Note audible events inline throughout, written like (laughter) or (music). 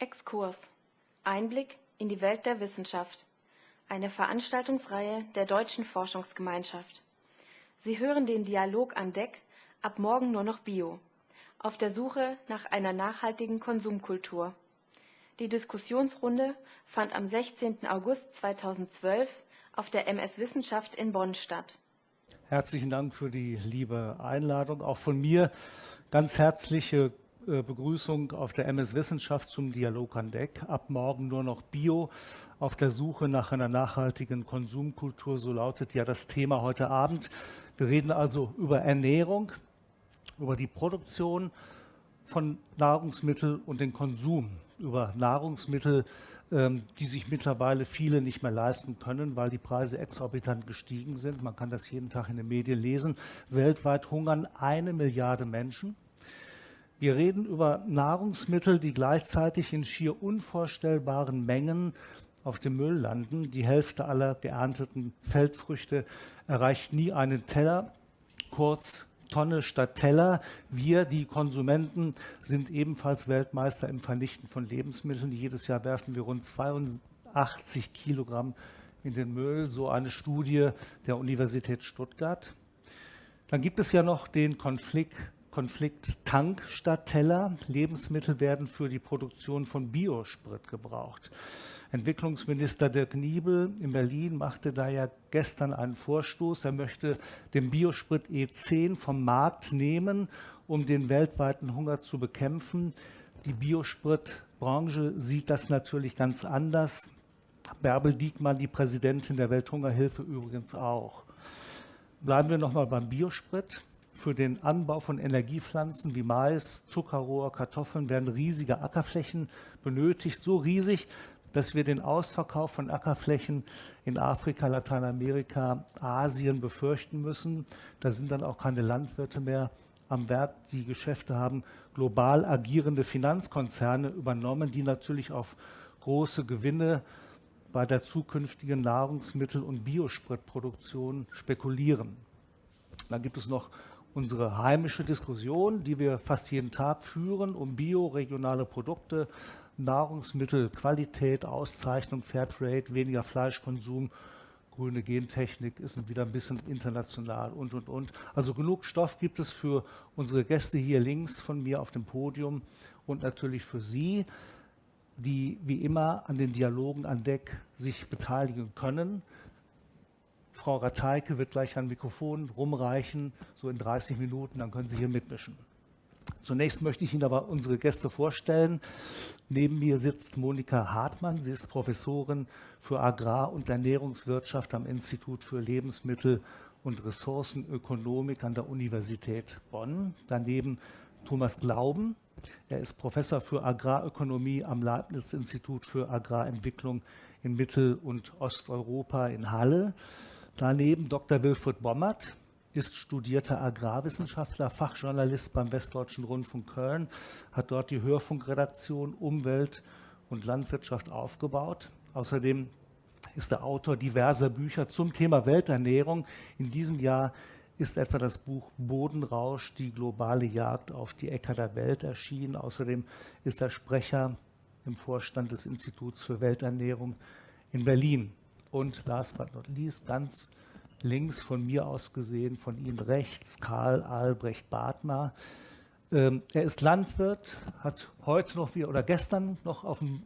Exkurs. Einblick in die Welt der Wissenschaft. Eine Veranstaltungsreihe der Deutschen Forschungsgemeinschaft. Sie hören den Dialog an Deck Ab morgen nur noch Bio. Auf der Suche nach einer nachhaltigen Konsumkultur. Die Diskussionsrunde fand am 16. August 2012 auf der MS Wissenschaft in Bonn statt. Herzlichen Dank für die liebe Einladung. Auch von mir ganz herzliche Begrüßung auf der MS Wissenschaft zum Dialog an Deck. Ab morgen nur noch Bio auf der Suche nach einer nachhaltigen Konsumkultur. So lautet ja das Thema heute Abend. Wir reden also über Ernährung, über die Produktion von Nahrungsmitteln und den Konsum, über Nahrungsmittel, ähm, die sich mittlerweile viele nicht mehr leisten können, weil die Preise exorbitant gestiegen sind. Man kann das jeden Tag in den Medien lesen. Weltweit hungern eine Milliarde Menschen. Wir reden über Nahrungsmittel, die gleichzeitig in schier unvorstellbaren Mengen auf dem Müll landen. Die Hälfte aller geernteten Feldfrüchte erreicht nie einen Teller. Kurz Tonne statt Teller. Wir, die Konsumenten, sind ebenfalls Weltmeister im Vernichten von Lebensmitteln. Jedes Jahr werfen wir rund 82 Kilogramm in den Müll, so eine Studie der Universität Stuttgart. Dann gibt es ja noch den Konflikt, Konflikt Tank statt Teller. Lebensmittel werden für die Produktion von Biosprit gebraucht. Entwicklungsminister Dirk Niebel in Berlin machte da ja gestern einen Vorstoß. Er möchte den Biosprit E10 vom Markt nehmen, um den weltweiten Hunger zu bekämpfen. Die Biospritbranche sieht das natürlich ganz anders. Bärbel Diekmann, die Präsidentin der Welthungerhilfe, übrigens auch. Bleiben wir nochmal beim Biosprit. Für den Anbau von Energiepflanzen wie Mais, Zuckerrohr, Kartoffeln werden riesige Ackerflächen benötigt, so riesig, dass wir den Ausverkauf von Ackerflächen in Afrika, Lateinamerika, Asien befürchten müssen. Da sind dann auch keine Landwirte mehr am Werk. Die Geschäfte haben global agierende Finanzkonzerne übernommen, die natürlich auf große Gewinne bei der zukünftigen Nahrungsmittel- und Biospritproduktion spekulieren. Dann gibt es noch unsere heimische Diskussion, die wir fast jeden Tag führen, um bioregionale Produkte, Nahrungsmittelqualität, Auszeichnung, Fairtrade, weniger Fleischkonsum, grüne Gentechnik ist wieder ein bisschen international und, und, und. Also genug Stoff gibt es für unsere Gäste hier links von mir auf dem Podium und natürlich für Sie, die wie immer an den Dialogen an Deck sich beteiligen können. Frau Rateike wird gleich ein Mikrofon rumreichen, so in 30 Minuten, dann können Sie hier mitmischen. Zunächst möchte ich Ihnen aber unsere Gäste vorstellen. Neben mir sitzt Monika Hartmann. Sie ist Professorin für Agrar- und Ernährungswirtschaft am Institut für Lebensmittel- und Ressourcenökonomik an der Universität Bonn. Daneben Thomas Glauben. Er ist Professor für Agrarökonomie am Leibniz-Institut für Agrarentwicklung in Mittel- und Osteuropa in Halle. Daneben Dr. Wilfried Bommert ist studierter Agrarwissenschaftler, Fachjournalist beim Westdeutschen Rundfunk Köln, hat dort die Hörfunkredaktion Umwelt und Landwirtschaft aufgebaut. Außerdem ist er Autor diverser Bücher zum Thema Welternährung. In diesem Jahr ist etwa das Buch Bodenrausch, die globale Jagd auf die Äcker der Welt erschienen. Außerdem ist er Sprecher im Vorstand des Instituts für Welternährung in Berlin. Und last but not least, ganz links von mir aus gesehen, von ihm rechts Karl Albrecht Bartmar. Ähm, er ist Landwirt, hat heute noch wieder oder gestern noch auf dem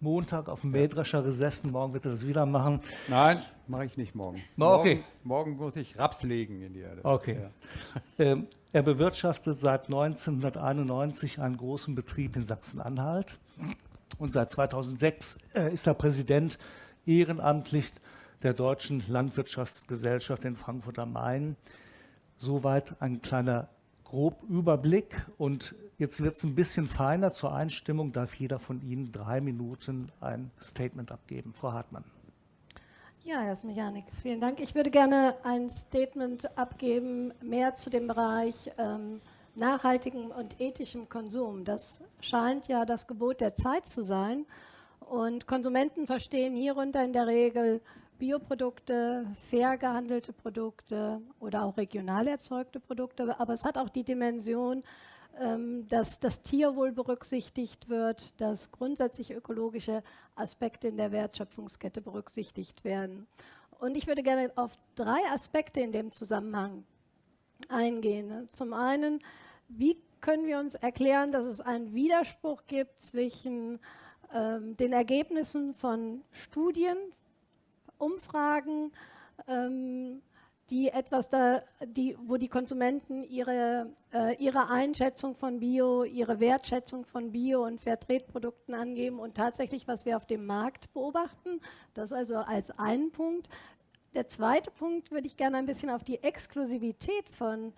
Montag auf dem Mähdrescher gesessen. Morgen wird er das wieder machen. Nein, mache ich nicht morgen. okay. morgen. Morgen, muss ich Raps legen in die Erde. Okay. Ja. (laughs) Ähm, er bewirtschaftet seit 1991 einen großen Betrieb in Sachsen-Anhalt und seit 2006 äh, ist er Präsident ehrenamtlich der Deutschen Landwirtschaftsgesellschaft in Frankfurt am Main. Soweit ein kleiner Grobüberblick. Und jetzt wird es ein bisschen feiner. Zur Einstimmung darf jeder von Ihnen drei Minuten ein Statement abgeben. Frau Hartmann. Ja, Herr Smichanik, vielen Dank. Ich würde gerne ein Statement abgeben, mehr zu dem Bereich ähm, nachhaltigem und ethischem Konsum. Das scheint ja das Gebot der Zeit zu sein. Und Konsumenten verstehen hierunter in der Regel Bioprodukte, fair gehandelte Produkte oder auch regional erzeugte Produkte. Aber es hat auch die Dimension, ähm, dass das Tierwohl berücksichtigt wird, dass grundsätzlich ökologische Aspekte in der Wertschöpfungskette berücksichtigt werden. Und ich würde gerne auf drei Aspekte in dem Zusammenhang eingehen. Zum einen, wie können wir uns erklären, dass es einen Widerspruch gibt zwischen ähm, den Ergebnissen von Studien, Umfragen, ähm, die etwas da, die, wo die Konsumenten ihre, äh, ihre Einschätzung von Bio, ihre Wertschätzung von Bio- und Fairtrade-Produkten angeben und tatsächlich, was wir auf dem Markt beobachten. Das also als einen Punkt. Der zweite Punkt würde ich gerne ein bisschen auf die Exklusivität von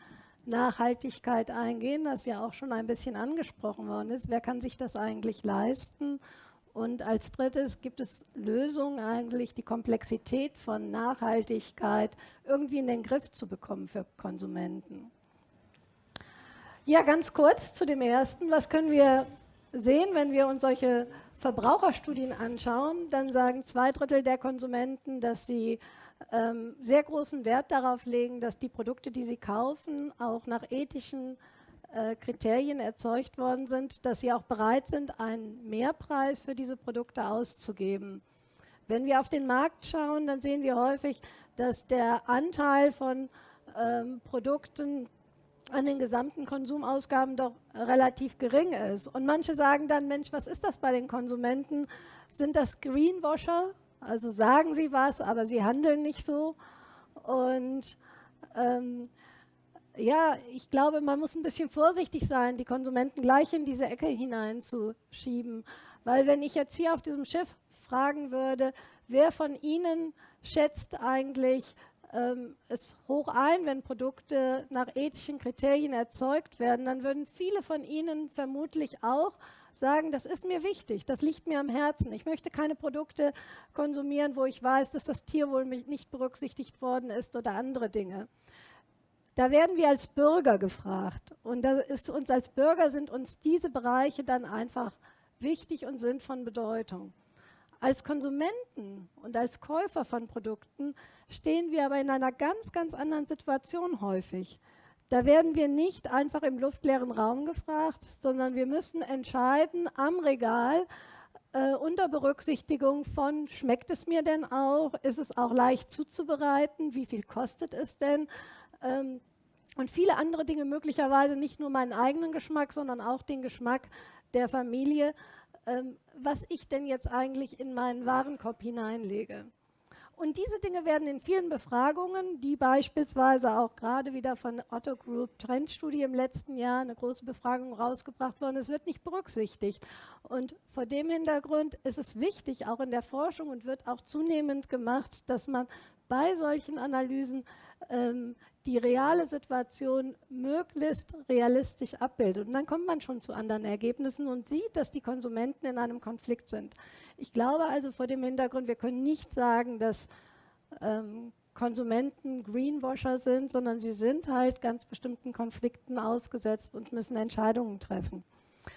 Nachhaltigkeit eingehen, das ja auch schon ein bisschen angesprochen worden ist. Wer kann sich das eigentlich leisten? Und als drittes gibt es Lösungen eigentlich, die Komplexität von Nachhaltigkeit irgendwie in den Griff zu bekommen für Konsumenten. Ja, ganz kurz zu dem ersten. Was können wir sehen, wenn wir uns solche Verbraucherstudien anschauen? Dann sagen zwei Drittel der Konsumenten, dass sie ähm, sehr großen Wert darauf legen, dass die Produkte, die sie kaufen, auch nach ethischen äh, Kriterien erzeugt worden sind, dass sie auch bereit sind, einen Mehrpreis für diese Produkte auszugeben. Wenn wir auf den Markt schauen, dann sehen wir häufig, dass der Anteil von ähm, Produkten an den gesamten Konsumausgaben doch relativ gering ist. Und manche sagen dann, Mensch, was ist das bei den Konsumenten? Sind das Greenwasher? Also sagen sie was, aber sie handeln nicht so. Und ähm, ja, ich glaube, man muss ein bisschen vorsichtig sein, die Konsumenten gleich in diese Ecke hineinzuschieben. Weil wenn ich jetzt hier auf diesem Schiff fragen würde, wer von Ihnen schätzt eigentlich ähm, es hoch ein, wenn Produkte nach ethischen Kriterien erzeugt werden, dann würden viele von Ihnen vermutlich auch sagen, das ist mir wichtig, das liegt mir am Herzen. Ich möchte keine Produkte konsumieren, wo ich weiß, dass das Tierwohl nicht berücksichtigt worden ist oder andere Dinge. Da werden wir als Bürger gefragt. Und uns als Bürger sind uns diese Bereiche dann einfach wichtig und sind von Bedeutung. Als Konsumenten und als Käufer von Produkten stehen wir aber in einer ganz, ganz anderen Situation häufig. Da werden wir nicht einfach im luftleeren Raum gefragt, sondern wir müssen entscheiden am Regal äh, unter Berücksichtigung von, schmeckt es mir denn auch, ist es auch leicht zuzubereiten, wie viel kostet es denn, ähm, und viele andere Dinge, möglicherweise nicht nur meinen eigenen Geschmack, sondern auch den Geschmack der Familie, ähm, was ich denn jetzt eigentlich in meinen Warenkorb hineinlege. Und diese Dinge werden in vielen Befragungen, die beispielsweise auch gerade wieder von Otto Group Trendstudie im letzten Jahr eine große Befragung rausgebracht worden, es wird nicht berücksichtigt. Und vor dem Hintergrund ist es wichtig, auch in der Forschung und wird auch zunehmend gemacht, dass man bei solchen Analysen die reale Situation möglichst realistisch abbildet. Und dann kommt man schon zu anderen Ergebnissen und sieht, dass die Konsumenten in einem Konflikt sind. Ich glaube also vor dem Hintergrund, wir können nicht sagen, dass ähm, Konsumenten Greenwasher sind, sondern sie sind halt ganz bestimmten Konflikten ausgesetzt und müssen Entscheidungen treffen.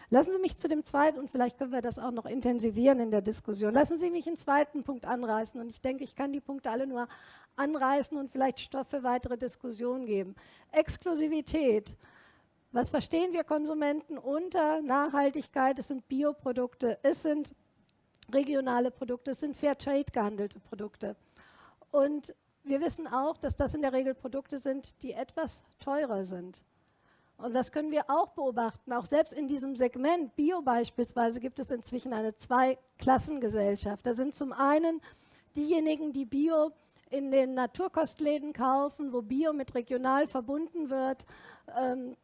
Lassen Sie mich zu dem zweiten, und vielleicht können wir das auch noch intensivieren in der Diskussion, lassen Sie mich einen zweiten Punkt anreißen. Und ich denke, ich kann die Punkte alle nur anreißen und vielleicht Stoff für weitere Diskussionen geben. Exklusivität. Was verstehen wir Konsumenten unter Nachhaltigkeit? Es sind Bioprodukte, es sind regionale Produkte, es sind Fairtrade gehandelte Produkte. Und wir wissen auch, dass das in der Regel Produkte sind, die etwas teurer sind. Und das können wir auch beobachten. Auch selbst in diesem Segment Bio beispielsweise gibt es inzwischen eine Zweiklassengesellschaft. Da sind zum einen diejenigen, die Bio in den Naturkostläden kaufen, wo Bio mit regional verbunden wird, ähm,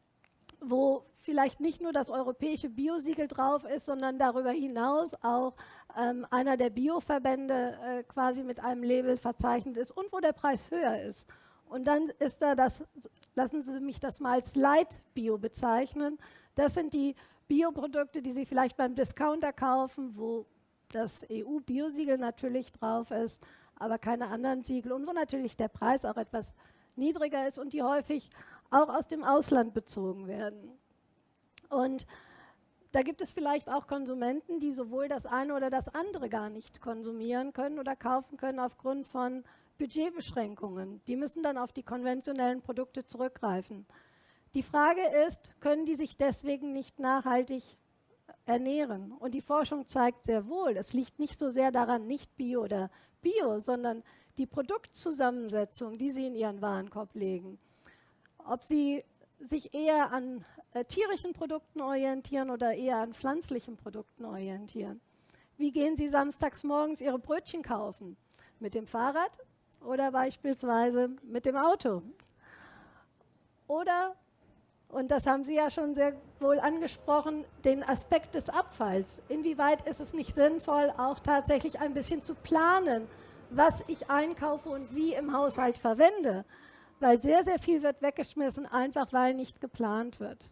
wo vielleicht nicht nur das europäische Biosiegel drauf ist, sondern darüber hinaus auch ähm, einer der Bioverbände äh, quasi mit einem Label verzeichnet ist und wo der Preis höher ist. Und dann ist da das, lassen Sie mich das mal als Light Bio bezeichnen. Das sind die Bioprodukte, die Sie vielleicht beim Discounter kaufen, wo das EU-Biosiegel natürlich drauf ist, aber keine anderen Siegel und wo natürlich der Preis auch etwas niedriger ist und die häufig auch aus dem Ausland bezogen werden. Und da gibt es vielleicht auch Konsumenten, die sowohl das eine oder das andere gar nicht konsumieren können oder kaufen können aufgrund von Budgetbeschränkungen. Die müssen dann auf die konventionellen Produkte zurückgreifen. Die Frage ist, können die sich deswegen nicht nachhaltig ernähren? Und die Forschung zeigt sehr wohl, es liegt nicht so sehr daran, nicht Bio oder Bio, sondern die Produktzusammensetzung, die sie in ihren Warenkorb legen. Ob sie sich eher an äh, tierischen Produkten orientieren oder eher an pflanzlichen Produkten orientieren. Wie gehen Sie samstags morgens Ihre Brötchen kaufen? Mit dem Fahrrad oder beispielsweise mit dem Auto? Oder und das haben Sie ja schon sehr wohl angesprochen, den Aspekt des Abfalls. Inwieweit ist es nicht sinnvoll, auch tatsächlich ein bisschen zu planen, was ich einkaufe und wie im Haushalt verwende? Weil sehr, sehr viel wird weggeschmissen, einfach weil nicht geplant wird.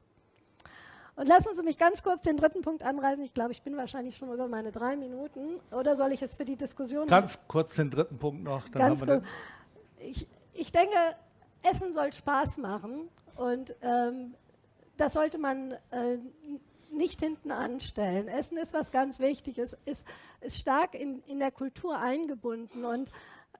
Und lassen Sie mich ganz kurz den dritten Punkt anreißen. Ich glaube, ich bin wahrscheinlich schon über meine drei Minuten. Oder soll ich es für die Diskussion? Ganz kurz den dritten Punkt noch. Ganz haben ich, ich denke, Essen soll Spaß machen. Und ähm, das sollte man äh, nicht hinten anstellen. Essen ist was ganz Wichtiges, ist, ist stark in, in der Kultur eingebunden und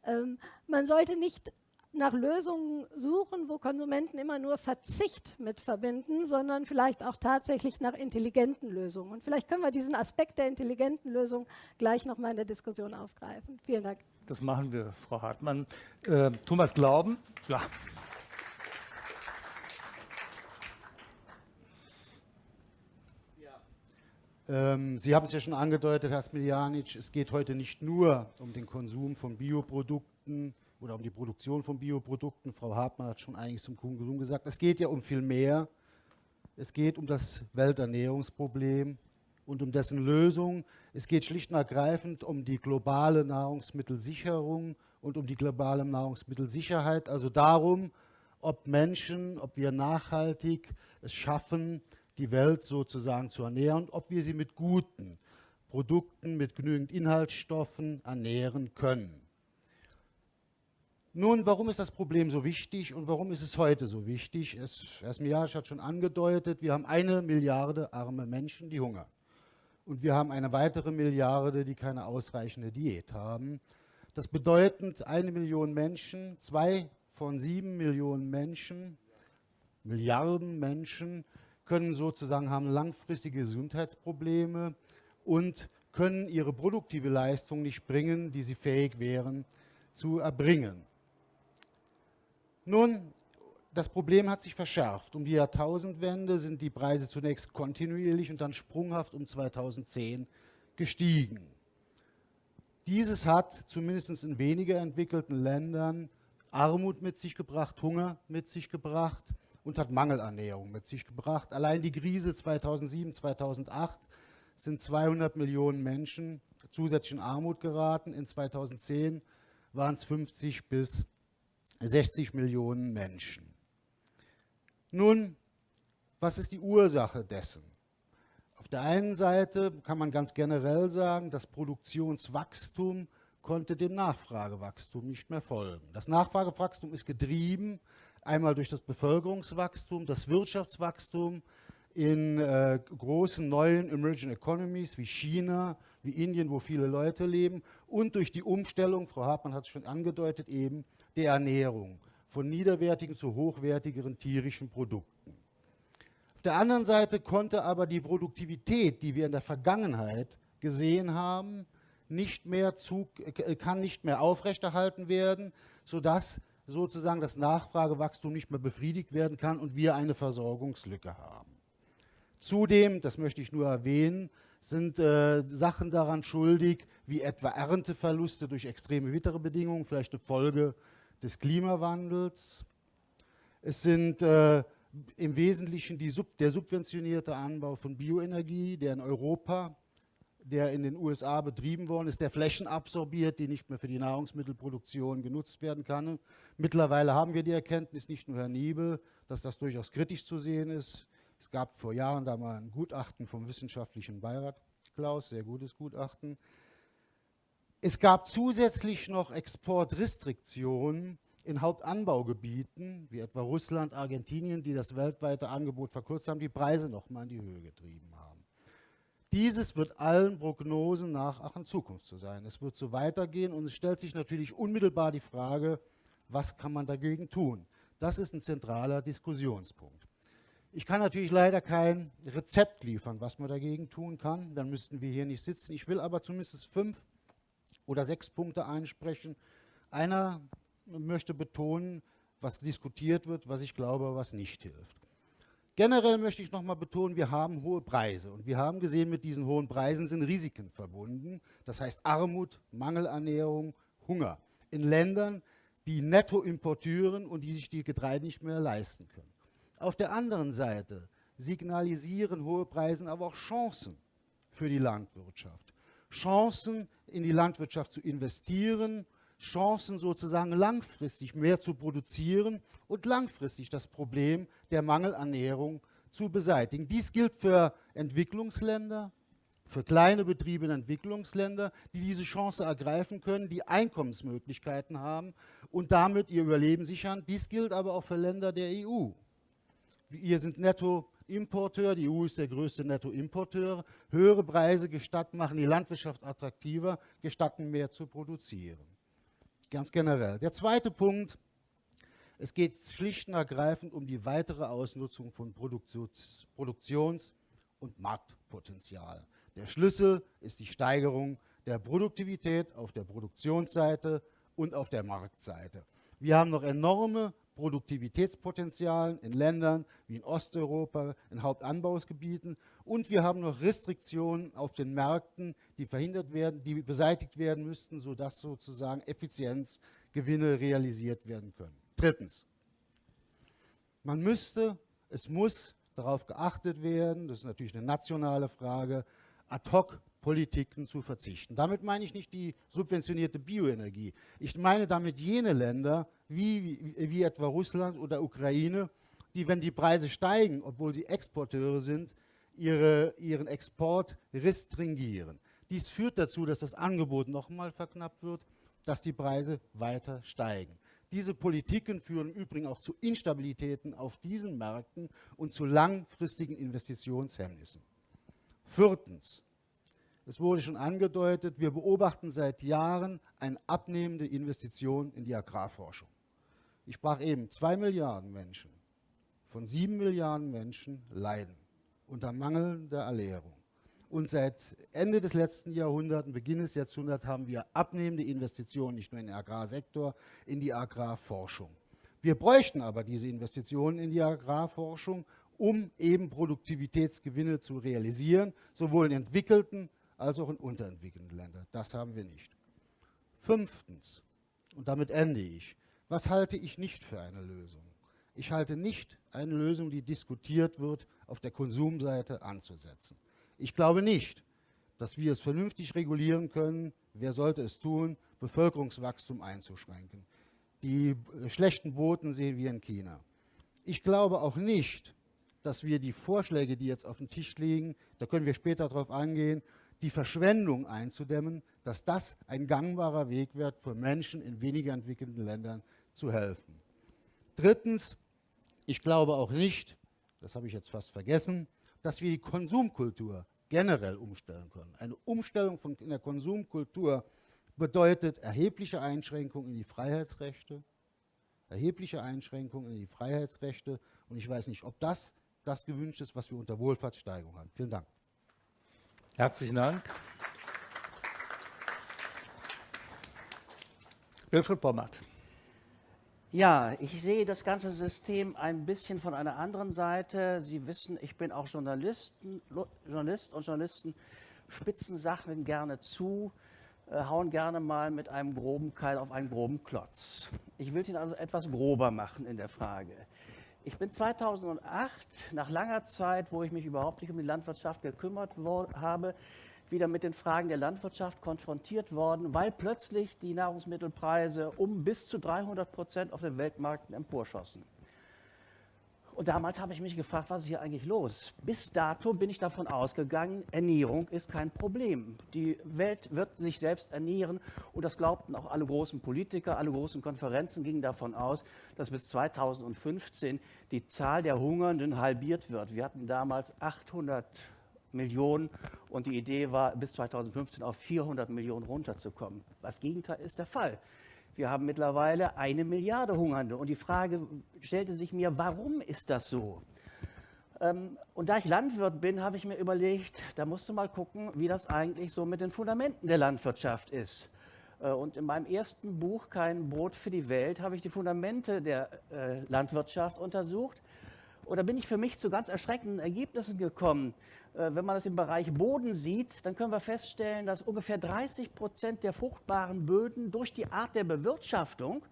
ähm, man sollte nicht nach Lösungen suchen, wo Konsumenten immer nur Verzicht mit verbinden, sondern vielleicht auch tatsächlich nach intelligenten Lösungen. Und vielleicht können wir diesen Aspekt der intelligenten Lösung gleich nochmal in der Diskussion aufgreifen. Vielen Dank. Das machen wir, Frau Hartmann. Äh, Thomas Glauben, ja. Ähm, Sie haben es ja schon angedeutet, Herr Smiljanic, es geht heute nicht nur um den Konsum von Bioprodukten oder um die Produktion von Bioprodukten. Frau Hartmann hat schon eigentlich zum Konsum gesagt. Es geht ja um viel mehr. Es geht um das Welternährungsproblem und um dessen Lösung. Es geht schlicht und ergreifend um die globale Nahrungsmittelsicherung und um die globale Nahrungsmittelsicherheit. Also darum, ob Menschen, ob wir nachhaltig es schaffen, die Welt sozusagen zu ernähren, ob wir sie mit guten Produkten, mit genügend Inhaltsstoffen ernähren können. Nun, warum ist das Problem so wichtig und warum ist es heute so wichtig? Es, Esmiage hat schon angedeutet, wir haben eine Milliarde arme Menschen, die hungern. Und wir haben eine weitere Milliarde, die keine ausreichende Diät haben. Das bedeutet, eine Million Menschen, zwei von sieben Millionen Menschen, Milliarden Menschen, können sozusagen haben langfristige Gesundheitsprobleme und können ihre produktive Leistung nicht bringen, die sie fähig wären zu erbringen. Nun, das Problem hat sich verschärft. Um die Jahrtausendwende sind die Preise zunächst kontinuierlich und dann sprunghaft um 2010 gestiegen. Dieses hat zumindest in weniger entwickelten Ländern Armut mit sich gebracht, Hunger mit sich gebracht und hat Mangelernährung mit sich gebracht. Allein die Krise 2007, 2008 sind 200 Millionen Menschen zusätzlich in Armut geraten. In 2010 waren es 50 bis 60 Millionen Menschen. Nun, was ist die Ursache dessen? Auf der einen Seite kann man ganz generell sagen, das Produktionswachstum konnte dem Nachfragewachstum nicht mehr folgen. Das Nachfragewachstum ist getrieben Einmal durch das Bevölkerungswachstum, das Wirtschaftswachstum in äh, großen neuen Emerging Economies wie China, wie Indien, wo viele Leute leben und durch die Umstellung, Frau Hartmann hat es schon angedeutet, eben der Ernährung von niederwertigen zu hochwertigeren tierischen Produkten. Auf der anderen Seite konnte aber die Produktivität, die wir in der Vergangenheit gesehen haben, nicht mehr zu, äh, kann nicht mehr aufrechterhalten werden, sodass sozusagen das Nachfragewachstum nicht mehr befriedigt werden kann und wir eine Versorgungslücke haben. Zudem, das möchte ich nur erwähnen, sind äh, Sachen daran schuldig, wie etwa Ernteverluste durch extreme Witterbedingungen, vielleicht eine Folge des Klimawandels. Es sind äh, im Wesentlichen Sub der subventionierte Anbau von Bioenergie, der in Europa der in den USA betrieben worden ist, der Flächen absorbiert, die nicht mehr für die Nahrungsmittelproduktion genutzt werden kann. Mittlerweile haben wir die Erkenntnis, nicht nur Herr Niebel, dass das durchaus kritisch zu sehen ist. Es gab vor Jahren da mal ein Gutachten vom wissenschaftlichen Beirat, Klaus, sehr gutes Gutachten. Es gab zusätzlich noch Exportrestriktionen in Hauptanbaugebieten, wie etwa Russland, Argentinien, die das weltweite Angebot verkürzt haben, die Preise noch mal in die Höhe getrieben haben. Dieses wird allen Prognosen nach auch in Zukunft zu sein. Es wird so weitergehen und es stellt sich natürlich unmittelbar die Frage, was kann man dagegen tun? Das ist ein zentraler Diskussionspunkt. Ich kann natürlich leider kein Rezept liefern, was man dagegen tun kann. Dann müssten wir hier nicht sitzen. Ich will aber zumindest fünf oder sechs Punkte einsprechen. Einer möchte betonen, was diskutiert wird, was ich glaube, was nicht hilft. Generell möchte ich nochmal betonen, wir haben hohe Preise und wir haben gesehen, mit diesen hohen Preisen sind Risiken verbunden. Das heißt Armut, Mangelernährung, Hunger in Ländern, die netto importieren und die sich die Getreide nicht mehr leisten können. Auf der anderen Seite signalisieren hohe Preise aber auch Chancen für die Landwirtschaft. Chancen in die Landwirtschaft zu investieren, Chancen sozusagen langfristig mehr zu produzieren und langfristig das Problem der Mangelernährung zu beseitigen. Dies gilt für Entwicklungsländer, für kleine Betriebe in Entwicklungsländern, die diese Chance ergreifen können, die Einkommensmöglichkeiten haben und damit ihr Überleben sichern. Dies gilt aber auch für Länder der EU. Wir sind Nettoimporteur, die EU ist der größte Nettoimporteur. Höhere Preise gestatten, machen die Landwirtschaft attraktiver, gestatten mehr zu produzieren. Ganz generell. Der zweite Punkt, es geht schlicht und ergreifend um die weitere Ausnutzung von Produktions-, Produktions und Marktpotenzial. Der Schlüssel ist die Steigerung der Produktivität auf der Produktionsseite und auf der Marktseite. Wir haben noch enorme Produktivitätspotenzialen in Ländern wie in Osteuropa, in Hauptanbausgebieten und wir haben noch Restriktionen auf den Märkten, die verhindert werden, die beseitigt werden müssten, sodass sozusagen Effizienzgewinne realisiert werden können. Drittens, man müsste, es muss darauf geachtet werden, das ist natürlich eine nationale Frage, Ad-hoc-Politiken zu verzichten. Damit meine ich nicht die subventionierte Bioenergie. Ich meine damit jene Länder, wie, wie, wie etwa Russland oder Ukraine, die, wenn die Preise steigen, obwohl sie Exporteure sind, ihre, ihren Export restringieren. Dies führt dazu, dass das Angebot nochmal verknappt wird, dass die Preise weiter steigen. Diese Politiken führen im Übrigen auch zu Instabilitäten auf diesen Märkten und zu langfristigen Investitionshemmnissen. Viertens, es wurde schon angedeutet, wir beobachten seit Jahren eine abnehmende Investition in die Agrarforschung. Ich sprach eben, zwei Milliarden Menschen von sieben Milliarden Menschen leiden unter mangelnder Ernährung. Und seit Ende des letzten Jahrhunderts, Beginn des Jahrhunderts, haben wir abnehmende Investitionen nicht nur in den Agrarsektor, in die Agrarforschung. Wir bräuchten aber diese Investitionen in die Agrarforschung, um eben Produktivitätsgewinne zu realisieren, sowohl in entwickelten als auch in unterentwickelten Ländern. Das haben wir nicht. Fünftens, und damit ende ich, was halte ich nicht für eine Lösung? Ich halte nicht eine Lösung, die diskutiert wird, auf der Konsumseite anzusetzen. Ich glaube nicht, dass wir es vernünftig regulieren können, wer sollte es tun, Bevölkerungswachstum einzuschränken. Die schlechten Boten sehen wir in China. Ich glaube auch nicht, dass wir die Vorschläge, die jetzt auf dem Tisch liegen, da können wir später darauf eingehen, die Verschwendung einzudämmen, dass das ein gangbarer Weg wird, für Menschen in weniger entwickelten Ländern zu helfen. Drittens, ich glaube auch nicht, das habe ich jetzt fast vergessen, dass wir die Konsumkultur generell umstellen können. Eine Umstellung von in der Konsumkultur bedeutet erhebliche Einschränkungen in die Freiheitsrechte, erhebliche Einschränkungen in die Freiheitsrechte und ich weiß nicht, ob das das gewünscht ist, was wir unter Wohlfahrtssteigerung haben. Vielen Dank. Herzlichen Dank. Wilfried Bommert. Ja, ich sehe das ganze System ein bisschen von einer anderen Seite. Sie wissen, ich bin auch Journalisten, Journalist und Journalisten spitzen Sachen gerne zu, äh, hauen gerne mal mit einem groben Keil auf einen groben Klotz. Ich will ihn also etwas grober machen in der Frage. Ich bin 2008, nach langer Zeit, wo ich mich überhaupt nicht um die Landwirtschaft gekümmert habe, wieder mit den Fragen der Landwirtschaft konfrontiert worden, weil plötzlich die Nahrungsmittelpreise um bis zu 300 Prozent auf den Weltmärkten emporschossen. Und damals habe ich mich gefragt, was ist hier eigentlich los? Bis dato bin ich davon ausgegangen, Ernährung ist kein Problem. Die Welt wird sich selbst ernähren und das glaubten auch alle großen Politiker, alle großen Konferenzen gingen davon aus, dass bis 2015 die Zahl der Hungernden halbiert wird. Wir hatten damals 800 Millionen und die Idee war, bis 2015 auf 400 Millionen runterzukommen. Das Gegenteil ist der Fall. Wir haben mittlerweile eine Milliarde Hungernde und die Frage stellte sich mir, warum ist das so? Ähm, und da ich Landwirt bin, habe ich mir überlegt, da musst du mal gucken, wie das eigentlich so mit den Fundamenten der Landwirtschaft ist. Äh, und in meinem ersten Buch, Kein Brot für die Welt, habe ich die Fundamente der äh, Landwirtschaft untersucht. Da bin ich für mich zu ganz erschreckenden Ergebnissen gekommen. Äh, wenn man das im Bereich Boden sieht, dann können wir feststellen, dass ungefähr 30 Prozent der fruchtbaren Böden durch die Art der Bewirtschaftung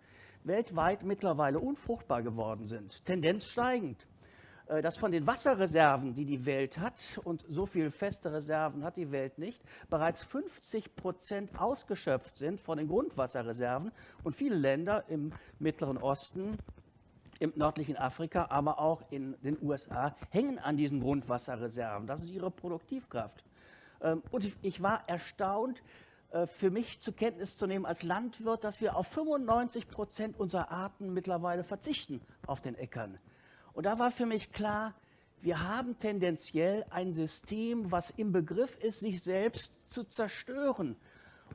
weltweit mittlerweile unfruchtbar geworden sind, Tendenz steigend. Äh, dass von den Wasserreserven, die die Welt hat, und so viele feste Reserven hat die Welt nicht, bereits 50 Prozent ausgeschöpft sind von den Grundwasserreserven. Und viele Länder im Mittleren Osten, im nördlichen Afrika, aber auch in den USA hängen an diesen Grundwasserreserven. Das ist ihre Produktivkraft. Ähm, und ich war erstaunt, äh, für mich zur Kenntnis zu nehmen als Landwirt, dass wir auf 95 Prozent unserer Arten mittlerweile verzichten auf den Äckern. Und da war für mich klar, wir haben tendenziell ein System, was im Begriff ist, sich selbst zu zerstören.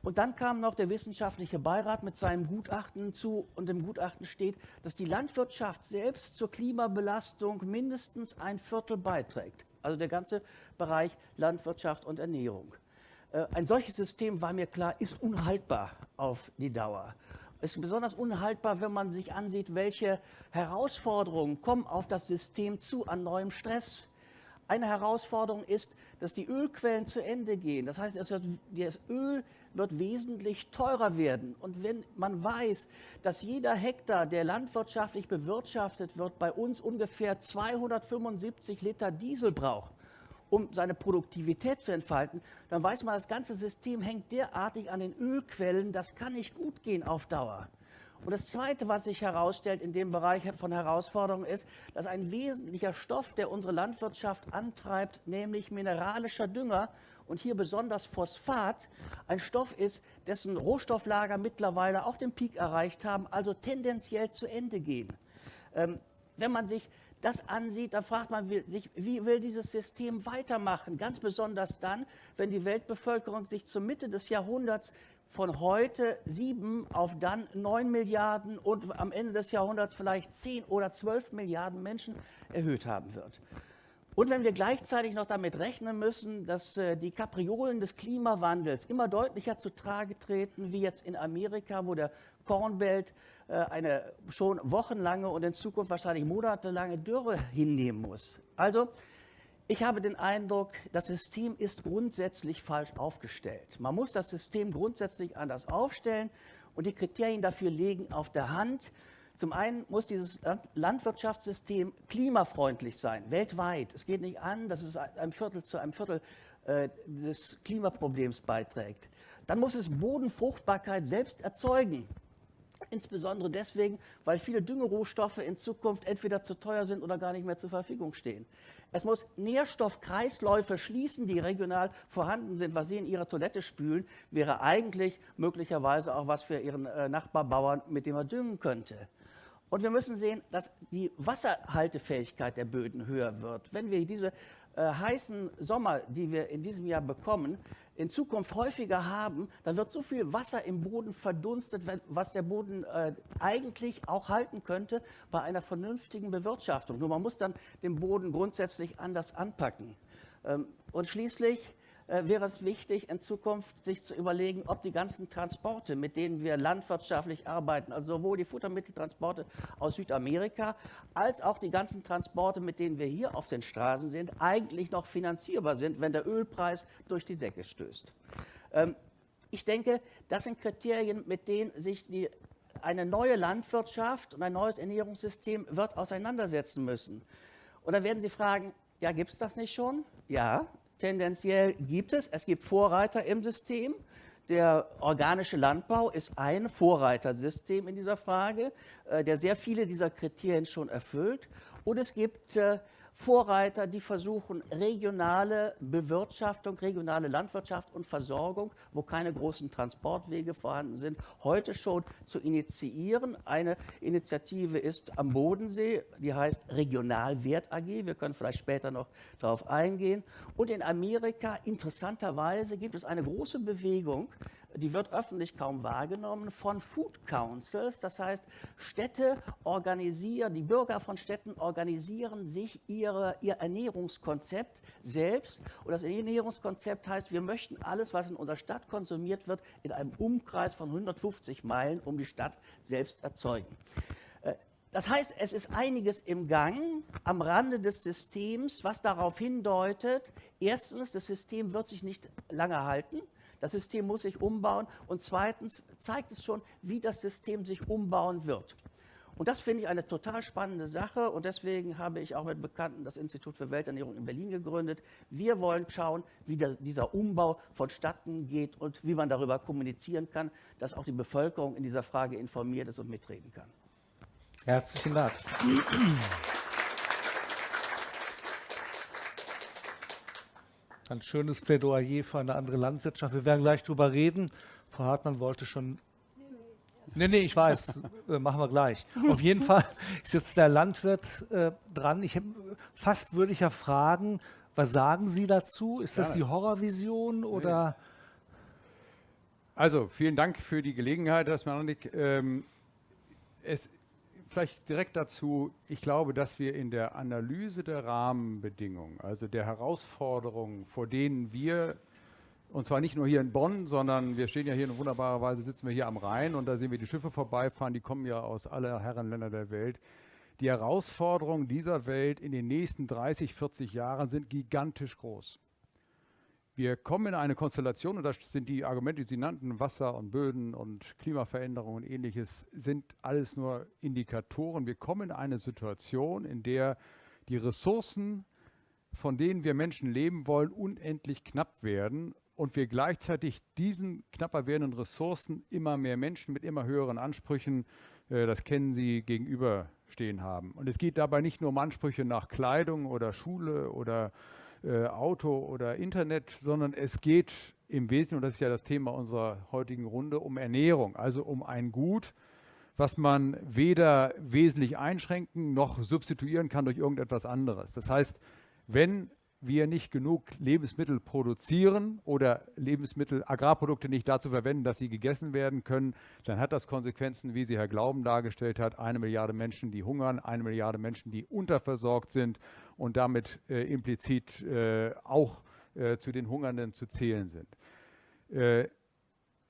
Und dann kam noch der wissenschaftliche Beirat mit seinem Gutachten zu und im Gutachten steht, dass die Landwirtschaft selbst zur Klimabelastung mindestens ein Viertel beiträgt. Also der ganze Bereich Landwirtschaft und Ernährung. Äh, ein solches System, war mir klar, ist unhaltbar auf die Dauer ist besonders unhaltbar, wenn man sich ansieht, welche Herausforderungen kommen auf das System zu an neuem Stress. Eine Herausforderung ist, dass die Ölquellen zu Ende gehen. Das heißt, das Öl wird wesentlich teurer werden. Und wenn man weiß, dass jeder Hektar, der landwirtschaftlich bewirtschaftet wird, bei uns ungefähr 275 Liter Diesel braucht, um seine Produktivität zu entfalten, dann weiß man, das ganze System hängt derartig an den Ölquellen, das kann nicht gut gehen auf Dauer. Und das Zweite, was sich herausstellt in dem Bereich von Herausforderungen, ist, dass ein wesentlicher Stoff, der unsere Landwirtschaft antreibt, nämlich mineralischer Dünger und hier besonders Phosphat, ein Stoff ist, dessen Rohstofflager mittlerweile auch den Peak erreicht haben, also tendenziell zu Ende gehen. Ähm, wenn man sich das ansieht, dann fragt man sich, wie will dieses System weitermachen? Ganz besonders dann, wenn die Weltbevölkerung sich zur Mitte des Jahrhunderts von heute sieben auf dann neun Milliarden und am Ende des Jahrhunderts vielleicht zehn oder zwölf Milliarden Menschen erhöht haben wird. Und wenn wir gleichzeitig noch damit rechnen müssen, dass äh, die Kapriolen des Klimawandels immer deutlicher zu Trage treten, wie jetzt in Amerika, wo der Corn Belt äh, eine schon wochenlange und in Zukunft wahrscheinlich monatelange Dürre hinnehmen muss. Also ich habe den Eindruck, das System ist grundsätzlich falsch aufgestellt. Man muss das System grundsätzlich anders aufstellen und die Kriterien dafür liegen auf der Hand. Zum einen muss dieses Landwirtschaftssystem klimafreundlich sein, weltweit. Es geht nicht an, dass es ein Viertel zu einem Viertel äh, des Klimaproblems beiträgt. Dann muss es Bodenfruchtbarkeit selbst erzeugen. Insbesondere deswegen, weil viele Düngerohstoffe in Zukunft entweder zu teuer sind oder gar nicht mehr zur Verfügung stehen. Es muss Nährstoffkreisläufe schließen, die regional vorhanden sind. Was Sie in Ihrer Toilette spülen, wäre eigentlich möglicherweise auch was für Ihren äh, Nachbarbauern, mit dem er düngen könnte. Und wir müssen sehen, dass die Wasserhaltefähigkeit der Böden höher wird. Wenn wir diese äh, heißen Sommer, die wir in diesem Jahr bekommen, in Zukunft häufiger haben, dann wird so viel Wasser im Boden verdunstet, was der Boden äh, eigentlich auch halten könnte bei einer vernünftigen Bewirtschaftung. Nur man muss dann den Boden grundsätzlich anders anpacken. Ähm, und schließlich wäre es wichtig, in Zukunft sich zu überlegen, ob die ganzen Transporte, mit denen wir landwirtschaftlich arbeiten, also sowohl die Futtermitteltransporte aus Südamerika als auch die ganzen Transporte, mit denen wir hier auf den Straßen sind, eigentlich noch finanzierbar sind, wenn der Ölpreis durch die Decke stößt. Ähm, ich denke, das sind Kriterien, mit denen sich die, eine neue Landwirtschaft und ein neues Ernährungssystem wird auseinandersetzen müssen. Und dann werden Sie fragen, ja, gibt es das nicht schon? Ja, tendenziell gibt es. Es gibt Vorreiter im System. Der organische Landbau ist ein Vorreitersystem in dieser Frage, äh, der sehr viele dieser Kriterien schon erfüllt. Und es gibt äh, Vorreiter, die versuchen, regionale Bewirtschaftung, regionale Landwirtschaft und Versorgung, wo keine großen Transportwege vorhanden sind, heute schon zu initiieren. Eine Initiative ist am Bodensee, die heißt Regionalwert AG. Wir können vielleicht später noch darauf eingehen. Und in Amerika, interessanterweise, gibt es eine große Bewegung, die wird öffentlich kaum wahrgenommen, von Food Councils. Das heißt, Städte organisieren, die Bürger von Städten organisieren sich ihr ihre, ihr Ernährungskonzept selbst. Und das Ernährungskonzept heißt, wir möchten alles, was in unserer Stadt konsumiert wird, in einem Umkreis von 150 Meilen um die Stadt selbst erzeugen. Äh, das heißt, es ist einiges im Gang am Rande des Systems, was darauf hindeutet, erstens, das System wird sich nicht lange halten. Das System muss sich umbauen. Und zweitens zeigt es schon, wie das System sich umbauen wird. Und das finde ich eine total spannende Sache und deswegen habe ich auch mit Bekannten das Institut für Welternährung in Berlin gegründet. Wir wollen schauen, wie der, dieser Umbau vonstatten geht und wie man darüber kommunizieren kann, dass auch die Bevölkerung in dieser Frage informiert ist und mitreden kann. Herzlichen Dank. Ein schönes Plädoyer für eine andere Landwirtschaft. Wir werden gleich darüber reden. Frau Hartmann wollte schon. Nee, nee, ich weiß. (laughs) äh, machen wir gleich. Auf jeden Fall ist jetzt der Landwirt äh, dran. Ich, fast würde ich ja fragen, was sagen Sie dazu? Ist das die Horrorvision oder? Also, vielen Dank für die Gelegenheit, Herr Smarnik. Ähm, es vielleicht direkt dazu, ich glaube, dass wir in der Analyse der Rahmenbedingungen, also der Herausforderungen, vor denen wir, und zwar nicht nur hier in Bonn, sondern wir stehen ja hier in wunderbarer Weise, sitzen wir hier am Rhein und da sehen wir die Schiffe vorbeifahren, die kommen ja aus aller Herrenländer der Welt. Die Herausforderungen dieser Welt in den nächsten 30, 40 Jahren sind gigantisch groß. Wir kommen in eine Konstellation, und das sind die Argumente, die Sie nannten, Wasser und Böden und Klimaveränderung und ähnliches, sind alles nur Indikatoren. Wir kommen in eine Situation, in der die Ressourcen, von denen wir Menschen leben wollen, unendlich knapp werden und wir gleichzeitig diesen knapper werdenden Ressourcen immer mehr Menschen mit immer höheren Ansprüchen, äh, das kennen Sie, gegenüberstehen haben. Und es geht dabei nicht nur um Ansprüche nach Kleidung oder Schule oder äh, Auto oder Internet, sondern es geht im Wesentlichen, und das ist ja das Thema unserer heutigen Runde, um Ernährung, also um ein Gut, was man weder wesentlich einschränken noch substituieren kann durch irgendetwas anderes. Das heißt, wenn wir nicht genug Lebensmittel produzieren oder Lebensmittel, Agrarprodukte nicht dazu verwenden, dass sie gegessen werden können, dann hat das Konsequenzen, wie sie Herr Glauben dargestellt hat, eine Milliarde Menschen, die hungern, eine Milliarde Menschen, die unterversorgt sind und damit äh, implizit äh, auch äh, zu den Hungernden zu zählen sind. Äh,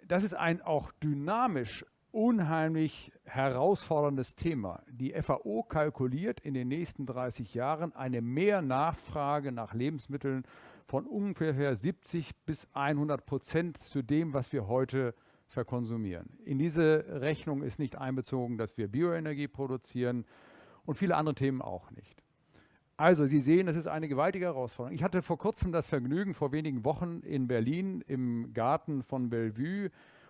das ist ein auch dynamisch unheimlich herausforderndes Thema. Die FAO kalkuliert in den nächsten 30 Jahren eine Mehrnachfrage nach Lebensmitteln von ungefähr 70 bis 100 Prozent zu dem, was wir heute verkonsumieren. In diese Rechnung ist nicht einbezogen, dass wir Bioenergie produzieren und viele andere Themen auch nicht. Also Sie sehen, es ist eine gewaltige Herausforderung. Ich hatte vor kurzem das Vergnügen, vor wenigen Wochen in Berlin im Garten von Bellevue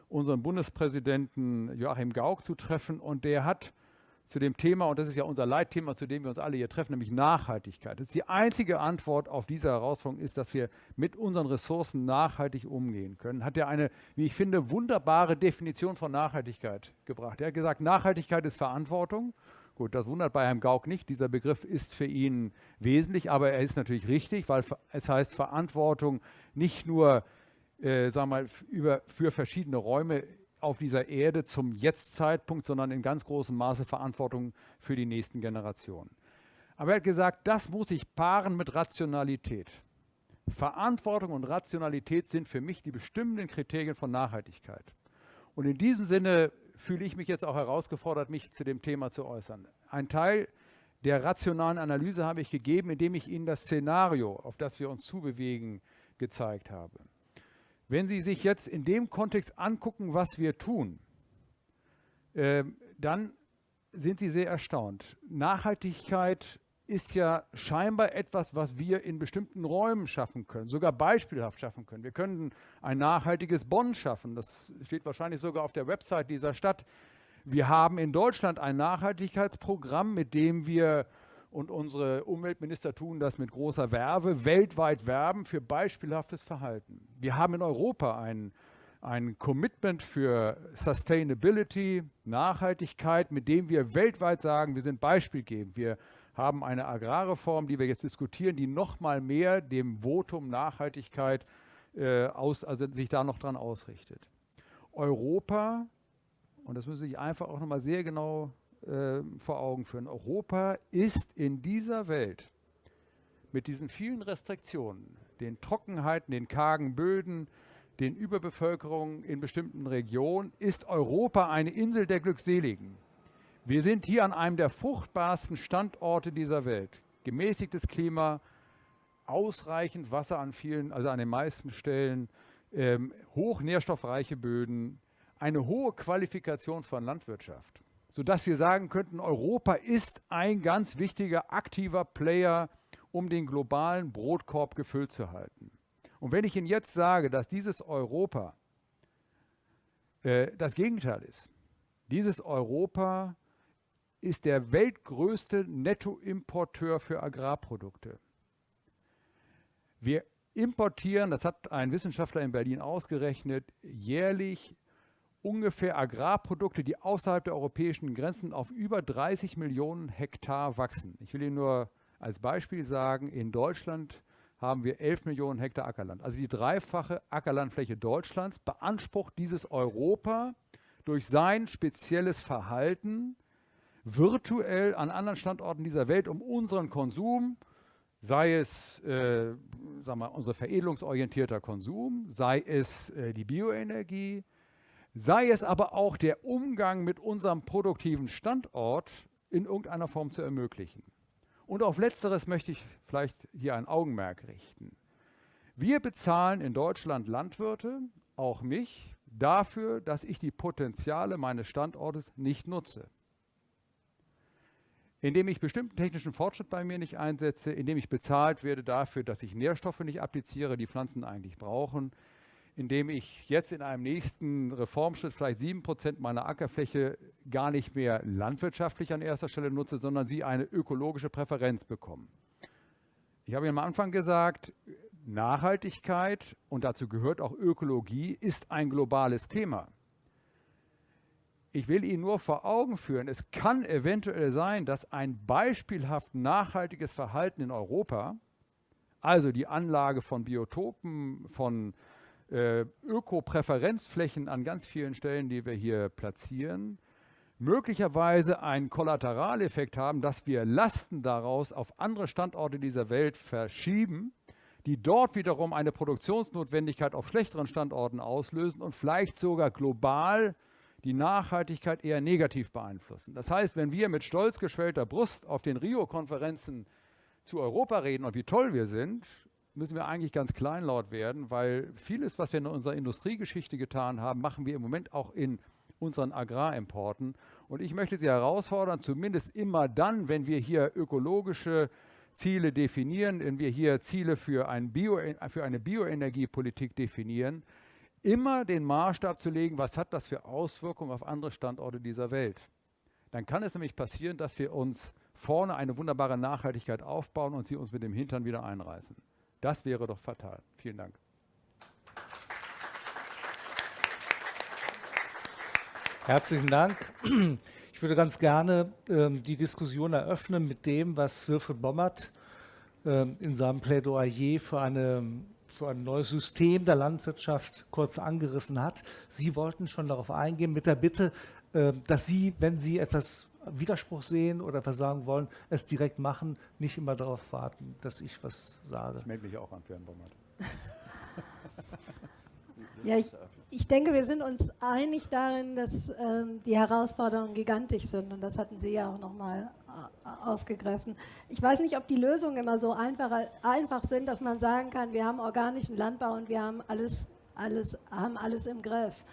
unseren Bundespräsidenten Joachim Gauck zu treffen und der hat zu dem Thema, und das ist ja unser Leitthema, zu dem wir uns alle hier treffen, nämlich Nachhaltigkeit. Das ist die einzige Antwort auf diese Herausforderung ist, dass wir mit unseren Ressourcen nachhaltig umgehen können. Hat er eine, wie ich finde, wunderbare Definition von Nachhaltigkeit gebracht. Er hat gesagt, Nachhaltigkeit ist Verantwortung. Gut, das wundert bei Herrn Gauck nicht. Dieser Begriff ist für ihn wesentlich, aber er ist natürlich richtig, weil es heißt Verantwortung nicht nur äh, sagen mal, über, für verschiedene Räume auf dieser Erde zum Jetzt-Zeitpunkt, sondern in ganz großem Maße Verantwortung für die nächsten Generationen. Aber er hat gesagt, das muss ich paaren mit Rationalität. Verantwortung und Rationalität sind für mich die bestimmenden Kriterien von Nachhaltigkeit. Und in diesem Sinne fühle ich mich jetzt auch herausgefordert, mich zu dem Thema zu äußern. Ein Teil der rationalen Analyse habe ich gegeben, indem ich Ihnen das Szenario, auf das wir uns zubewegen, gezeigt habe. Wenn Sie sich jetzt in dem Kontext angucken, was wir tun, äh, dann sind Sie sehr erstaunt. Nachhaltigkeit ist ja scheinbar etwas, was wir in bestimmten Räumen schaffen können, sogar beispielhaft schaffen können. Wir können ein nachhaltiges Bonn schaffen. Das steht wahrscheinlich sogar auf der Website dieser Stadt. Wir haben in Deutschland ein Nachhaltigkeitsprogramm, mit dem wir und unsere Umweltminister tun das mit großer Werbe, weltweit werben für beispielhaftes Verhalten. Wir haben in Europa ein, ein Commitment für Sustainability, Nachhaltigkeit, mit dem wir weltweit sagen, wir sind beispielgebend. Wir haben eine Agrarreform, die wir jetzt diskutieren, die noch mal mehr dem Votum Nachhaltigkeit äh, aus, also sich da noch dran ausrichtet. Europa, und das müssen Sie sich einfach auch noch mal sehr genau äh, vor Augen führen. Europa ist in dieser Welt mit diesen vielen Restriktionen, den Trockenheiten, den kargen Böden, den Überbevölkerungen in bestimmten Regionen, ist Europa eine Insel der Glückseligen. Wir sind hier an einem der fruchtbarsten Standorte dieser Welt. Gemäßigtes Klima, ausreichend Wasser an vielen, also an den meisten Stellen, ähm, hoch nährstoffreiche Böden, eine hohe Qualifikation von Landwirtschaft, sodass wir sagen könnten, Europa ist ein ganz wichtiger, aktiver Player, um den globalen Brotkorb gefüllt zu halten. Und wenn ich Ihnen jetzt sage, dass dieses Europa äh, das Gegenteil ist, dieses Europa ist der weltgrößte Nettoimporteur für Agrarprodukte. Wir importieren, das hat ein Wissenschaftler in Berlin ausgerechnet, jährlich ungefähr Agrarprodukte, die außerhalb der europäischen Grenzen auf über 30 Millionen Hektar wachsen. Ich will Ihnen nur als Beispiel sagen, in Deutschland haben wir 11 Millionen Hektar Ackerland. Also die dreifache Ackerlandfläche Deutschlands beansprucht dieses Europa durch sein spezielles Verhalten virtuell an anderen Standorten dieser Welt, um unseren Konsum sei es äh, sagen wir, unser veredelungsorientierter Konsum, sei es äh, die Bioenergie, sei es aber auch der Umgang mit unserem produktiven Standort in irgendeiner Form zu ermöglichen. Und auf letzteres möchte ich vielleicht hier ein Augenmerk richten. Wir bezahlen in Deutschland Landwirte, auch mich, dafür, dass ich die Potenziale meines Standortes nicht nutze indem ich bestimmten technischen Fortschritt bei mir nicht einsetze, indem ich bezahlt werde dafür, dass ich Nährstoffe nicht appliziere, die Pflanzen eigentlich brauchen, indem ich jetzt in einem nächsten Reformschritt vielleicht sieben Prozent meiner Ackerfläche gar nicht mehr landwirtschaftlich an erster Stelle nutze, sondern sie eine ökologische Präferenz bekommen. Ich habe Ihnen am Anfang gesagt, Nachhaltigkeit und dazu gehört auch Ökologie ist ein globales Thema. Ich will Ihnen nur vor Augen führen, es kann eventuell sein, dass ein beispielhaft nachhaltiges Verhalten in Europa, also die Anlage von Biotopen, von äh, Ökopräferenzflächen an ganz vielen Stellen, die wir hier platzieren, möglicherweise einen Kollateraleffekt haben, dass wir Lasten daraus auf andere Standorte dieser Welt verschieben, die dort wiederum eine Produktionsnotwendigkeit auf schlechteren Standorten auslösen und vielleicht sogar global die Nachhaltigkeit eher negativ beeinflussen. Das heißt, wenn wir mit stolz geschwellter Brust auf den Rio-Konferenzen zu Europa reden und wie toll wir sind, müssen wir eigentlich ganz kleinlaut werden, weil vieles, was wir in unserer Industriegeschichte getan haben, machen wir im Moment auch in unseren Agrarimporten. Und ich möchte Sie herausfordern, zumindest immer dann, wenn wir hier ökologische Ziele definieren, wenn wir hier Ziele für, ein Bio, für eine Bioenergiepolitik definieren, immer den Maßstab zu legen, was hat das für Auswirkungen auf andere Standorte dieser Welt. Dann kann es nämlich passieren, dass wir uns vorne eine wunderbare Nachhaltigkeit aufbauen und sie uns mit dem Hintern wieder einreißen. Das wäre doch fatal. Vielen Dank. Herzlichen Dank. Ich würde ganz gerne ähm, die Diskussion eröffnen mit dem, was Wilfried Bommert ähm, in seinem Plädoyer für eine für ein neues System der Landwirtschaft kurz angerissen hat. Sie wollten schon darauf eingehen mit der Bitte, ähm, dass Sie, wenn Sie etwas Widerspruch sehen oder versagen wollen, es direkt machen, nicht immer darauf warten, dass ich was sage. Ich melde mich auch an, Björn Bommert. (laughs) ja, ich, ich denke, wir sind uns einig darin, dass ähm, die Herausforderungen gigantisch sind und das hatten Sie ja auch nochmal äh, aufgegriffen. Ich weiß nicht, ob die Lösungen immer so einfach, einfach sind, dass man sagen kann, wir haben organischen Landbau und wir haben alles, alles, haben alles im Griff.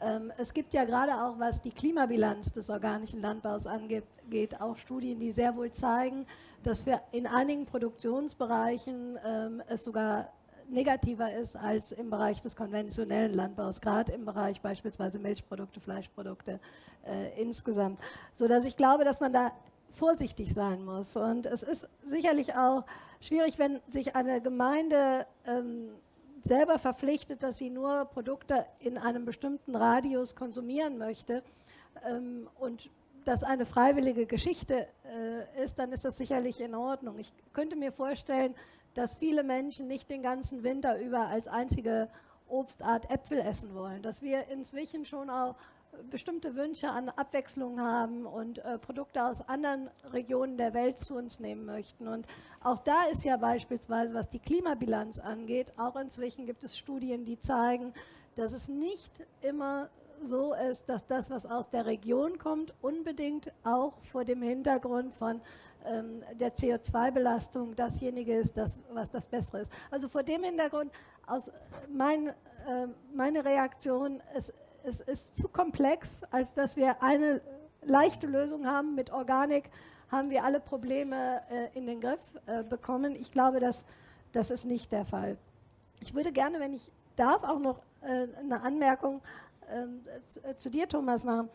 Ähm, es gibt ja gerade auch, was die Klimabilanz des organischen Landbaus angeht, auch Studien, die sehr wohl zeigen, dass wir in einigen Produktionsbereichen ähm, es sogar negativer ist als im Bereich des konventionellen Landbaus, gerade im Bereich beispielsweise Milchprodukte, Fleischprodukte äh, insgesamt. Sodass ich glaube, dass man da vorsichtig sein muss. Und es ist sicherlich auch schwierig, wenn sich eine Gemeinde ähm, selber verpflichtet, dass sie nur Produkte in einem bestimmten Radius konsumieren möchte ähm, und das eine freiwillige Geschichte äh, ist, dann ist das sicherlich in Ordnung. Ich könnte mir vorstellen, dass viele Menschen nicht den ganzen Winter über als einzige Obstart Äpfel essen wollen, dass wir inzwischen schon auch bestimmte Wünsche an Abwechslung haben und äh, Produkte aus anderen Regionen der Welt zu uns nehmen möchten. Und auch da ist ja beispielsweise, was die Klimabilanz angeht, auch inzwischen gibt es Studien, die zeigen, dass es nicht immer so ist, dass das, was aus der Region kommt, unbedingt auch vor dem Hintergrund von ähm, der CO2-Belastung dasjenige ist, das, was das Bessere ist. Also vor dem Hintergrund, aus mein, äh, meine Reaktion, es, es ist zu komplex, als dass wir eine leichte Lösung haben. Mit Organik haben wir alle Probleme äh, in den Griff äh, bekommen. Ich glaube, dass das ist nicht der Fall. Ich würde gerne, wenn ich darf, auch noch äh, eine Anmerkung ähm, zu, äh, zu, dir, Thomas, machen.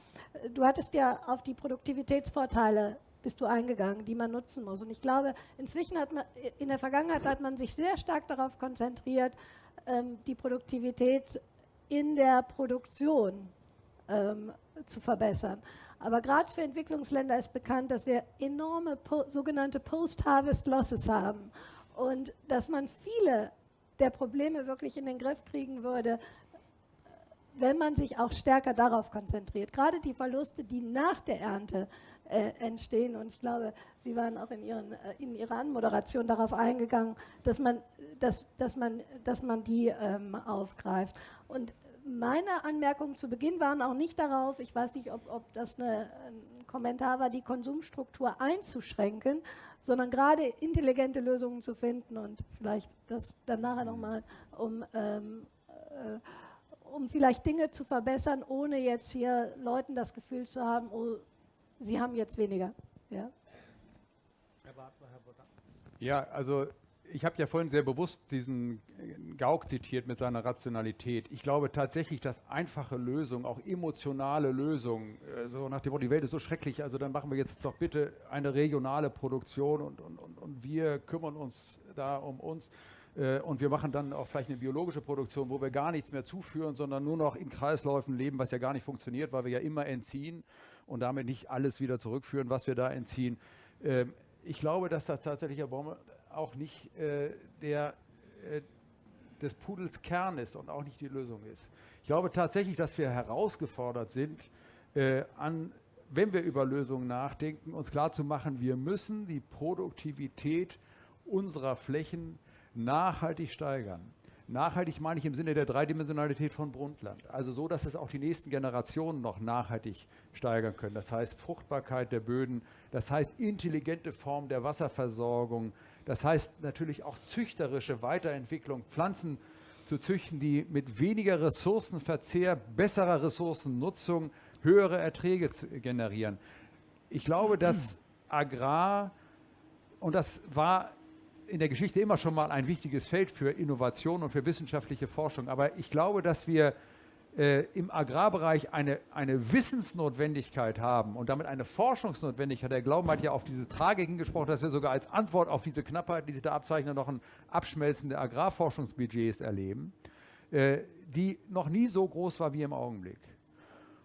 Du hattest ja auf die Produktivitätsvorteile bist du eingegangen, die man nutzen muss. Und ich glaube, inzwischen hat man, in der Vergangenheit hat man sich sehr stark darauf konzentriert, ähm, die Produktivität in der Produktion ähm, zu verbessern. Aber gerade für Entwicklungsländer ist bekannt, dass wir enorme po sogenannte Post-Harvest Losses haben und dass man viele der Probleme wirklich in den Griff kriegen würde, wenn man sich auch stärker darauf konzentriert. Gerade die Verluste, die nach der Ernte äh, entstehen. Und ich glaube, Sie waren auch in, Ihren, äh, in Ihrer Anmoderation darauf eingegangen, dass man, dass, dass man, dass man die ähm, aufgreift. Und meine Anmerkungen zu Beginn waren auch nicht darauf, ich weiß nicht, ob, ob das eine, ein Kommentar war, die Konsumstruktur einzuschränken, sondern gerade intelligente Lösungen zu finden und vielleicht das dann nachher nochmal um, ähm, äh, um vielleicht Dinge zu verbessern, ohne jetzt hier Leuten das Gefühl zu haben, oh, sie haben jetzt weniger. Ja, ja also ich habe ja vorhin sehr bewusst diesen Gauck zitiert mit seiner Rationalität. Ich glaube tatsächlich, dass einfache Lösungen, auch emotionale Lösungen, äh, so nach dem Motto, die Welt ist so schrecklich, also dann machen wir jetzt doch bitte eine regionale Produktion und, und, und, und wir kümmern uns da um uns. Äh, und wir machen dann auch vielleicht eine biologische Produktion, wo wir gar nichts mehr zuführen, sondern nur noch in Kreisläufen leben, was ja gar nicht funktioniert, weil wir ja immer entziehen und damit nicht alles wieder zurückführen, was wir da entziehen. Ähm, ich glaube, dass das tatsächlich auch nicht äh, der, äh, des Pudels Kern ist und auch nicht die Lösung ist. Ich glaube tatsächlich, dass wir herausgefordert sind, äh, an, wenn wir über Lösungen nachdenken, uns klarzumachen, wir müssen die Produktivität unserer Flächen nachhaltig steigern. Nachhaltig meine ich im Sinne der Dreidimensionalität von Brundtland. Also so, dass es auch die nächsten Generationen noch nachhaltig steigern können. Das heißt Fruchtbarkeit der Böden, das heißt intelligente Form der Wasserversorgung, das heißt natürlich auch züchterische Weiterentwicklung, Pflanzen zu züchten, die mit weniger Ressourcenverzehr, besserer Ressourcennutzung höhere Erträge generieren. Ich glaube, dass Agrar, und das war in der Geschichte immer schon mal ein wichtiges Feld für Innovation und für wissenschaftliche Forschung. Aber ich glaube, dass wir äh, im Agrarbereich eine, eine Wissensnotwendigkeit haben und damit eine Forschungsnotwendigkeit. Der Glauben hat ja auf diese Tragiken gesprochen, dass wir sogar als Antwort auf diese Knappheit, die sich da abzeichnen, noch ein Abschmelzen der Agrarforschungsbudgets erleben, äh, die noch nie so groß war wie im Augenblick.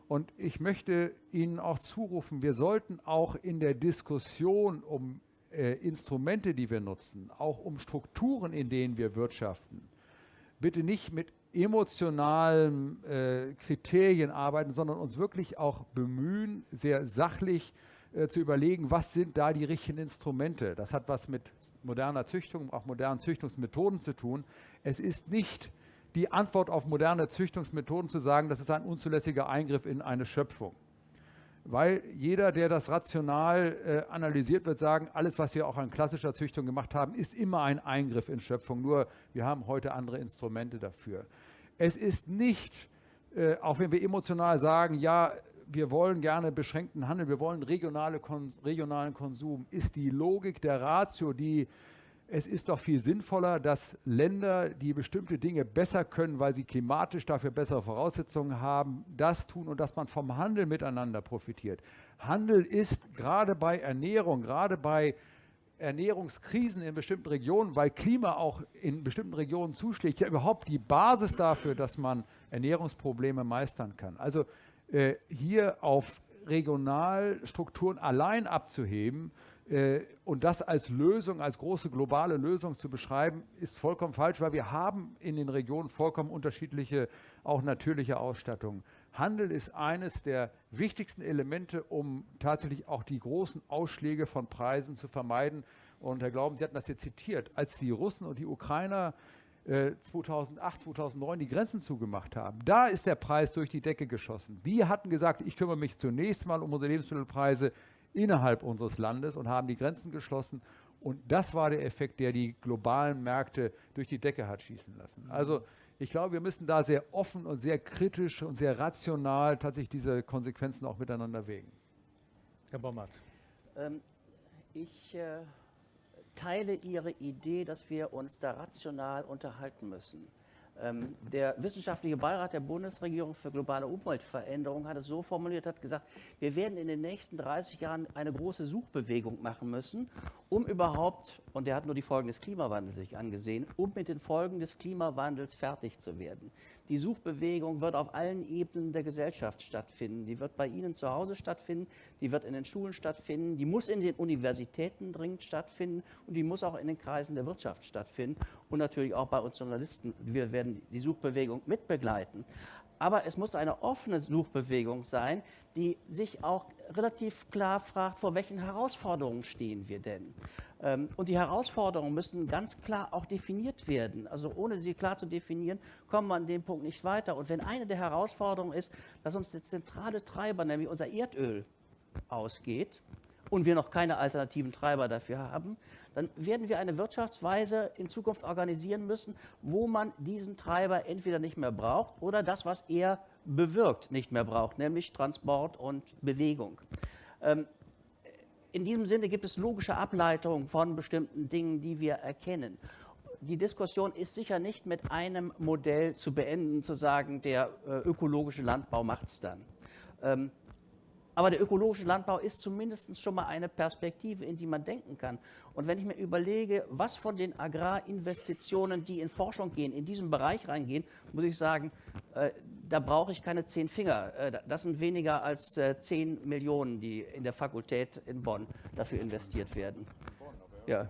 Und ich möchte Ihnen auch zurufen, wir sollten auch in der Diskussion um äh, Instrumente, die wir nutzen, auch um Strukturen, in denen wir wirtschaften, bitte nicht mit emotionalen äh, Kriterien arbeiten, sondern uns wirklich auch bemühen, sehr sachlich äh, zu überlegen, was sind da die richtigen Instrumente. Das hat was mit moderner Züchtung, auch modernen Züchtungsmethoden zu tun. Es ist nicht die Antwort auf moderne Züchtungsmethoden zu sagen, das ist ein unzulässiger Eingriff in eine Schöpfung weil jeder, der das rational äh, analysiert, wird sagen, alles, was wir auch an klassischer Züchtung gemacht haben, ist immer ein Eingriff in Schöpfung, nur wir haben heute andere Instrumente dafür. Es ist nicht, äh, auch wenn wir emotional sagen, ja, wir wollen gerne beschränkten Handel, wir wollen regionale, regionalen Konsum, ist die Logik der Ratio, die es ist doch viel sinnvoller, dass Länder, die bestimmte Dinge besser können, weil sie klimatisch dafür bessere Voraussetzungen haben, das tun und dass man vom Handel miteinander profitiert. Handel ist gerade bei Ernährung, gerade bei Ernährungskrisen in bestimmten Regionen, weil Klima auch in bestimmten Regionen zuschlägt, ja überhaupt die Basis dafür, dass man Ernährungsprobleme meistern kann. Also äh, hier auf Regionalstrukturen allein abzuheben, und das als Lösung, als große globale Lösung zu beschreiben, ist vollkommen falsch, weil wir haben in den Regionen vollkommen unterschiedliche, auch natürliche Ausstattungen. Handel ist eines der wichtigsten Elemente, um tatsächlich auch die großen Ausschläge von Preisen zu vermeiden. Und Herr Glauben, Sie hatten das jetzt zitiert, als die Russen und die Ukrainer 2008, äh, 2009 die Grenzen zugemacht haben, da ist der Preis durch die Decke geschossen. Wir hatten gesagt, ich kümmere mich zunächst mal um unsere Lebensmittelpreise innerhalb unseres Landes und haben die Grenzen geschlossen. Und das war der Effekt, der die globalen Märkte durch die Decke hat schießen lassen. Also ich glaube, wir müssen da sehr offen und sehr kritisch und sehr rational tatsächlich diese Konsequenzen auch miteinander wägen. Herr Bommert. Ähm, ich äh, teile Ihre Idee, dass wir uns da rational unterhalten müssen. Ähm, der wissenschaftliche Beirat der Bundesregierung für globale Umweltveränderung hat es so formuliert, hat gesagt, wir werden in den nächsten 30 Jahren eine große Suchbewegung machen müssen, um überhaupt, und er hat nur die Folgen des Klimawandels sich angesehen, um mit den Folgen des Klimawandels fertig zu werden. Die Suchbewegung wird auf allen Ebenen der Gesellschaft stattfinden. Die wird bei Ihnen zu Hause stattfinden, die wird in den Schulen stattfinden, die muss in den Universitäten dringend stattfinden und die muss auch in den Kreisen der Wirtschaft stattfinden und natürlich auch bei uns Journalisten. Wir werden die Suchbewegung mitbegleiten. Aber es muss eine offene Suchbewegung sein, die sich auch relativ klar fragt, vor welchen Herausforderungen stehen wir denn? Ähm, und die Herausforderungen müssen ganz klar auch definiert werden. Also ohne sie klar zu definieren, kommen wir an dem Punkt nicht weiter. Und wenn eine der Herausforderungen ist, dass uns der zentrale Treiber, nämlich unser Erdöl, ausgeht und wir noch keine alternativen Treiber dafür haben, dann werden wir eine Wirtschaftsweise in Zukunft organisieren müssen, wo man diesen Treiber entweder nicht mehr braucht oder das, was er bewirkt, nicht mehr braucht, nämlich Transport und Bewegung. Ähm, in diesem Sinne gibt es logische Ableitungen von bestimmten Dingen, die wir erkennen. Die Diskussion ist sicher nicht mit einem Modell zu beenden, zu sagen, der äh, ökologische Landbau macht es dann. Ähm, aber der ökologische Landbau ist zumindest schon mal eine Perspektive, in die man denken kann. Und wenn ich mir überlege, was von den Agrarinvestitionen, die in Forschung gehen, in diesen Bereich reingehen, muss ich sagen, äh, da brauche ich keine zehn Finger. Äh, das sind weniger als äh, zehn Millionen, die in der Fakultät in Bonn dafür investiert werden. Ja.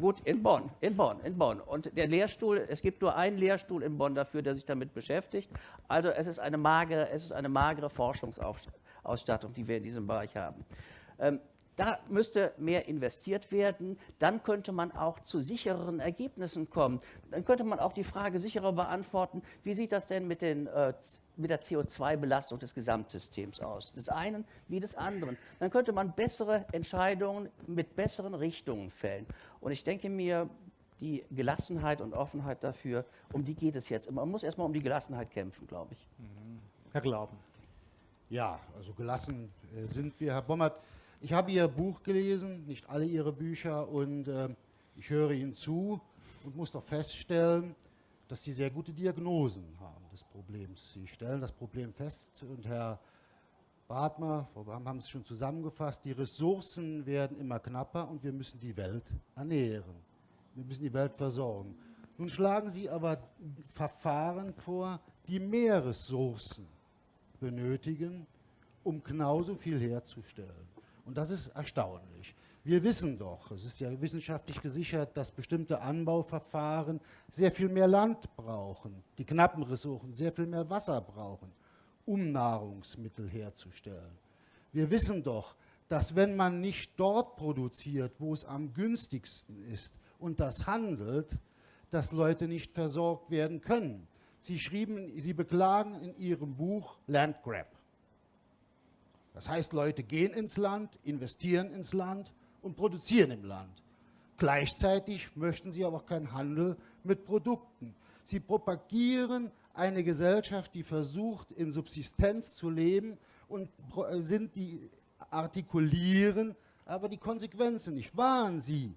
Gut, in Bonn, in Bonn, in Bonn. Und der Lehrstuhl, es gibt nur einen Lehrstuhl in Bonn dafür, der sich damit beschäftigt. Also es ist eine magere, es ist eine magere Forschungsausstattung, die wir in diesem Bereich haben. Ähm, da müsste mehr investiert werden. Dann könnte man auch zu sichereren Ergebnissen kommen. Dann könnte man auch die Frage sicherer beantworten, wie sieht das denn mit, den, äh, mit der CO2-Belastung des Gesamtsystems aus? Des einen wie des anderen. Dann könnte man bessere Entscheidungen mit besseren Richtungen fällen. Und ich denke mir, die Gelassenheit und Offenheit dafür, um die geht es jetzt. Man muss erstmal um die Gelassenheit kämpfen, glaube ich. Mhm. Herr Glauben. Ja, also gelassen äh, sind wir. Herr Bommert, ich habe Ihr Buch gelesen, nicht alle Ihre Bücher, und äh, ich höre Ihnen zu und muss doch feststellen, dass Sie sehr gute Diagnosen haben des Problems. Sie stellen das Problem fest und Herr Bartmer, Frau Bram haben es schon zusammengefasst, die Ressourcen werden immer knapper und wir müssen die Welt ernähren. Wir müssen die Welt versorgen. Nun schlagen Sie aber Verfahren vor, die mehr Ressourcen benötigen, um genauso viel herzustellen. Und das ist erstaunlich. Wir wissen doch, es ist ja wissenschaftlich gesichert, dass bestimmte Anbauverfahren sehr viel mehr Land brauchen, die knappen Ressourcen sehr viel mehr Wasser brauchen, um Nahrungsmittel herzustellen. Wir wissen doch, dass wenn man nicht dort produziert, wo es am günstigsten ist und das handelt, dass Leute nicht versorgt werden können. Sie schrieben, Sie beklagen in Ihrem Buch Landgrab. Das heißt, Leute gehen ins Land, investieren ins Land und produzieren im Land. Gleichzeitig möchten sie aber keinen Handel mit Produkten. Sie propagieren eine Gesellschaft, die versucht, in Subsistenz zu leben und äh, sind die artikulieren, aber die Konsequenzen nicht. Waren sie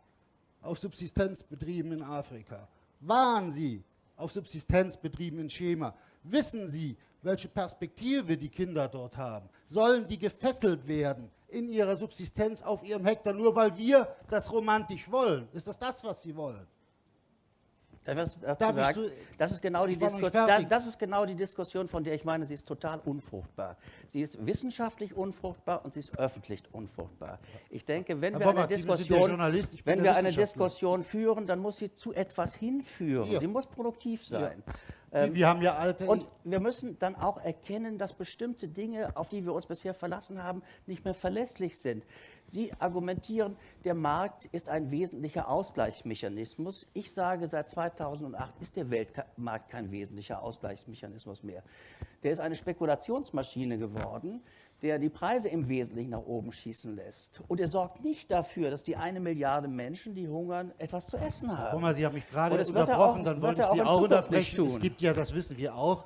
auf Subsistenzbetrieben in Afrika? Waren sie auf Subsistenzbetrieben in Schema? Wissen Sie, welche Perspektive die Kinder dort haben. Sollen die gefesselt werden in ihrer Subsistenz auf ihrem Hektar, nur weil wir das romantisch wollen? Ist das das, was sie wollen? Darf das, ist genau die da, das ist genau die Diskussion, von der ich meine, sie ist total unfruchtbar. Sie ist wissenschaftlich unfruchtbar und sie ist öffentlich unfruchtbar. Ich denke, wenn wir eine, Diskussion, wenn wir eine Diskussion führen, dann muss sie zu etwas hinführen. Ja. Sie muss produktiv sein. Ja. Ähm, wir haben ja alte. Und wir müssen dann auch erkennen, dass bestimmte Dinge, auf die wir uns bisher verlassen haben, nicht mehr verlässlich sind. Sie argumentieren, der Markt ist ein wesentlicher Ausgleichsmechanismus. Ich sage, seit 2008 ist der Weltmarkt kein wesentlicher Ausgleichsmechanismus mehr. Der ist eine Spekulationsmaschine geworden, der die Preise im Wesentlichen nach oben schießen lässt. Und er sorgt nicht dafür, dass die eine Milliarde Menschen, die hungern, etwas zu essen haben. Guck mal, Sie haben mich gerade unterbrochen, auch, dann wollte ich Sie auch unterbrechen. Es gibt ja, das wissen wir auch,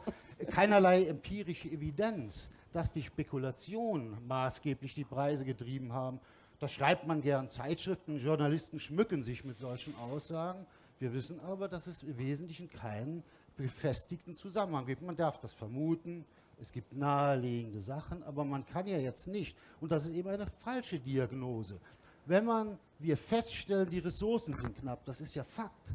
keinerlei empirische Evidenz, dass die Spekulation maßgeblich die Preise getrieben haben. Das schreibt man gern. Zeitschriften, Journalisten schmücken sich mit solchen Aussagen. Wir wissen aber, dass es im Wesentlichen keinen befestigten Zusammenhang gibt. Man darf das vermuten, es gibt naheliegende Sachen, aber man kann ja jetzt nicht, und das ist eben eine falsche Diagnose, wenn man, wir feststellen, die Ressourcen sind knapp, das ist ja Fakt.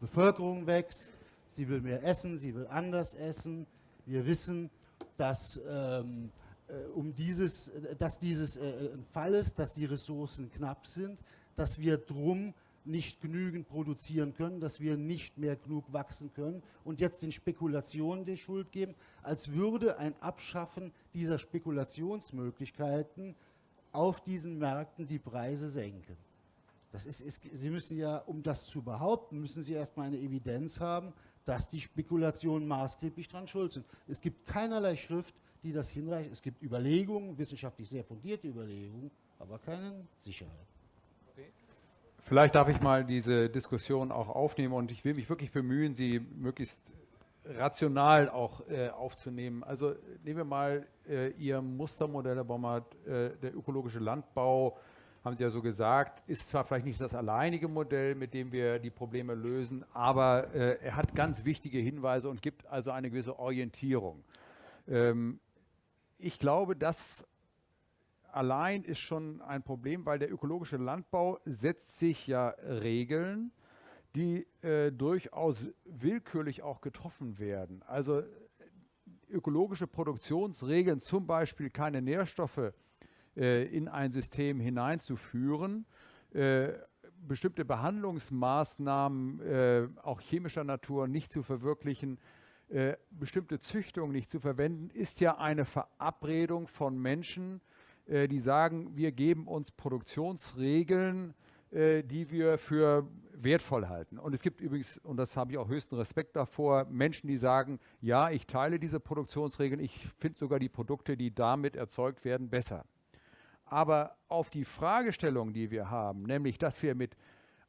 Bevölkerung wächst, sie will mehr essen, sie will anders essen. Wir wissen, dass, ähm, äh, um dieses, dass dieses äh, ein Fall ist, dass die Ressourcen knapp sind, dass wir drum nicht genügend produzieren können, dass wir nicht mehr genug wachsen können und jetzt den Spekulationen die Schuld geben, als würde ein Abschaffen dieser Spekulationsmöglichkeiten auf diesen Märkten die Preise senken. Das ist, ist, Sie müssen ja, um das zu behaupten, müssen Sie erstmal eine Evidenz haben, dass die Spekulationen maßgeblich daran schuld sind. Es gibt keinerlei Schrift, die das hinreicht. Es gibt Überlegungen, wissenschaftlich sehr fundierte Überlegungen, aber keine Sicherheit. Vielleicht darf ich mal diese Diskussion auch aufnehmen und ich will mich wirklich bemühen, sie möglichst rational auch äh, aufzunehmen. Also nehmen wir mal äh, Ihr Mustermodell, Herr Bommert, äh, der ökologische Landbau, haben Sie ja so gesagt, ist zwar vielleicht nicht das alleinige Modell, mit dem wir die Probleme lösen, aber äh, er hat ganz wichtige Hinweise und gibt also eine gewisse Orientierung. Ähm, ich glaube, dass allein ist schon ein Problem, weil der ökologische Landbau setzt sich ja Regeln, die äh, durchaus willkürlich auch getroffen werden. Also ökologische Produktionsregeln, zum Beispiel keine Nährstoffe äh, in ein System hineinzuführen, äh, bestimmte Behandlungsmaßnahmen äh, auch chemischer Natur nicht zu verwirklichen, äh, bestimmte Züchtungen nicht zu verwenden, ist ja eine Verabredung von Menschen, äh, die sagen, wir geben uns Produktionsregeln, äh, die wir für wertvoll halten. Und es gibt übrigens, und das habe ich auch höchsten Respekt davor, Menschen, die sagen, ja, ich teile diese Produktionsregeln, ich finde sogar die Produkte, die damit erzeugt werden, besser. Aber auf die Fragestellung, die wir haben, nämlich, dass wir mit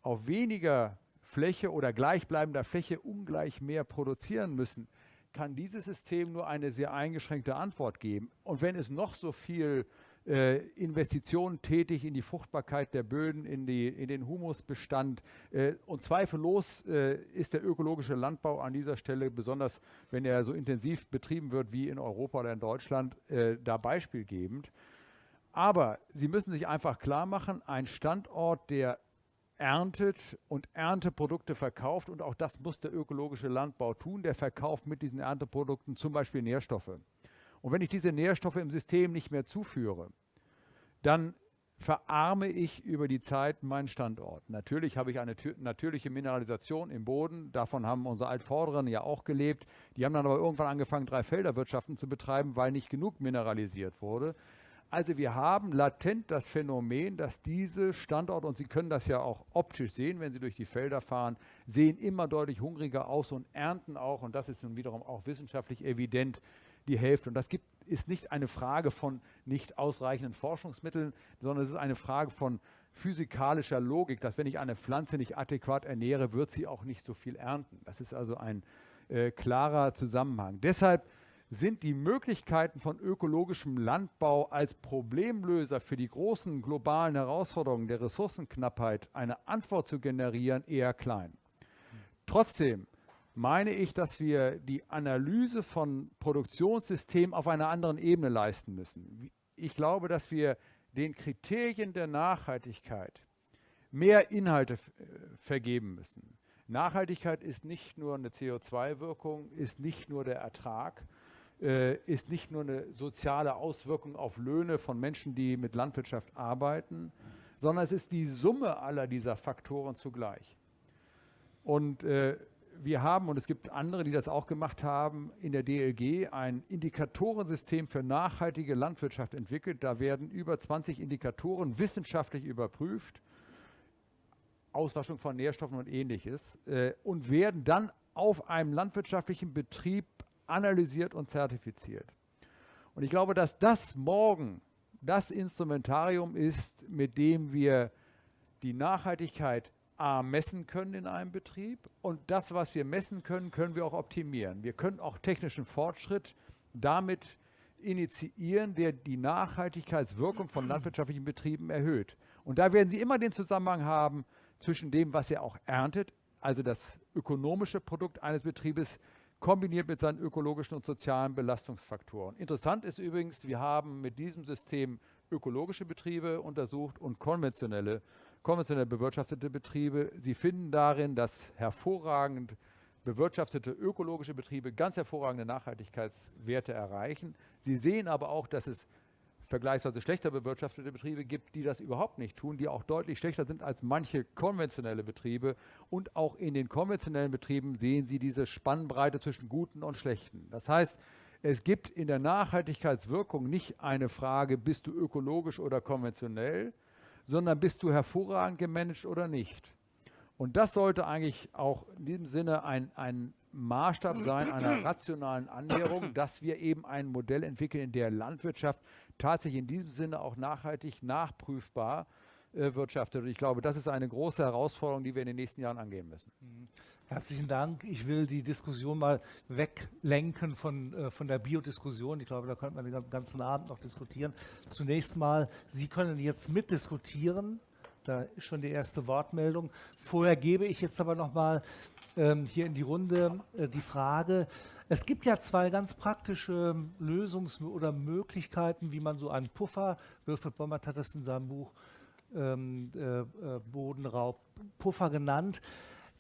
auf weniger Fläche oder gleichbleibender Fläche ungleich mehr produzieren müssen, kann dieses System nur eine sehr eingeschränkte Antwort geben. Und wenn es noch so viel äh, Investitionen tätig in die Fruchtbarkeit der Böden, in, die, in den Humusbestand. Äh, und zweifellos äh, ist der ökologische Landbau an dieser Stelle, besonders wenn er so intensiv betrieben wird wie in Europa oder in Deutschland, äh, da beispielgebend. Aber Sie müssen sich einfach klar machen, ein Standort, der erntet und Ernteprodukte verkauft, und auch das muss der ökologische Landbau tun, der verkauft mit diesen Ernteprodukten zum Beispiel Nährstoffe. Und wenn ich diese Nährstoffe im System nicht mehr zuführe, dann verarme ich über die Zeit meinen Standort. Natürlich habe ich eine natürliche Mineralisation im Boden, davon haben unsere Altvorderen ja auch gelebt. Die haben dann aber irgendwann angefangen, drei Felderwirtschaften zu betreiben, weil nicht genug mineralisiert wurde. Also wir haben latent das Phänomen, dass diese Standorte, und Sie können das ja auch optisch sehen, wenn Sie durch die Felder fahren, sehen immer deutlich hungriger aus und ernten auch, und das ist nun wiederum auch wissenschaftlich evident, die Hälfte. Und das gibt, ist nicht eine Frage von nicht ausreichenden Forschungsmitteln, sondern es ist eine Frage von physikalischer Logik, dass wenn ich eine Pflanze nicht adäquat ernähre, wird sie auch nicht so viel ernten. Das ist also ein äh, klarer Zusammenhang. Deshalb sind die Möglichkeiten von ökologischem Landbau als Problemlöser für die großen globalen Herausforderungen der Ressourcenknappheit eine Antwort zu generieren eher klein. Trotzdem meine ich, dass wir die Analyse von Produktionssystemen auf einer anderen Ebene leisten müssen. Ich glaube, dass wir den Kriterien der Nachhaltigkeit mehr Inhalte äh, vergeben müssen. Nachhaltigkeit ist nicht nur eine CO2-Wirkung, ist nicht nur der Ertrag, äh, ist nicht nur eine soziale Auswirkung auf Löhne von Menschen, die mit Landwirtschaft arbeiten, sondern es ist die Summe aller dieser Faktoren zugleich. Und äh, wir haben, und es gibt andere, die das auch gemacht haben, in der DLG ein Indikatorensystem für nachhaltige Landwirtschaft entwickelt. Da werden über 20 Indikatoren wissenschaftlich überprüft, Auswaschung von Nährstoffen und ähnliches, äh, und werden dann auf einem landwirtschaftlichen Betrieb analysiert und zertifiziert. Und ich glaube, dass das morgen das Instrumentarium ist, mit dem wir die Nachhaltigkeit A, messen können in einem Betrieb und das, was wir messen können, können wir auch optimieren. Wir können auch technischen Fortschritt damit initiieren, der die Nachhaltigkeitswirkung von landwirtschaftlichen Betrieben erhöht. Und da werden Sie immer den Zusammenhang haben zwischen dem, was er auch erntet, also das ökonomische Produkt eines Betriebes, kombiniert mit seinen ökologischen und sozialen Belastungsfaktoren. Interessant ist übrigens, wir haben mit diesem System ökologische Betriebe untersucht und konventionelle, konventionell bewirtschaftete Betriebe. Sie finden darin, dass hervorragend bewirtschaftete ökologische Betriebe ganz hervorragende Nachhaltigkeitswerte erreichen. Sie sehen aber auch, dass es vergleichsweise schlechter bewirtschaftete Betriebe gibt, die das überhaupt nicht tun, die auch deutlich schlechter sind als manche konventionelle Betriebe. Und auch in den konventionellen Betrieben sehen Sie diese Spannbreite zwischen guten und schlechten. Das heißt, es gibt in der Nachhaltigkeitswirkung nicht eine Frage, bist du ökologisch oder konventionell, sondern bist du hervorragend gemanagt oder nicht. Und das sollte eigentlich auch in diesem Sinne ein, ein Maßstab sein einer (clears throat) rationalen Annäherung, dass wir eben ein Modell entwickeln, in der Landwirtschaft tatsächlich in diesem Sinne auch nachhaltig nachprüfbar äh, wirtschaftet. Und ich glaube, das ist eine große Herausforderung, die wir in den nächsten Jahren angehen müssen. Herzlichen Dank. Ich will die Diskussion mal weglenken von, äh, von der Biodiskussion. Ich glaube, da könnte man den ganzen Abend noch diskutieren. Zunächst mal, Sie können jetzt mitdiskutieren. Da ist schon die erste Wortmeldung. Vorher gebe ich jetzt aber noch mal ähm, hier in die Runde äh, die Frage, es gibt ja zwei ganz praktische Lösungs- oder Möglichkeiten, wie man so einen Puffer, Wilfried Bommert hat das in seinem Buch ähm, äh, äh, Bodenraub, Puffer genannt.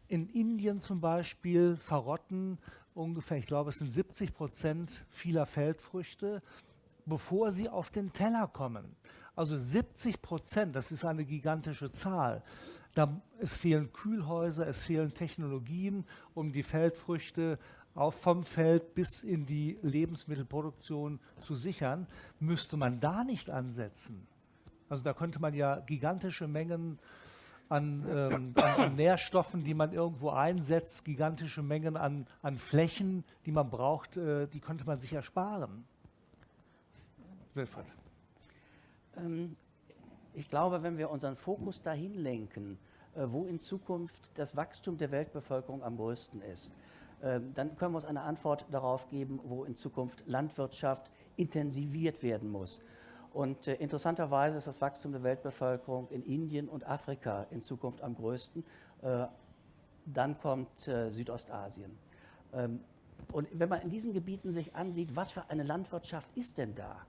In Indien zum Beispiel verrotten ungefähr, ich glaube, es sind 70 Prozent vieler Feldfrüchte, bevor sie auf den Teller kommen. Also 70 Prozent, das ist eine gigantische Zahl. Da, es fehlen Kühlhäuser, es fehlen Technologien, um die Feldfrüchte auch vom Feld bis in die Lebensmittelproduktion zu sichern. Müsste man da nicht ansetzen? Also da könnte man ja gigantische Mengen an, ähm, an, Nährstoffen, die man irgendwo einsetzt, gigantische Mengen an, an Flächen, die man braucht, äh, die könnte man sich ersparen. Wilfried. Ähm, ich glaube, wenn wir unseren Fokus dahin lenken, äh, wo in Zukunft das Wachstum der Weltbevölkerung am größten ist, äh, dann können wir uns eine Antwort darauf geben, wo in Zukunft Landwirtschaft intensiviert werden muss. Und äh, interessanterweise ist das Wachstum der Weltbevölkerung in Indien und Afrika in Zukunft am größten. dann kommt Südostasien. Ähm, und wenn man in diesen Gebieten sich ansieht, was für eine Landwirtschaft ist denn da?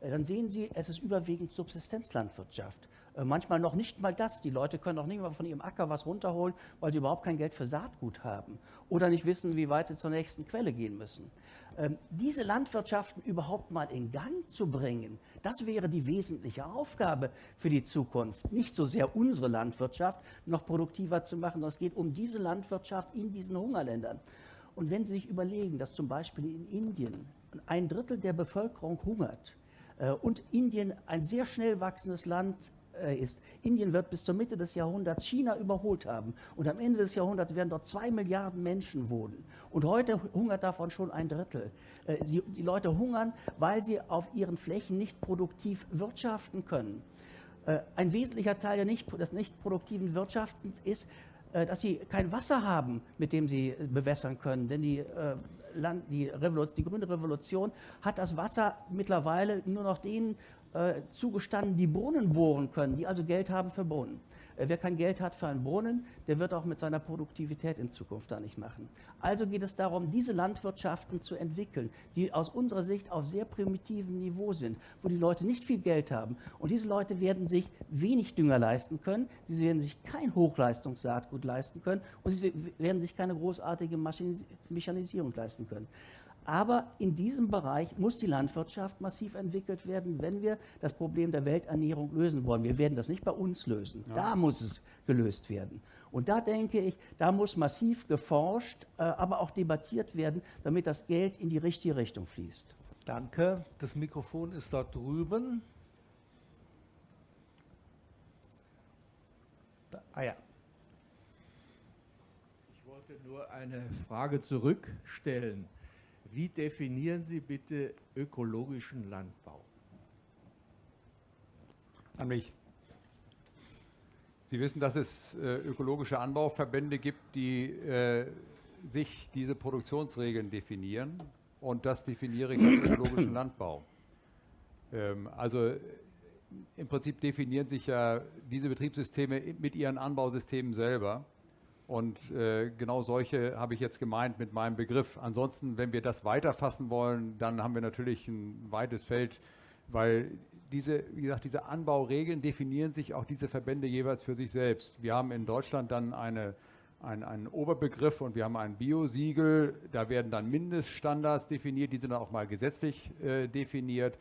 Äh, dann sehen Sie, es ist überwiegend Subsistenzlandwirtschaft. Äh, manchmal noch nicht mal das. Die Leute können noch nicht mal von ihrem Acker was runterholen, weil sie überhaupt kein Geld für Saatgut haben oder nicht wissen, wie weit sie zur nächsten Quelle gehen müssen. Ähm, diese Landwirtschaften überhaupt mal in Gang zu bringen, das wäre die wesentliche Aufgabe für die Zukunft. Nicht so sehr unsere Landwirtschaft noch produktiver zu machen, sondern es geht um diese Landwirtschaft in diesen Hungerländern. Und wenn Sie sich überlegen, dass zum Beispiel in Indien ein Drittel der Bevölkerung hungert, äh, und Indien ein sehr schnell wachsendes Land ist. Indien wird bis zur Mitte des Jahrhunderts China überholt haben. Und am Ende des Jahrhunderts werden dort zwei Milliarden Menschen wohnen. Und heute hungert davon schon ein Drittel. Äh, die Leute hungern, weil sie auf ihren Flächen nicht produktiv wirtschaften können. Ein wesentlicher Teil des nicht produktiven Wirtschaftens ist, dass sie kein Wasser haben, mit dem sie bewässern können. Denn die Land, die, die, grüne Revolution hat das Wasser mittlerweile nur noch denen äh, zugestanden, die Brunnen bohren können, die also Geld haben für Brunnen. Äh, wer kein Geld hat für einen Brunnen, der wird auch mit seiner Produktivität in Zukunft da nicht machen. Also geht es darum, diese Landwirtschaften zu entwickeln, die aus unserer Sicht auf sehr primitivem Niveau sind, wo die Leute nicht viel Geld haben. Und diese Leute werden sich wenig Dünger leisten können, sie werden sich kein Hochleistungssaatgut leisten können und sie werden sich keine großartige Mechanisierung leisten können. Aber in diesem Bereich muss die Landwirtschaft massiv entwickelt werden, wenn wir das Problem der Welternährung lösen wollen. Wir werden das nicht bei uns lösen. Ja. Da muss es gelöst werden. Und da denke ich, da muss massiv geforscht, äh, aber auch debattiert werden, damit das Geld in die richtige Richtung fließt. Danke. Das Mikrofon ist dort drüben. Ah ja. Ich wollte nur eine Frage zurückstellen. Wie definieren Sie bitte ökologischen Landbau? An mich. Sie wissen, dass es äh, ökologische Anbauverbände gibt, die äh, sich diese Produktionsregeln definieren. Und das definiere ich als ökologischen (clears throat) Landbau. Ähm, also im Prinzip definieren sich ja diese Betriebssysteme mit ihren Anbausystemen selber. Und äh, genau solche habe ich jetzt gemeint mit meinem Begriff. Ansonsten, wenn wir das weiterfassen wollen, dann haben wir natürlich ein weites Feld, weil diese, wie gesagt, diese Anbauregeln definieren sich auch diese Verbände jeweils für sich selbst. Wir haben in Deutschland dann eine, ein, einen Oberbegriff und wir haben ein Biosiegel. Da werden dann Mindeststandards definiert, die sind dann auch mal gesetzlich äh, definiert.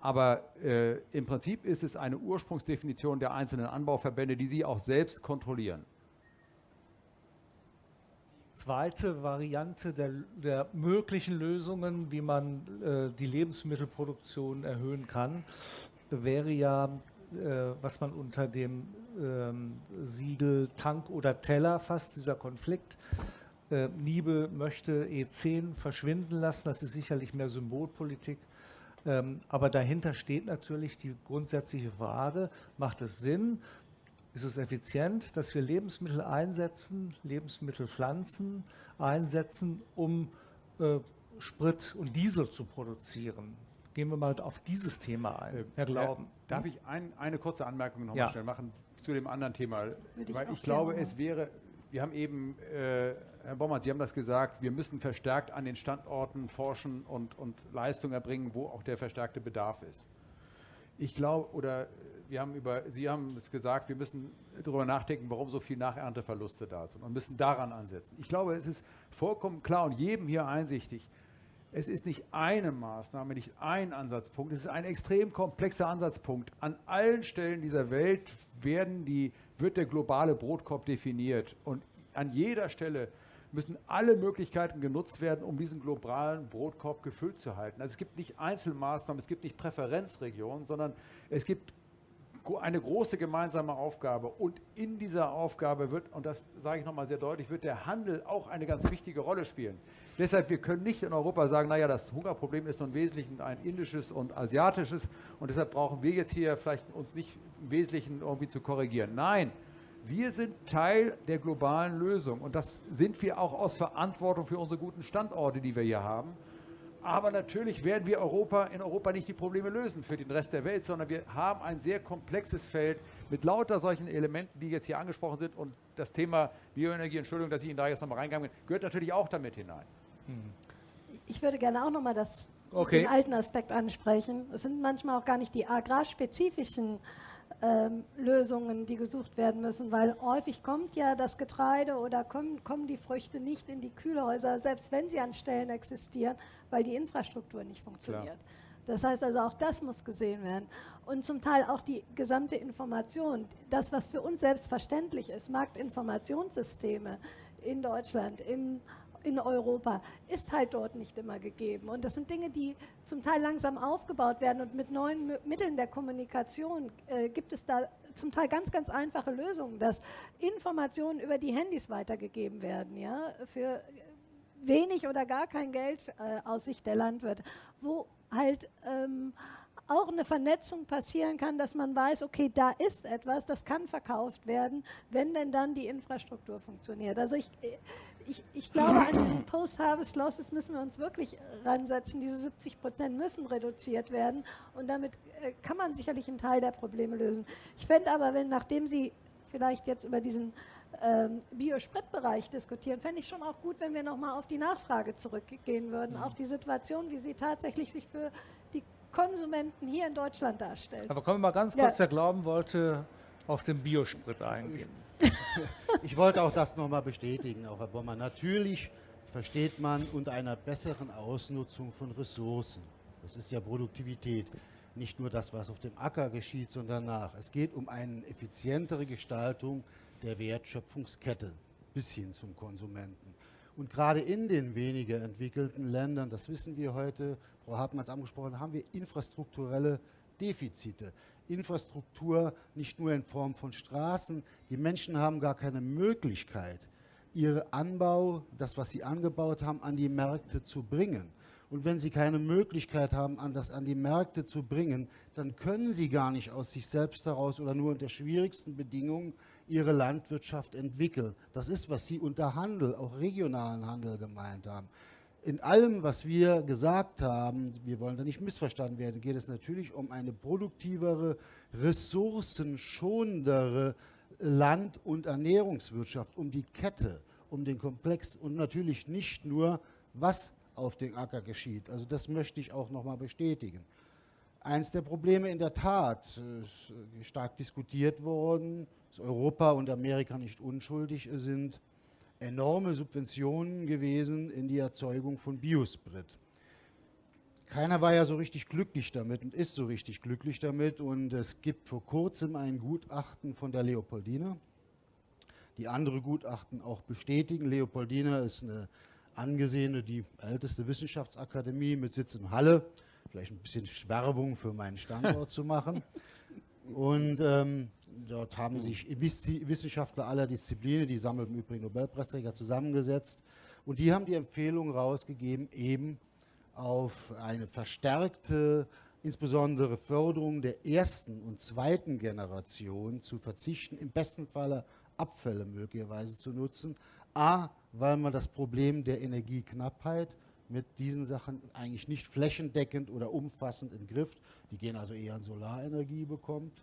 Aber äh, im Prinzip ist es eine Ursprungsdefinition der einzelnen Anbauverbände, die sie auch selbst kontrollieren zweite Variante der, der möglichen Lösungen, wie man äh, die Lebensmittelproduktion erhöhen kann, wäre ja, äh, was man unter dem ähm, Siegel Tank oder Teller fasst, dieser Konflikt. Äh, Niebe möchte E10 verschwinden lassen, das ist sicherlich mehr Symbolpolitik. Ähm, aber dahinter steht natürlich die grundsätzliche Frage, macht es Sinn, ist es effizient, dass wir Lebensmittel einsetzen, Lebensmittelpflanzen einsetzen, um äh, Sprit und Diesel zu produzieren. Gehen wir mal auf dieses Thema ein, äh, Herr Glauben. Äh, darf ich ein, eine kurze Anmerkung noch ja. mal schnell machen zu dem anderen Thema? Würde Weil ich, ich glaube, machen. es wäre, wir haben eben, äh, Herr Baumann, Sie haben das gesagt, wir müssen verstärkt an den Standorten forschen und, und Leistung erbringen, wo auch der verstärkte Bedarf ist. Ich glaube, oder wir haben über, Sie haben es gesagt, wir müssen darüber nachdenken, warum so viel Nachernteverluste da sind und müssen daran ansetzen. Ich glaube, es ist vollkommen klar und jedem hier einsichtig, es ist nicht eine Maßnahme, nicht ein Ansatzpunkt, es ist ein extrem komplexer Ansatzpunkt. An allen Stellen dieser Welt werden die, wird der globale Brotkorb definiert und an jeder Stelle müssen alle Möglichkeiten genutzt werden, um diesen globalen Brotkorb gefüllt zu halten. Also es gibt nicht Einzelmaßnahmen, es gibt nicht Präferenzregionen, sondern es gibt eine große gemeinsame Aufgabe. Und in dieser Aufgabe wird, und das sage ich nochmal sehr deutlich, wird der Handel auch eine ganz wichtige Rolle spielen. Deshalb, wir können nicht in Europa sagen, naja, das Hungerproblem ist im Wesentlichen ein indisches und asiatisches und deshalb brauchen wir jetzt hier vielleicht uns nicht im Wesentlichen irgendwie zu korrigieren. Nein, wir sind Teil der globalen Lösung und das sind wir auch aus Verantwortung für unsere guten Standorte, die wir hier haben. Aber natürlich werden wir Europa in Europa nicht die Probleme lösen für den Rest der Welt, sondern wir haben ein sehr komplexes Feld mit lauter solchen Elementen, die jetzt hier angesprochen sind. Und das Thema Bioenergie, Entschuldigung, dass ich Ihnen da jetzt nochmal reingegangen bin, gehört natürlich auch damit hinein. Hm. Ich würde gerne auch nochmal das okay. den alten Aspekt ansprechen. Es sind manchmal auch gar nicht die agrarspezifischen ähm, Lösungen, die gesucht werden müssen, weil häufig kommt ja das Getreide oder kommen, kommen die Früchte nicht in die Kühlhäuser, selbst wenn sie an Stellen existieren, weil die Infrastruktur nicht funktioniert. Klar. Das heißt also, auch das muss gesehen werden. Und zum Teil auch die gesamte Information, das, was für uns selbstverständlich ist, Marktinformationssysteme in Deutschland, in in Europa ist halt dort nicht immer gegeben. Und das sind Dinge, die zum Teil langsam aufgebaut werden und mit neuen Mitteln der Kommunikation äh, gibt es da zum Teil ganz, ganz einfache Lösungen, dass Informationen über die Handys weitergegeben werden, ja, für wenig oder gar kein Geld äh, aus Sicht der Landwirte, wo halt ähm, auch eine Vernetzung passieren kann, dass man weiß, okay, da ist etwas, das kann verkauft werden, wenn denn dann die Infrastruktur funktioniert. Also ich, ich, ich glaube, an diesen Post-Harvest-Losses müssen wir uns wirklich ransetzen. Diese 70 Prozent müssen reduziert werden und damit äh, kann man sicherlich einen Teil der Probleme lösen. Ich fände aber, wenn nachdem Sie vielleicht jetzt über diesen ähm, Biospritbereich diskutieren, fände ich schon auch gut, wenn wir nochmal auf die Nachfrage zurückgehen würden. Mhm. Auch die Situation, wie sie tatsächlich sich für die Konsumenten hier in Deutschland darstellt. Aber kommen wir mal ganz kurz, ja. der Glauben wollte auf den Biosprit eingehen. Ich wollte auch das nochmal bestätigen, auch Herr Bommer. Natürlich versteht man unter einer besseren Ausnutzung von Ressourcen. Das ist ja Produktivität. Nicht nur das, was auf dem Acker geschieht, sondern nach. Es geht um eine effizientere Gestaltung der Wertschöpfungskette bis hin zum Konsumenten. Und gerade in den weniger entwickelten Ländern, das wissen wir heute, Frau Hartmann hat es angesprochen, haben wir infrastrukturelle Defizite. Infrastruktur nicht nur in Form von Straßen. Die Menschen haben gar keine Möglichkeit, ihren Anbau, das, was sie angebaut haben, an die Märkte zu bringen. Und wenn sie keine Möglichkeit haben, das an die Märkte zu bringen, dann können sie gar nicht aus sich selbst heraus oder nur unter schwierigsten Bedingungen ihre Landwirtschaft entwickeln. Das ist, was Sie unter Handel, auch regionalen Handel gemeint haben in allem, was wir gesagt haben, wir wollen da nicht missverstanden werden, geht es natürlich um eine produktivere, ressourcenschonendere Land- und Ernährungswirtschaft, um die Kette, um den Komplex und natürlich nicht nur, was auf dem Acker geschieht. Also das möchte ich auch nochmal bestätigen. Eins der Probleme in der Tat, ist stark diskutiert worden, dass Europa und Amerika nicht unschuldig sind, enorme Subventionen gewesen in die Erzeugung von Biosprit. Keiner war ja so richtig glücklich damit und ist so richtig glücklich damit. Und es gibt vor kurzem ein Gutachten von der Leopoldina, die andere Gutachten auch bestätigen. Leopoldina ist eine angesehene, die älteste Wissenschaftsakademie mit Sitz in Halle. Vielleicht ein bisschen Werbung für meinen Standort (laughs) zu machen. Und ähm, Dort haben sich Wissenschaftler aller Disziplinen, die sammeln im Übrigen Nobelpreisträger, zusammengesetzt und die haben die Empfehlung rausgegeben, eben auf eine verstärkte, insbesondere Förderung der ersten und zweiten Generation zu verzichten, im besten Falle Abfälle möglicherweise zu nutzen. A, weil man das Problem der Energieknappheit mit diesen Sachen eigentlich nicht flächendeckend oder umfassend in Griff, die gehen also eher an Solarenergie bekommt.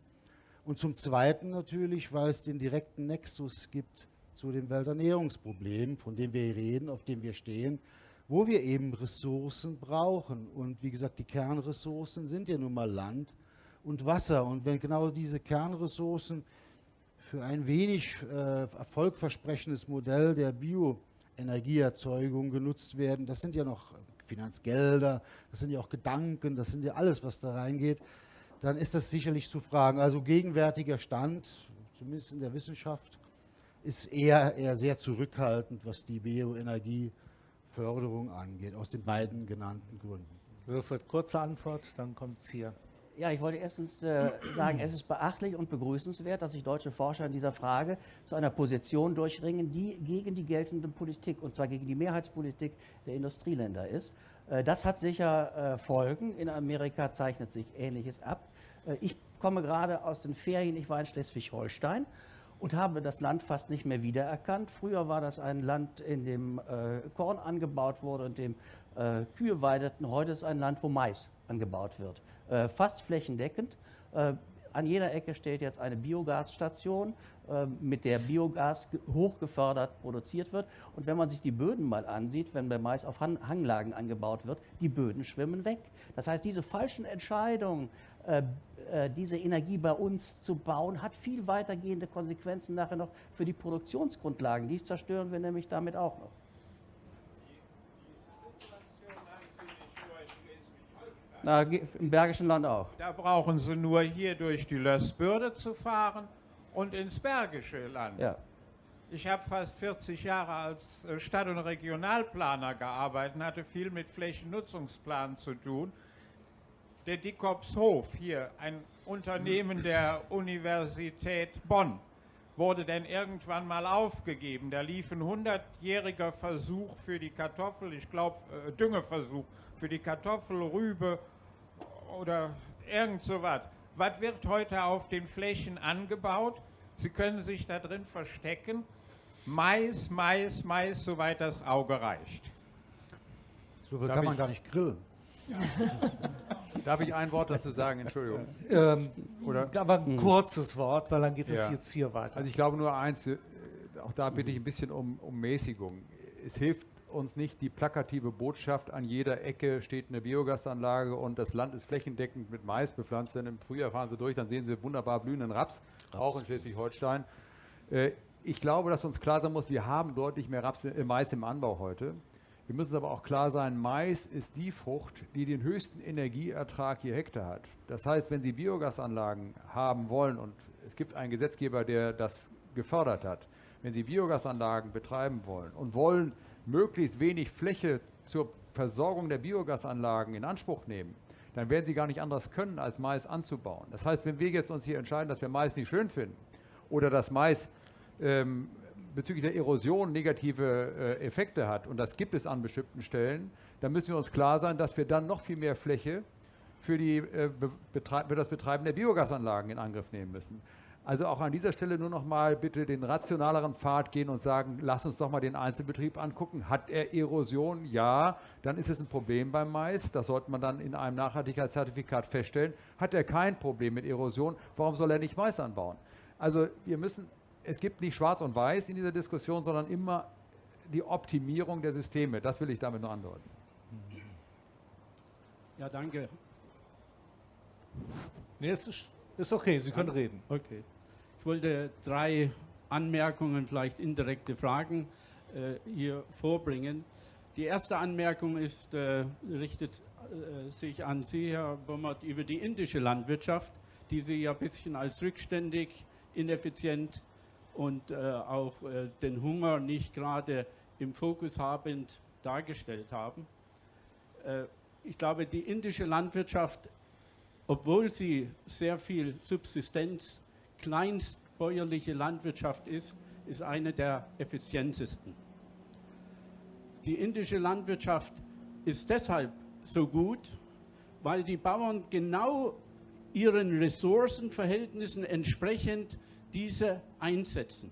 Und zum Zweiten natürlich, weil es den direkten Nexus gibt zu dem Welternährungsproblem, von dem wir reden, auf dem wir stehen, wo wir eben Ressourcen brauchen. Und wie gesagt, die Kernressourcen sind ja nun mal Land und Wasser. Und wenn genau diese Kernressourcen für ein wenig äh, erfolgversprechendes Modell der Bioenergieerzeugung genutzt werden, das sind ja noch Finanzgelder, das sind ja auch Gedanken, das sind ja alles, was da reingeht, dann ist das sicherlich zu fragen. Also gegenwärtiger Stand, zumindest in der Wissenschaft, ist eher, eher sehr zurückhaltend, was die Bioenergieförderung angeht, aus den beiden genannten Gründen. Wilfried, kurze Antwort, dann kommt es hier. Ja, ich wollte erstens äh, sagen, es ist beachtlich und begrüßenswert, dass sich deutsche Forscher in dieser Frage zu einer Position durchringen, die gegen die geltende Politik, und zwar gegen die Mehrheitspolitik der Industrieländer ist. Äh, das hat sicher äh, Folgen. In Amerika zeichnet sich Ähnliches ab. Äh, ich komme gerade aus den Ferien, ich war in Schleswig-Holstein und habe das Land fast nicht mehr wiedererkannt. Früher war das ein Land, in dem äh, Korn angebaut wurde und dem äh, Kühe weideten. Heute ist ein Land, wo Mais angebaut wird. Äh, fast flächendeckend. Äh, an jeder Ecke steht jetzt eine Biogasstation, äh, mit der Biogas hochgefördert produziert wird. Und wenn man sich die Böden mal ansieht, wenn der Mais auf Hanglagen angebaut wird, die Böden schwimmen weg. Das heißt, diese falschen Entscheidungen, diese Energie bei uns zu bauen, hat viel weitergehende Konsequenzen nachher noch für die Produktionsgrundlagen. Die zerstören wir nämlich damit auch noch. Na, im Bergischen Land auch. Da brauchen Sie nur hier durch die Lössbürde zu fahren und ins Bergische Land. Ja. Ich habe fast 40 Jahre als äh, Stadt- und Regionalplaner gearbeitet und hatte viel mit Flächennutzungsplan zu tun. Der Dickopshof hier, ein Unternehmen der Universität Bonn, wurde denn irgendwann mal aufgegeben. Da lief ein 100-jähriger Versuch für die Kartoffel, ich glaube äh, Düngeversuch für die Kartoffel, Rübe oder irgend so was. Was wird heute auf den Flächen angebaut? Sie können sich da drin verstecken Mais, Mais, Mais, soweit das Auge reicht. So viel Darf kann man gar nicht grillen. (laughs) Darf ich ein Wort dazu sagen? Entschuldigung. Ähm, Oder- aber ein kurzes Wort, weil dann geht es Ja. jetzt hier weiter. Also ich glaube nur eins, äh, auch da bitte ich ein bisschen um, um Mäßigung. Es hilft uns nicht die plakative Botschaft, an jeder Ecke steht eine Biogasanlage und das Land ist flächendeckend mit Mais bepflanzt. Denn im Frühjahr fahren Sie durch, dann sehen Sie wunderbar blühenden Raps, auch in Schleswig-Holstein. Äh, ich glaube, dass uns klar sein muss, wir haben deutlich mehr Raps, äh, Mais im Anbau heute. Wir müssen aber auch klar sein, Mais ist die Frucht, die den höchsten Energieertrag je Hektar hat. Das heißt, wenn Sie Biogasanlagen haben wollen und es gibt einen Gesetzgeber, der das gefördert hat, wenn Sie Biogasanlagen betreiben wollen und wollen möglichst wenig Fläche zur Versorgung der Biogasanlagen in Anspruch nehmen, dann werden Sie gar nicht anders können, als Mais anzubauen. Das heißt, wenn wir jetzt uns hier entscheiden, dass wir Mais nicht schön finden oder dass Mais ähm, bezüglich der Erosion negative äh, Effekte hat, und das gibt es an bestimmten Stellen, dann müssen wir uns klar sein, dass wir dann noch viel mehr Fläche für, die, äh, für das Betreiben der Biogasanlagen in Angriff nehmen müssen. Also auch an dieser Stelle nur noch mal bitte den rationaleren Pfad gehen und sagen, lass uns doch mal den Einzelbetrieb angucken. Hat er Erosion? Ja, dann ist es ein Problem beim Mais. Das sollte man dann in einem Nachhaltigkeitszertifikat feststellen. Hat er kein Problem mit Erosion? Warum soll er nicht Mais anbauen? Also wir müssen, es gibt nicht schwarz und weiß in dieser Diskussion, sondern immer die Optimierung der Systeme. Das will ich damit nur andeuten. Ja, danke. Nee, es ist, ist okay, Sie können reden. Okay. Ich wollte drei Anmerkungen, vielleicht indirekte Fragen äh, hier vorbringen. Die erste Anmerkung ist, äh, richtet äh, sich an Sie, Herr Bommert, über die indische Landwirtschaft, die Sie ja ein bisschen als rückständig, ineffizient und äh, auch äh, den Hunger nicht gerade im Fokus habend dargestellt haben. Äh, ich glaube, die indische Landwirtschaft obwohl sie sehr viel Subsistenz, kleinstbäuerliche Landwirtschaft ist, ist eine der effizientesten. Die indische Landwirtschaft ist deshalb so gut, weil die Bauern genau ihren Ressourcenverhältnissen entsprechend diese einsetzen.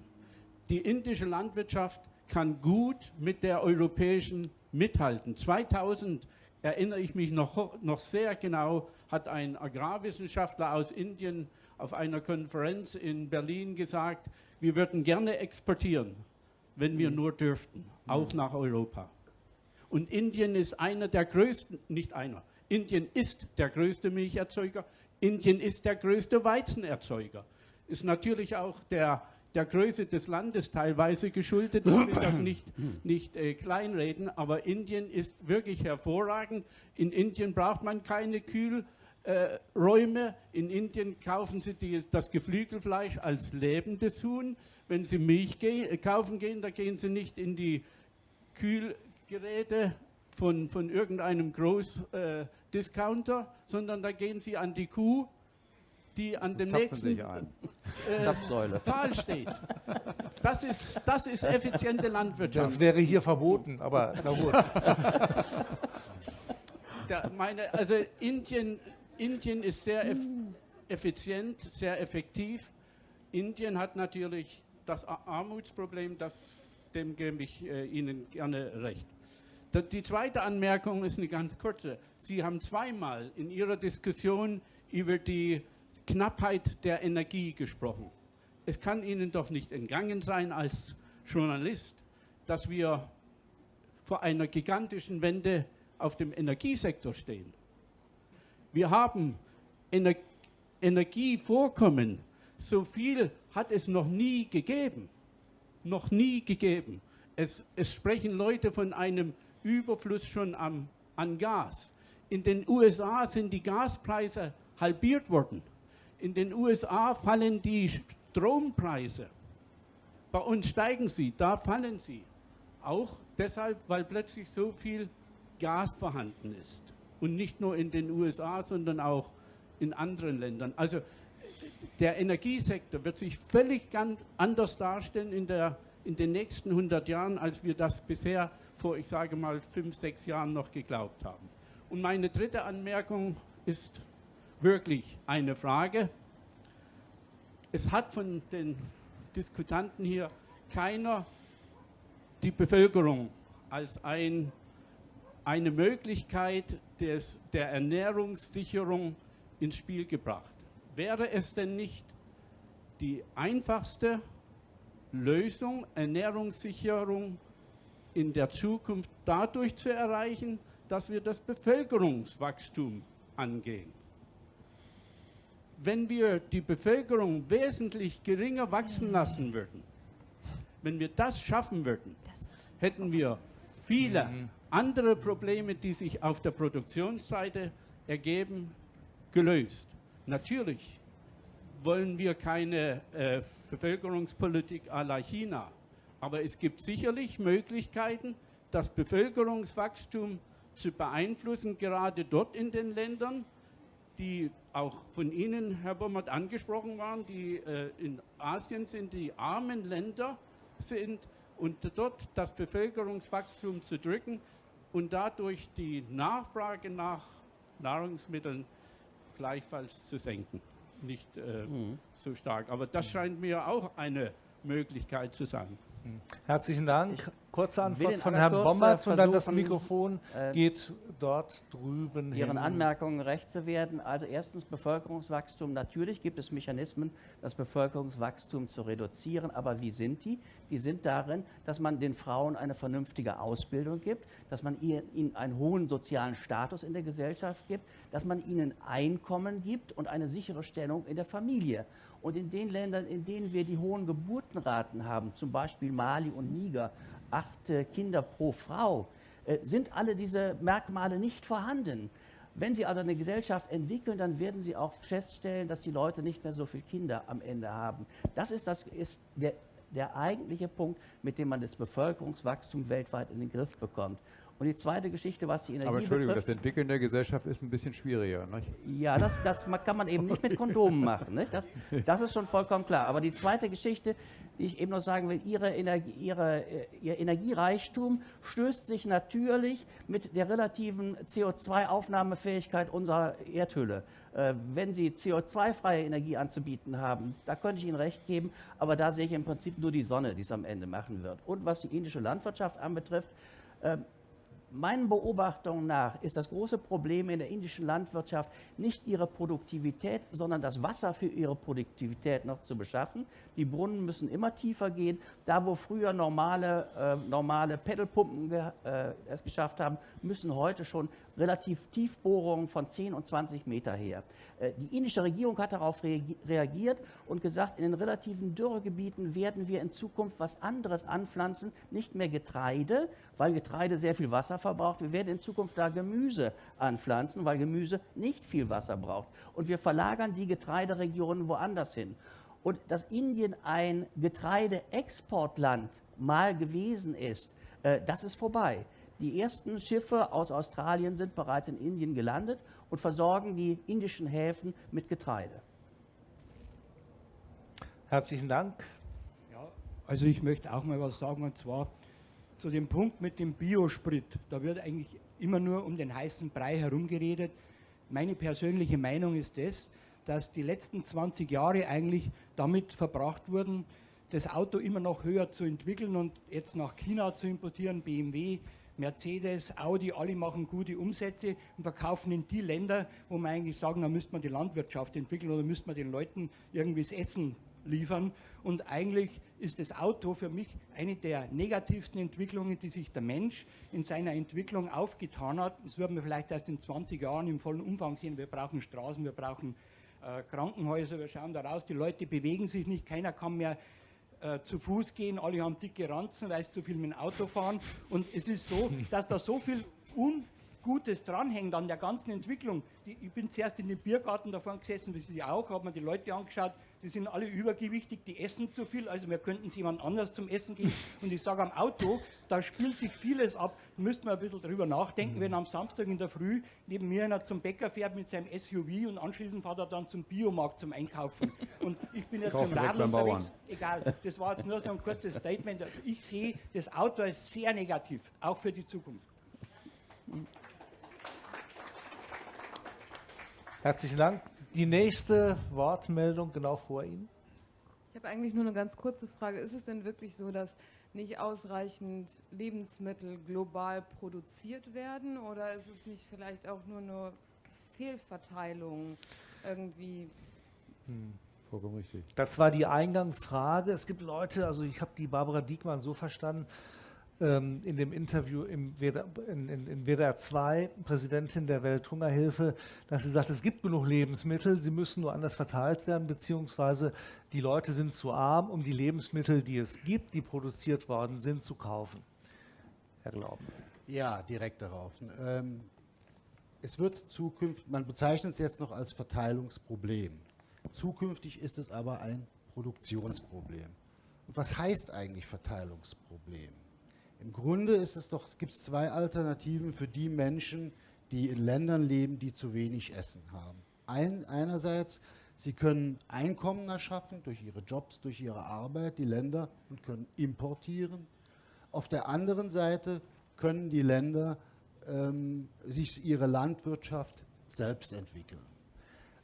Die indische Landwirtschaft kann gut mit der europäischen mithalten. 2000 erinnere ich mich noch, noch sehr genau, hat ein Agrarwissenschaftler aus Indien auf einer Konferenz in Berlin gesagt, wir würden gerne exportieren, wenn wir nur dürften, auch nach Europa. Und Indien ist einer der größten, nicht einer, Indien ist der größte Milcherzeuger, Indien ist der größte Weizenerzeuger. Ist natürlich auch der, der Größe des Landes teilweise geschuldet. Ich will das nicht, nicht äh, kleinreden, aber Indien ist wirklich hervorragend. In Indien braucht man keine Kühlräume. Äh, Räume. in Indien kaufen sie die, das Geflügelfleisch als lebendes Huhn. Wenn sie Milch ge äh, kaufen gehen, da gehen sie nicht in die Kühlgeräte von, von irgendeinem Großdiscounter, äh, sondern da gehen sie an die Kuh, die an dem nächsten äh. Pfahl steht. Das ist, das ist effiziente Landwirtschaft. Das wäre hier verboten, aber na gut. Der, meine, also Indien, Indien ist sehr eff effizient, sehr effektiv. Indien hat natürlich das Ar- Armutsproblem, das, dem gebe ich äh, Ihnen gerne recht. Da- Die zweite Anmerkung ist eine ganz kurze. Sie haben zweimal in Ihrer Diskussion über die Knappheit der Energie gesprochen. Es kann Ihnen doch nicht entgangen sein als Journalist, dass wir vor einer gigantischen Wende auf dem Energiesektor stehen. Wir haben Ener Energievorkommen, so viel hat es noch nie gegeben. Noch nie gegeben. Es, es sprechen Leute von einem Überfluss schon am, an Gas. In den USA sind die Gaspreise halbiert worden. In den USA fallen die Strompreise. Bei uns steigen sie, da fallen sie. Auch deshalb, weil plötzlich so viel Gas vorhanden ist. Und nicht nur in den USA, sondern auch in anderen Ländern. Also der Energiesektor wird sich völlig ganz anders darstellen in, der, in den nächsten 100 Jahren, als wir das bisher vor, ich sage mal, fünf, sechs Jahren noch geglaubt haben. Und meine dritte Anmerkung ist wirklich eine Frage. Es hat von den Diskutanten hier keiner die Bevölkerung als ein, eine Möglichkeit des, der Ernährungssicherung ins Spiel gebracht. Wäre es denn nicht die einfachste Lösung, Ernährungssicherung in der Zukunft dadurch zu erreichen, dass wir das Bevölkerungswachstum angehen? Wenn wir die Bevölkerung wesentlich geringer wachsen lassen würden, wenn wir das schaffen würden, hätten wir viele mhm. andere Probleme, die sich auf der Produktionsseite ergeben, gelöst. Natürlich wollen wir keine äh, Bevölkerungspolitik à la China, aber es gibt sicherlich Möglichkeiten, das Bevölkerungswachstum zu beeinflussen, gerade dort in den Ländern, die auch von Ihnen, Herr Bommert, angesprochen waren, die äh, in Asien sind, die armen Länder sind und dort das Bevölkerungswachstum zu drücken und dadurch die Nachfrage nach Nahrungsmitteln gleichfalls zu senken. Nicht äh, mhm. so stark. Aber das scheint mir auch eine Möglichkeit zu sein. Herzlichen Dank. Kurze Antwort von Herrn Bommert und dann das Mikrofon äh, geht dort drüben Ihren hin. Anmerkungen recht zu werden. Also erstens Bevölkerungswachstum. Natürlich gibt es Mechanismen, das Bevölkerungswachstum zu reduzieren. Aber wie sind die? Die sind darin, dass man den Frauen eine vernünftige Ausbildung gibt, dass man ihnen einen hohen sozialen Status in der Gesellschaft gibt, dass man ihnen Einkommen gibt und eine sichere Stellung in der Familie. Und in den Ländern, in denen wir die hohen Geburtenraten haben, zum Beispiel Mali und Niger, acht Kinder pro Frau, äh, sind alle diese Merkmale nicht vorhanden. Wenn Sie also eine Gesellschaft entwickeln, dann werden Sie auch feststellen, dass die Leute nicht mehr so viele Kinder am Ende haben. Das ist, das ist der, der eigentliche Punkt, mit dem man das Bevölkerungswachstum weltweit in den Griff bekommt. Und die zweite Geschichte, was die Energie Aber Entschuldigung, betrifft, das Entwickeln der Gesellschaft ist ein bisschen schwieriger. Nicht? Ja, das, das kann man eben nicht mit Kondomen machen. Nicht? Das, das ist schon vollkommen klar. Aber die zweite Geschichte, die ich eben noch sagen will, ihre Energie, ihre, äh, ihr Energiereichtum stößt sich natürlich mit der relativen CO2-Aufnahmefähigkeit unserer Erdhülle. Äh, wenn Sie CO2-freie Energie anzubieten haben, da könnte ich Ihnen recht geben, aber da sehe ich im Prinzip nur die Sonne, die es am Ende machen wird. Und was die indische Landwirtschaft anbetrifft, äh, Meinen Beobachtungen nach ist das große Problem in der indischen Landwirtschaft nicht ihre Produktivität, sondern das Wasser für ihre Produktivität noch zu beschaffen. Die Brunnen müssen immer tiefer gehen. Da, wo früher normale, äh, normale Pedalpumpen äh, es geschafft haben, müssen heute schon relativ Tiefbohrungen von 10 und 20 Meter her. Äh, die indische Regierung hat darauf reagiert und gesagt, in den relativen Dürregebieten werden wir in Zukunft was anderes anpflanzen, nicht mehr Getreide, weil Getreide sehr viel Wasser verbraucht. Wir werden in Zukunft da Gemüse anpflanzen, weil Gemüse nicht viel Wasser braucht. Und wir verlagern die Getreideregionen woanders hin. Und dass Indien ein Getreideexportland mal gewesen ist, äh, das ist vorbei. Die ersten Schiffe aus Australien sind bereits in Indien gelandet und versorgen die indischen Häfen mit Getreide. Herzlichen Dank. Ja, also ich möchte auch mal was sagen und zwar zu dem Punkt mit dem Biosprit. Da wird eigentlich immer nur um den heißen Brei herumgeredet. Meine persönliche Meinung ist das, dass die letzten 20 Jahre eigentlich damit verbracht wurden, das Auto immer noch höher zu entwickeln und jetzt nach China zu importieren, BMW, Mercedes, Audi, alle machen gute Umsätze und verkaufen in die Länder, wo man eigentlich sagen, da müsste man die Landwirtschaft entwickeln oder müsste man den Leuten irgendwie das Essen liefern. Und eigentlich ist das Auto für mich eine der negativsten Entwicklungen, die sich der Mensch in seiner Entwicklung aufgetan hat. Das wird man vielleicht erst in 20 Jahren im vollen Umfang sehen. Wir brauchen Straßen, wir brauchen äh, Krankenhäuser, wir schauen da raus, die Leute bewegen sich nicht, keiner kann mehr äh, zu Fuß gehen, alle haben dicke Ranzen, weil sie zu viel mit dem Auto fahren. Und es ist so, (laughs) dass da so viel Ungutes dranhängt an der ganzen Entwicklung. Die, ich bin zuerst in den Biergarten davon gesessen, wie Sie auch, habe mir die Leute angeschaut, die sind alle übergewichtig, die essen zu viel, also wir könnten es jemand anders zum Essen geben. (laughs) Und ich sage am Auto, da spielt sich vieles ab, da müsste man ein bisschen drüber nachdenken, mhm. wenn am Samstag in der Früh neben mir einer zum Bäcker fährt mit seinem SUV und anschließend fährt er dann zum Biomarkt zum Einkaufen. Und ich bin jetzt im Radl unterwegs, egal, das war jetzt nur so ein kurzes Statement. Also ich sehe das Auto als sehr negativ, auch für die Zukunft. Herzlichen Dank die nächste Wortmeldung genau vor Ihnen. Ich habe eigentlich nur eine ganz kurze Frage. Ist es denn wirklich so, dass nicht ausreichend Lebensmittel global produziert werden? Oder ist es nicht vielleicht auch nur eine Fehlverteilung irgendwie? Hm. Vollkommen richtig. Das war die Eingangsfrage. Es gibt Leute, also ich habe die Barbara Diekmann so verstanden, ähm, in dem Interview im WDR, in, in, in WDR 2, Präsidentin der Welthungerhilfe, dass sie sagt, es gibt genug Lebensmittel, sie müssen nur anders verteilt werden, beziehungsweise die Leute sind zu arm, um die Lebensmittel, die es gibt, die produziert worden sind, zu kaufen. Herr Glauben. Ja, direkt darauf. Ähm, es wird zukünftig, man bezeichnet es jetzt noch als Verteilungsproblem. Zukünftig ist es aber ein Produktionsproblem. Und was heißt eigentlich Verteilungsproblem? Im Grunde ist es doch, gibt es zwei Alternativen für die Menschen, die in Ländern leben, die zu wenig Essen haben. Ein, einerseits, sie können Einkommen erschaffen durch ihre Jobs, durch ihre Arbeit, die Länder, und können importieren. Auf der anderen Seite können die Länder ähm, sich ihre Landwirtschaft selbst entwickeln.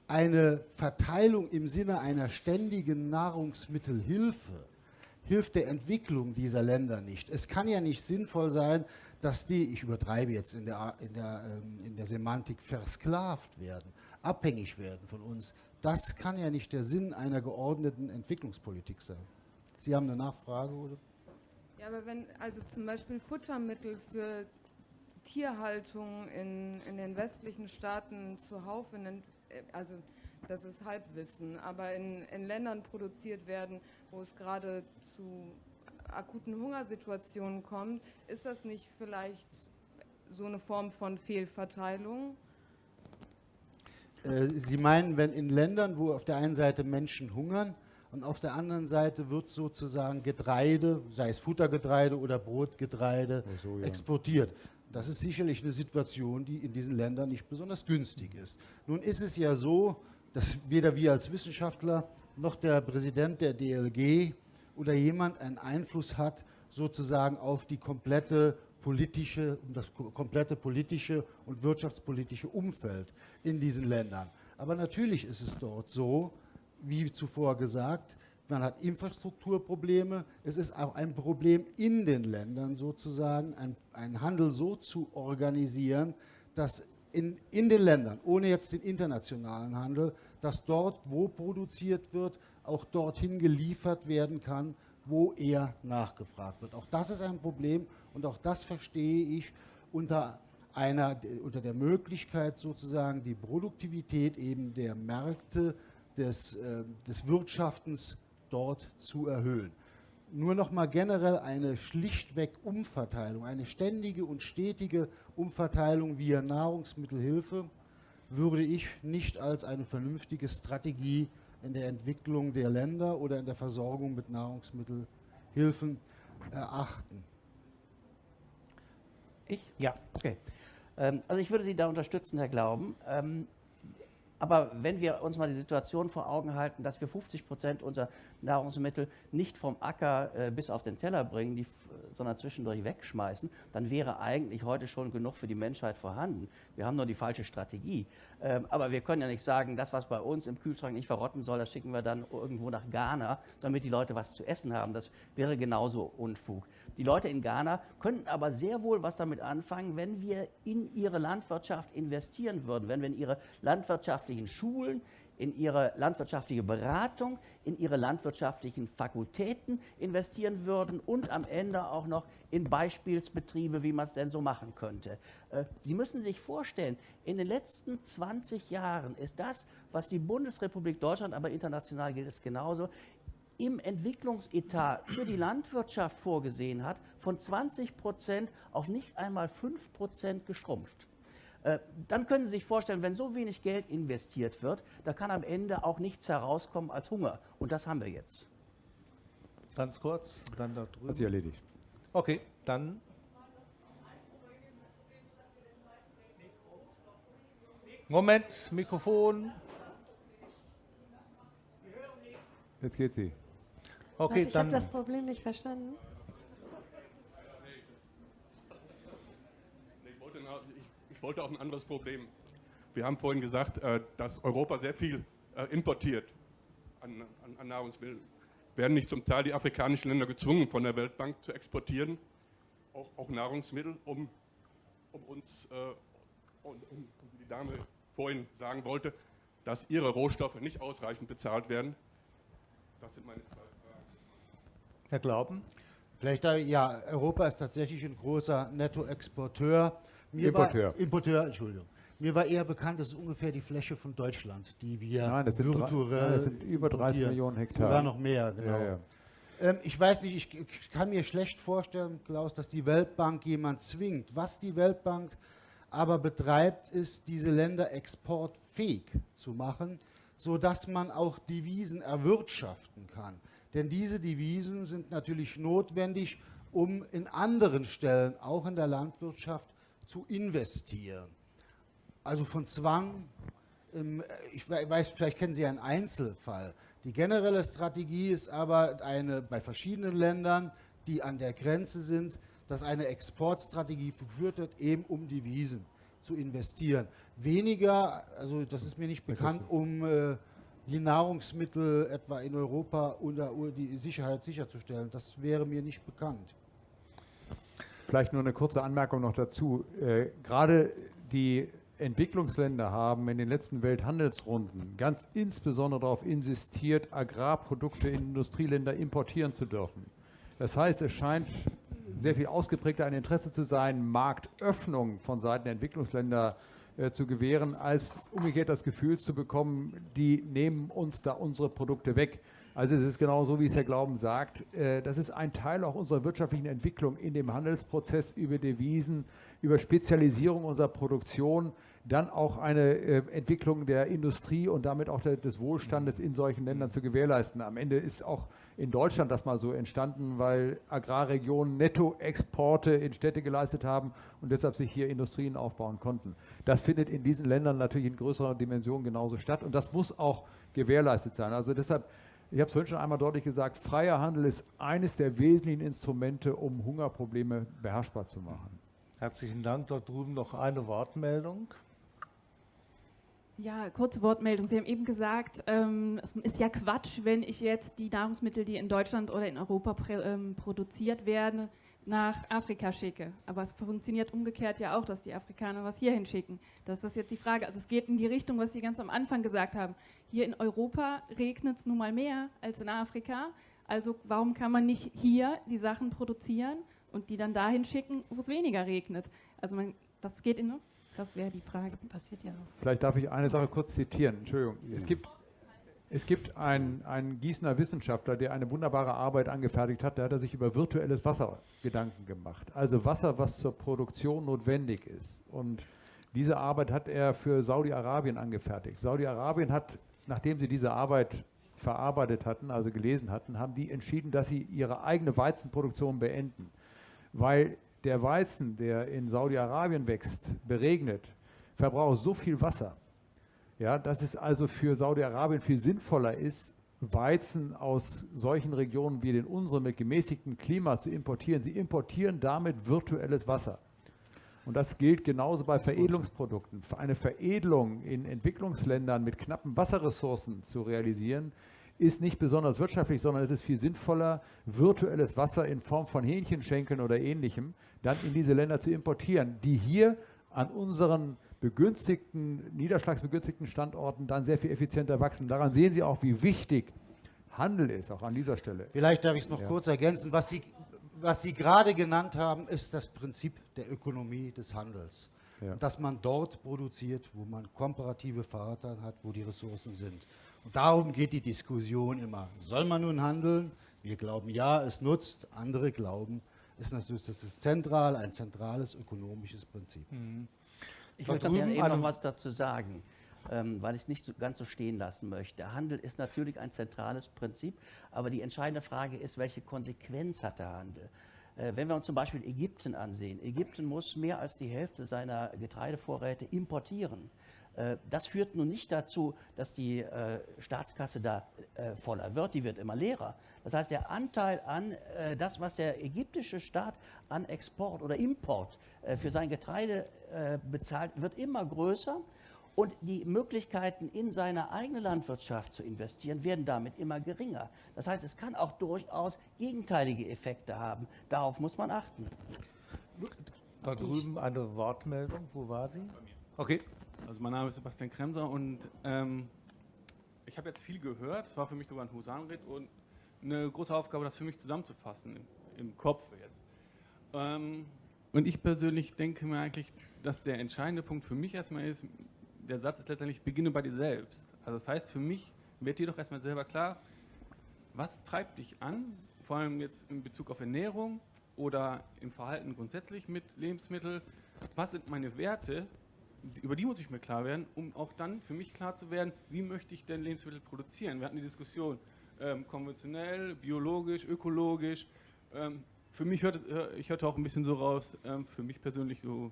Eine Verteilung im Sinne einer ständigen Nahrungsmittelhilfe hilft der Entwicklung dieser Länder nicht. Es kann ja nicht sinnvoll sein, dass die, ich übertreibe jetzt in der, in der, ähm, in der Semantik, versklavt werden, abhängig werden von uns. Das kann ja nicht der Sinn einer geordneten Entwicklungspolitik sein. Sie haben eine Nachfrage, oder? Ja, aber wenn also zum Beispiel Futtermittel für Tierhaltung in, in den westlichen Staaten zuhauf, in den, also das ist Halbwissen, aber in, in Ländern produziert werden, wo es gerade zu akuten Hungersituationen kommt, ist das nicht vielleicht so eine Form von Fehlverteilung? Äh, Sie meinen, wenn in Ländern, wo auf der einen Seite Menschen hungern und auf der anderen Seite wird sozusagen Getreide, sei es Futtergetreide oder Brotgetreide, so, ja. exportiert. Das ist sicherlich eine Situation, die in diesen Ländern nicht besonders günstig ist. Nun ist es ja so, dass weder wir als Wissenschaftler noch der Präsident der DLG oder jemand einen Einfluss hat sozusagen auf die komplette politische, das komplette politische und wirtschaftspolitische Umfeld in diesen Ländern. Aber natürlich ist es dort so, wie zuvor gesagt, man hat Infrastrukturprobleme. Es ist auch ein Problem in den Ländern sozusagen, einen Handel so zu organisieren, dass in, in den Ländern, ohne jetzt den internationalen Handel, dass dort, wo produziert wird, auch dorthin geliefert werden kann, wo er nachgefragt wird. Auch das ist ein Problem und auch das verstehe ich unter, einer, unter der Möglichkeit sozusagen die Produktivität eben der Märkte des, äh, des Wirtschaftens dort zu erhöhen nur noch mal generell eine schlichtweg Umverteilung, eine ständige und stetige Umverteilung via Nahrungsmittelhilfe würde ich nicht als eine vernünftige Strategie in der Entwicklung der Länder oder in der Versorgung mit Nahrungsmittelhilfen erachten. Ich? Ja, okay. Ähm, also ich würde Sie da unterstützen, Herr Glauben. Aber wenn wir uns mal die Situation vor Augen halten, dass wir 50 Prozent unserer Nahrungsmittel nicht vom Acker äh, bis auf den Teller bringen, die, sondern zwischendurch wegschmeißen, dann wäre eigentlich heute schon genug für die Menschheit vorhanden. Wir haben nur die falsche Strategie. Ähm, aber wir können ja nicht sagen, das, was bei uns im Kühlschrank nicht verrotten soll, das schicken wir dann irgendwo nach Ghana, damit die Leute was zu essen haben. Das wäre genauso Unfug. Die Leute in Ghana könnten aber sehr wohl was damit anfangen, wenn wir in ihre Landwirtschaft investieren würden, wenn wir in ihre landwirtschaftlichen Schulen, in ihre landwirtschaftliche Beratung, in ihre landwirtschaftlichen Fakultäten investieren würden und am Ende auch noch in Beispielsbetriebe, wie man es denn so machen könnte. Äh, Sie müssen sich vorstellen, in den letzten 20 Jahren ist das, was die Bundesrepublik Deutschland, aber international gilt es genauso, im Entwicklungsetat für die Landwirtschaft vorgesehen hat, von 20 Prozent auf nicht einmal 5 Prozent geschrumpft. Äh, dann können Sie sich vorstellen, wenn so wenig Geld investiert wird, da kann am Ende auch nichts herauskommen als Hunger. Und das haben wir jetzt. Ganz kurz, dann da drüben. Hat sich erledigt. Okay, dann. Moment, Mikrofon. Jetzt geht sie. Okay, Was, ich habe das Problem nicht verstanden. Ich wollte, ich, wollte auch ein anderes Problem. Wir haben vorhin gesagt, äh, dass Europa sehr viel äh, importiert an, an, an Nahrungsmitteln. werden nicht zum Teil die afrikanischen Länder gezwungen, von der Weltbank zu exportieren, auch, auch Nahrungsmittel, um, um uns, äh, und, um, wie die Dame vorhin sagen wollte, dass ihre Rohstoffe nicht ausreichend bezahlt werden? Das sind meine zwei Fragen. Herr Glauben? Vielleicht, ja, Europa ist tatsächlich ein großer Nettoexporteur. Mir Importeur. War, Importeur, Entschuldigung. Mir war eher bekannt, das ist ungefähr die Fläche von Deutschland, die wir Nein, das sind, drei, virtuell nein, das sind über 30 Millionen Hektar. Sogar noch mehr, genau. Ja, ja. Ähm, ich weiß nicht, ich, ich kann mir schlecht vorstellen, Klaus, dass die Weltbank jemand zwingt. Was die Weltbank aber betreibt, ist, diese Länder exportfähig zu machen, sodass man auch Devisen erwirtschaften kann. Denn diese Devisen sind natürlich notwendig, um in anderen Stellen, auch in der Landwirtschaft, zu investieren also von Zwang, ähm, ich weiß, vielleicht kennen Sie einen Einzelfall. Die generelle Strategie ist aber eine bei verschiedenen Ländern, die an der Grenze sind, dass eine Exportstrategie geführt wird, eben um Devisen zu investieren. Weniger, also das ist mir nicht bekannt, um äh, die Nahrungsmittel etwa in Europa unter die Sicherheit sicherzustellen. Das wäre mir nicht bekannt. Vielleicht nur eine kurze Anmerkung noch dazu. Äh, gerade die Entwicklungsländer haben in den letzten Welthandelsrunden ganz insbesondere darauf insistiert, Agrarprodukte in Industrieländer importieren zu dürfen. Das heißt, es scheint sehr viel ausgeprägter ein Interesse zu sein, Marktöffnung von Seiten der Entwicklungsländer äh, zu gewähren, als umgekehrt das Gefühl zu bekommen, die nehmen uns da unsere Produkte weg. Also es ist genau so, wie es Herr Glauben sagt. Äh, das ist ein Teil auch unserer wirtschaftlichen Entwicklung in dem Handelsprozess über Devisen, über Spezialisierung unserer Produktion, dann auch eine äh, Entwicklung der Industrie und damit auch des Wohlstandes in solchen Ländern zu gewährleisten. Am Ende ist auch in Deutschland das mal so entstanden, weil Agrarregionen Nettoexporte in Städte geleistet haben und deshalb sich hier Industrien aufbauen konnten. Das findet in diesen Ländern natürlich in größerer Dimension genauso statt und das muss auch gewährleistet sein. Also deshalb, ich habe es vorhin schon einmal deutlich gesagt, freier Handel ist eines der wesentlichen Instrumente, um Hungerprobleme beherrschbar zu machen. Herzlichen Dank. Dort drüben noch eine Wortmeldung. Ja, kurze Wortmeldung. Sie haben eben gesagt, ähm, es ist ja Quatsch, wenn ich jetzt die Nahrungsmittel, die in Deutschland oder in Europa ähm, produziert werden, nach Afrika schicke. Aber es funktioniert umgekehrt ja auch, dass die Afrikaner was hierhin schicken. Das ist jetzt die Frage. Also es geht in die Richtung, was Sie ganz am Anfang gesagt haben. Hier in Europa regnet es nun mal mehr als in Afrika. Also warum kann man nicht hier die Sachen produzieren und die dann dahin schicken, wo es weniger regnet? Also man, das geht in, das wäre die Frage. Das passiert ja auch. Vielleicht darf ich eine Sache kurz zitieren. Entschuldigung. Es gibt, es gibt einen, einen Gießener Wissenschaftler, der eine wunderbare Arbeit angefertigt hat. Da hat er sich über virtuelles Wasser Gedanken gemacht. Also Wasser, was zur Produktion notwendig ist. Und diese Arbeit hat er für Saudi-Arabien angefertigt. Saudi-Arabien hat, nachdem sie diese Arbeit verarbeitet hatten, also gelesen hatten, haben die entschieden, dass sie ihre eigene Weizenproduktion beenden. Weil der Weizen, der in Saudi-Arabien wächst, beregnet, verbraucht so viel Wasser, ja, dass es also für Saudi-Arabien viel sinnvoller ist, Weizen aus solchen Regionen wie den unseren mit gemäßigtem Klima zu importieren. Sie importieren damit virtuelles Wasser. Und das gilt genauso bei Veredelungsprodukten. Eine Veredelung in Entwicklungsländern mit knappen Wasserressourcen zu realisieren, ist nicht besonders wirtschaftlich, sondern es ist viel sinnvoller, virtuelles Wasser in Form von Hähnchenschenkeln oder ähnlichem dann in diese Länder zu importieren, die hier an unseren begünstigten, niederschlagsbegünstigten Standorten dann sehr viel effizienter wachsen. Daran sehen Sie auch, wie wichtig Handel ist, auch an dieser Stelle. Vielleicht darf ich es noch ja. kurz ergänzen. Was Sie, was Sie gerade genannt haben, ist das Prinzip der Ökonomie des Handels. Ja. Dass man dort produziert, wo man komparative Vorteile hat, wo die Ressourcen sind. Und darum geht die Diskussion immer. Soll man nun handeln? Wir glauben ja, es nutzt. Andere glauben, ist natürlich, das ist zentral, ein zentrales ökonomisches Prinzip. Mhm. Ich würde gerne eben noch was dazu sagen, ähm, weil ich es nicht so, ganz so stehen lassen möchte. Handel ist natürlich ein zentrales Prinzip, aber die entscheidende Frage ist, welche Konsequenz hat der Handel? Äh, wenn wir uns zum Beispiel Ägypten ansehen, Ägypten muss mehr als die Hälfte seiner Getreidevorräte importieren. Äh, das führt nun nicht dazu, dass die äh, Staatskasse da voller wird, die wird immer leerer. Das heißt, der Anteil an das, was der ägyptische Staat an Export oder Import für sein Getreide bezahlt, wird immer größer. Und die Möglichkeiten in seine eigene Landwirtschaft zu investieren, werden damit immer geringer. Das heißt, es kann auch durchaus gegenteilige Effekte haben. Darauf muss man achten. Da drüben eine Wortmeldung. Wo war sie? Okay. Also mein Name ist Sebastian Kremser und ähm, ich habe jetzt viel gehört. Es war für mich sogar ein Husanritt und eine große Aufgabe, das für mich zusammenzufassen im, im Kopf jetzt. Ähm, und ich persönlich denke mir eigentlich, dass der entscheidende Punkt für mich erstmal ist, der Satz ist letztendlich, beginne bei dir selbst. Also das heißt für mich, wird dir doch erstmal selber klar, was treibt dich an, vor allem jetzt in Bezug auf Ernährung oder im Verhalten grundsätzlich mit Lebensmitteln, was sind meine Werte, über die muss ich mir klar werden, um auch dann für mich klar zu werden, wie möchte ich denn Lebensmittel produzieren. Wir hatten die Diskussion, ähm, konventionell, biologisch, ökologisch. Ähm, für mich hört, ich hörte auch ein bisschen so raus, ähm, für mich persönlich so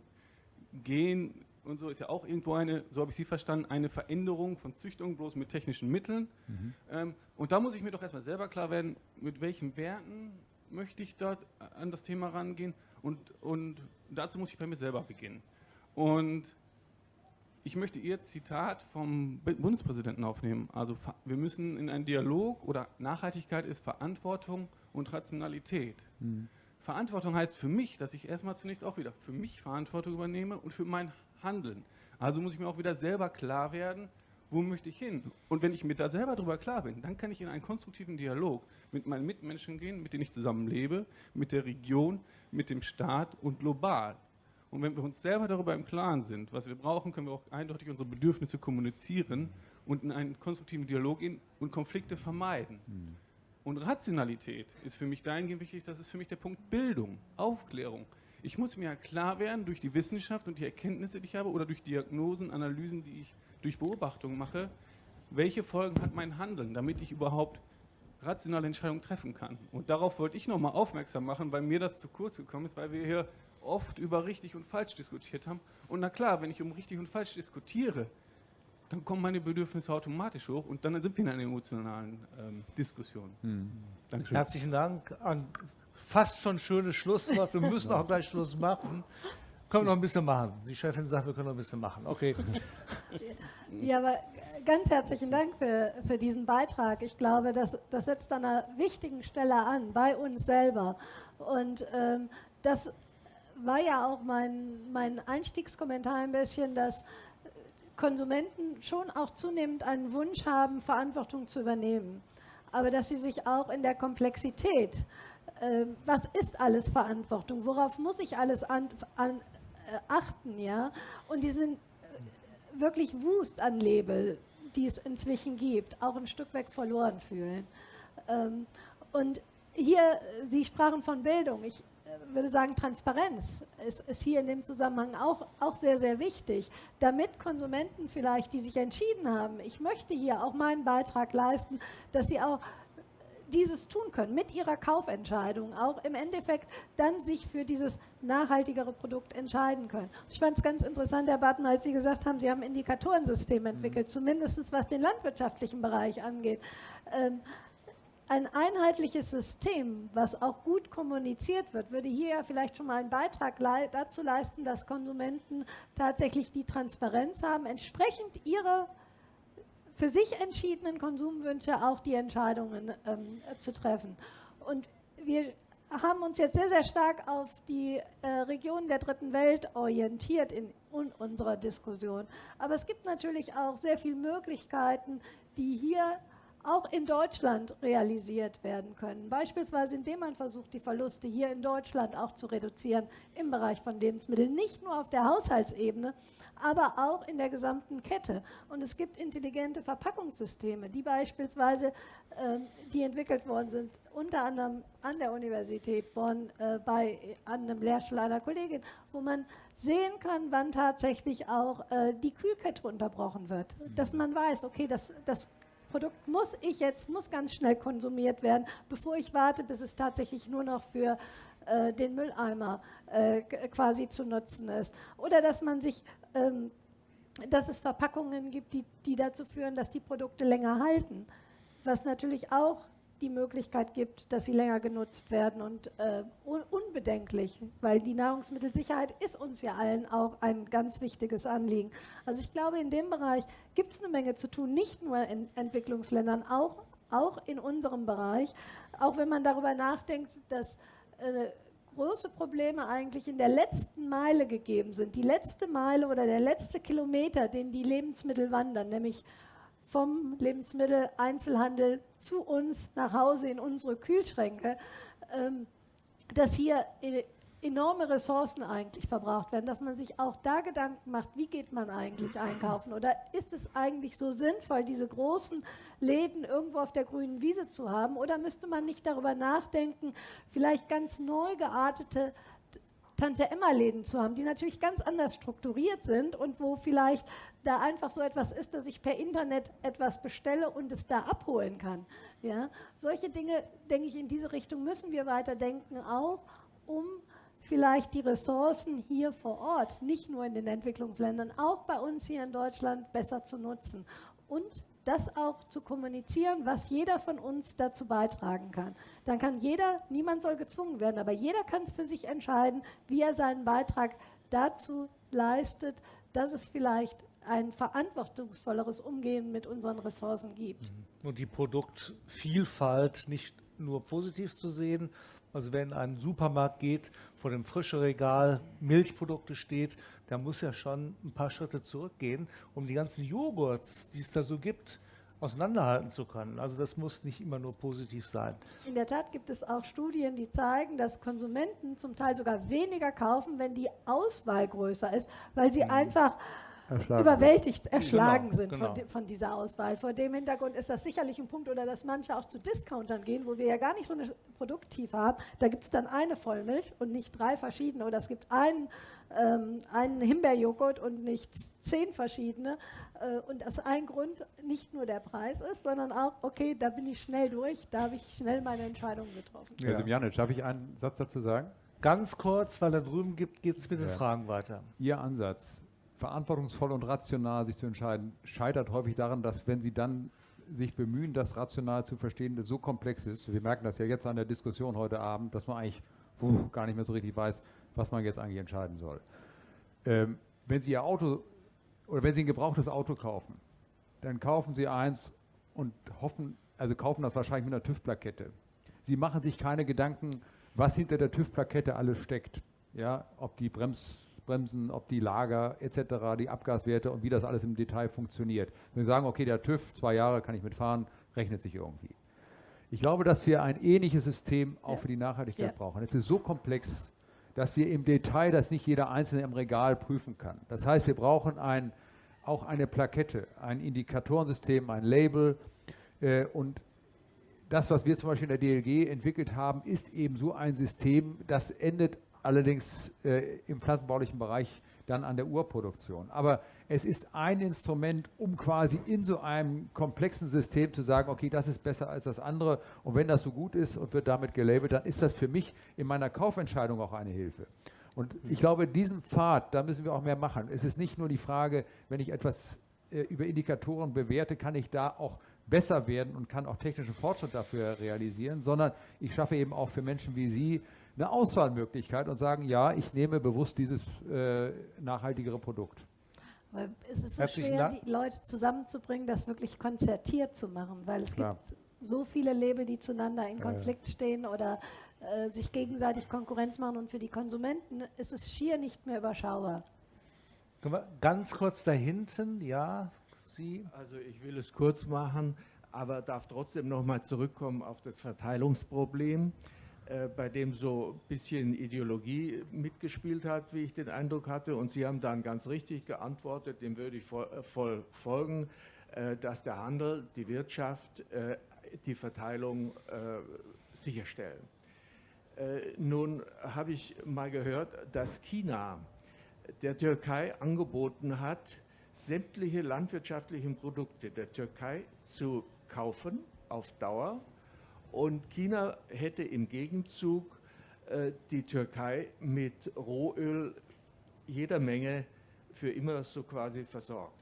gehen und so ist ja auch irgendwo eine, so habe ich Sie verstanden, eine Veränderung von Züchtung bloß mit technischen Mitteln. Mhm. Ähm, und da muss ich mir doch erstmal selber klar werden, mit welchen Werten möchte ich dort an das Thema rangehen und, und dazu muss ich bei mir selber beginnen. Und ich möchte Ihr Zitat vom Bundespräsidenten aufnehmen. Also wir müssen in einen Dialog oder Nachhaltigkeit ist Verantwortung und Rationalität. Mhm. Verantwortung heißt für mich, dass ich erstmal zunächst auch wieder für mich Verantwortung übernehme und für mein Handeln. Also muss ich mir auch wieder selber klar werden, wo möchte ich hin? Und wenn ich mir da selber darüber klar bin, dann kann ich in einen konstruktiven Dialog mit meinen Mitmenschen gehen, mit denen ich zusammenlebe, mit der Region, mit dem Staat und global. Und wenn wir uns selber darüber im Klaren sind, was wir brauchen, können wir auch eindeutig unsere Bedürfnisse kommunizieren und in einen konstruktiven Dialog gehen und Konflikte vermeiden. Mhm. Und Rationalität ist für mich dahingehend wichtig, das ist für mich der Punkt Bildung, Aufklärung. Ich muss mir klar werden durch die Wissenschaft und die Erkenntnisse, die ich habe, oder durch Diagnosen, Analysen, die ich durch Beobachtungen mache, welche Folgen hat mein Handeln, damit ich überhaupt rationale Entscheidungen treffen kann. Und darauf wollte ich nochmal aufmerksam machen, weil mir das zu kurz gekommen ist, weil wir hier oft über richtig und falsch diskutiert haben. Und na klar, wenn ich um richtig und falsch diskutiere, dann kommen meine Bedürfnisse automatisch hoch und dann sind wir in einer emotionalen ähm, Diskussion. Hm. Herzlichen Dank. An fast schon schönes Schlusswort. Wir müssen auch gleich Schluss machen. Können wir noch ein bisschen machen. Die Chefin sagt, wir können noch ein bisschen machen. Okay. Ja, aber ganz herzlichen Dank für, für diesen Beitrag. Ich glaube, das, das setzt an einer wichtigen Stelle an, bei uns selber. Und ähm, das war ja auch mein, mein Einstiegskommentar ein bisschen, dass Konsumenten schon auch zunehmend einen Wunsch haben, Verantwortung zu übernehmen. Aber dass sie sich auch in der Komplexität, äh, was ist alles Verantwortung, worauf muss ich alles an, an, äh, achten, ja, und diesen äh, wirklich Wust an Label, die es inzwischen gibt, auch ein Stück weg verloren fühlen. Ähm, und hier, Sie sprachen von Bildung. Ich würde sagen, Transparenz ist, ist, hier in dem Zusammenhang auch, auch sehr, sehr wichtig, damit Konsumenten vielleicht, die sich entschieden haben, ich möchte hier auch meinen Beitrag leisten, dass sie auch dieses tun können, mit ihrer Kaufentscheidung auch im Endeffekt dann sich für dieses nachhaltigere Produkt entscheiden können. Ich fand es ganz interessant, Herr Barton, als Sie gesagt haben, Sie haben ein Indikatorensystem entwickelt, mhm. zumindest was den landwirtschaftlichen Bereich angeht. Ähm, ein einheitliches System, was auch gut kommuniziert wird, würde hier ja vielleicht schon mal einen Beitrag le dazu leisten, dass Konsumenten tatsächlich die Transparenz haben, entsprechend ihrer für sich entschiedenen Konsumwünsche auch die Entscheidungen ähm, zu treffen. Und wir haben uns jetzt sehr, sehr stark auf die äh, Regionen der dritten Welt orientiert in, in unserer Diskussion. Aber es gibt natürlich auch sehr viele Möglichkeiten, die hier auch in Deutschland realisiert werden können. Beispielsweise indem man versucht, die Verluste hier in Deutschland auch zu reduzieren im Bereich von Lebensmitteln, nicht nur auf der Haushaltsebene, aber auch in der gesamten Kette. Und es gibt intelligente Verpackungssysteme, die beispielsweise, äh, die entwickelt worden sind, unter anderem an der Universität Bonn äh, bei an einem Lehrstuhl einer Kollegin, wo man sehen kann, wann tatsächlich auch äh, die Kühlkette unterbrochen wird. Dass man weiß, okay, das, das Produkt muss ich jetzt, muss ganz schnell konsumiert werden, bevor ich warte, bis es tatsächlich nur noch für äh, den Mülleimer äh, quasi zu nutzen ist. Oder dass man sich, ähm, dass es Verpackungen gibt, die, die dazu führen, dass die Produkte länger halten. Was natürlich auch die Möglichkeit gibt, dass sie länger genutzt werden und äh, un unbedenklich, weil die Nahrungsmittelsicherheit ist uns ja allen auch ein ganz wichtiges Anliegen. Also ich glaube, in dem Bereich gibt es eine Menge zu tun, nicht nur in Entwicklungsländern, auch, auch in unserem Bereich, auch wenn man darüber nachdenkt, dass äh, große Probleme eigentlich in der letzten Meile gegeben sind. Die letzte Meile oder der letzte Kilometer, den die Lebensmittel wandern, nämlich vom Lebensmitteleinzelhandel zu uns nach Hause in unsere Kühlschränke, ähm, dass hier e-, enorme Ressourcen eigentlich verbraucht werden, dass man sich auch da Gedanken macht, wie geht man eigentlich einkaufen? Oder ist es eigentlich so sinnvoll, diese großen Läden irgendwo auf der grünen Wiese zu haben? Oder müsste man nicht darüber nachdenken, vielleicht ganz neu geartete Tante-Emma-Läden zu haben, die natürlich ganz anders strukturiert sind und wo vielleicht da einfach so etwas ist, dass ich per Internet etwas bestelle und es da abholen kann. Ja? Solche Dinge, denke ich, in diese Richtung müssen wir weiterdenken, auch um vielleicht die Ressourcen hier vor Ort, nicht nur in den Entwicklungsländern, auch bei uns hier in Deutschland besser zu nutzen und das auch zu kommunizieren, was jeder von uns dazu beitragen kann. Dann kann jeder, niemand soll gezwungen werden, aber jeder kann es für sich entscheiden, wie er seinen Beitrag dazu leistet, dass es vielleicht ein verantwortungsvolleres Umgehen mit unseren Ressourcen gibt. Mhm. Und die Produktvielfalt nicht nur positiv zu sehen, also wenn ein Supermarkt geht, vor dem frischen Regal Milchprodukte steht, da muss ja schon ein paar Schritte zurückgehen, um die ganzen Joghurts, die es da so gibt, auseinanderhalten zu können. Also das muss nicht immer nur positiv sein. In der Tat gibt es auch Studien, die zeigen, dass Konsumenten zum Teil sogar weniger kaufen, wenn die Auswahl größer ist, weil sie mhm. einfach erschlagen überwältigt, sind. erschlagen genau, sind genau. Von, von, dieser Auswahl. Vor dem Hintergrund ist das sicherlich ein Punkt, oder dass manche auch zu Discountern gehen, wo wir ja gar nicht so eine Produkttiefe haben. Da gibt es dann eine Vollmilch und nicht drei verschiedene. Oder es gibt einen, ähm, einen Himbeerjoghurt und nicht zehn verschiedene. Äh, und das ein Grund nicht nur der Preis ist, sondern auch, okay, da bin ich schnell durch, da habe ich schnell meine Entscheidung getroffen. Ja. Semjanic, darf ich einen Satz dazu sagen? Ganz kurz, weil da drüben geht es mit ja. den Fragen weiter. Ihr Ansatz verantwortungsvoll und rational sich zu entscheiden, scheitert häufig daran, dass wenn sie dann sich bemühen, das rational zu verstehen, das so komplex ist. Wir merken das ja jetzt an der Diskussion heute Abend, dass man eigentlich uh, gar nicht mehr so richtig weiß, was man jetzt eigentlich entscheiden soll. Ähm, wenn Sie Ihr Auto oder wenn Sie ein gebrauchtes Auto kaufen, dann kaufen Sie eins und hoffen, also kaufen das wahrscheinlich mit einer TÜV-Plakette. Sie machen sich keine Gedanken, was hinter der TÜV-Plakette alles steckt. Ja, ob die Brems Bremsen, ob die Lager etc., die Abgaswerte und wie das alles im Detail funktioniert. Wenn wir sagen, okay, der TÜV, zwei Jahre kann ich mitfahren, rechnet sich irgendwie. Ich glaube, dass wir ein ähnliches System auch ja. für die Nachhaltigkeit ja. brauchen. Es ist so komplex, dass wir im Detail das nicht jeder Einzelne im Regal prüfen kann. Das heißt, wir brauchen ein, auch eine Plakette, ein Indikatorensystem, ein Label äh, und das, was wir zum Beispiel in der DLG entwickelt haben, ist eben so ein System, das endet allerdings äh, im pflanzenbaulichen Bereich dann an der Urproduktion. Aber es ist ein Instrument, um quasi in so einem komplexen System zu sagen, okay, das ist besser als das andere. Und wenn das so gut ist und wird damit gelabelt, dann ist das für mich in meiner Kaufentscheidung auch eine Hilfe. Und ich glaube, diesen Pfad, da müssen wir auch mehr machen. Es ist nicht nur die Frage, wenn ich etwas äh, über Indikatoren bewerte, kann ich da auch besser werden und kann auch technischen Fortschritt dafür realisieren, sondern ich schaffe eben auch für Menschen wie Sie eine Auswahlmöglichkeit und sagen, ja, ich nehme bewusst dieses äh, nachhaltigere Produkt. Weil es ist so Herzlichen schwer, Dank. die Leute zusammenzubringen, das wirklich konzertiert zu machen, weil es Klar. gibt so viele Label, die zueinander in Konflikt stehen oder äh, sich gegenseitig Konkurrenz machen und für die Konsumenten ist es schier nicht mehr überschaubar. Ganz kurz da hinten, ja, Sie. Also ich will es kurz machen, aber darf trotzdem noch mal zurückkommen auf das Verteilungsproblem. Äh, bei dem so ein bisschen Ideologie mitgespielt hat, wie ich den Eindruck hatte. Und Sie haben dann ganz richtig geantwortet, dem würde ich voll, äh, voll folgen, äh, dass der Handel, die Wirtschaft die Verteilung sicherstellen. Nun habe ich mal gehört, dass China der Türkei angeboten hat, sämtliche landwirtschaftlichen Produkte der Türkei zu kaufen auf Dauer und China hätte im Gegenzug äh, die Türkei mit Rohöl jeder Menge für immer so quasi versorgt.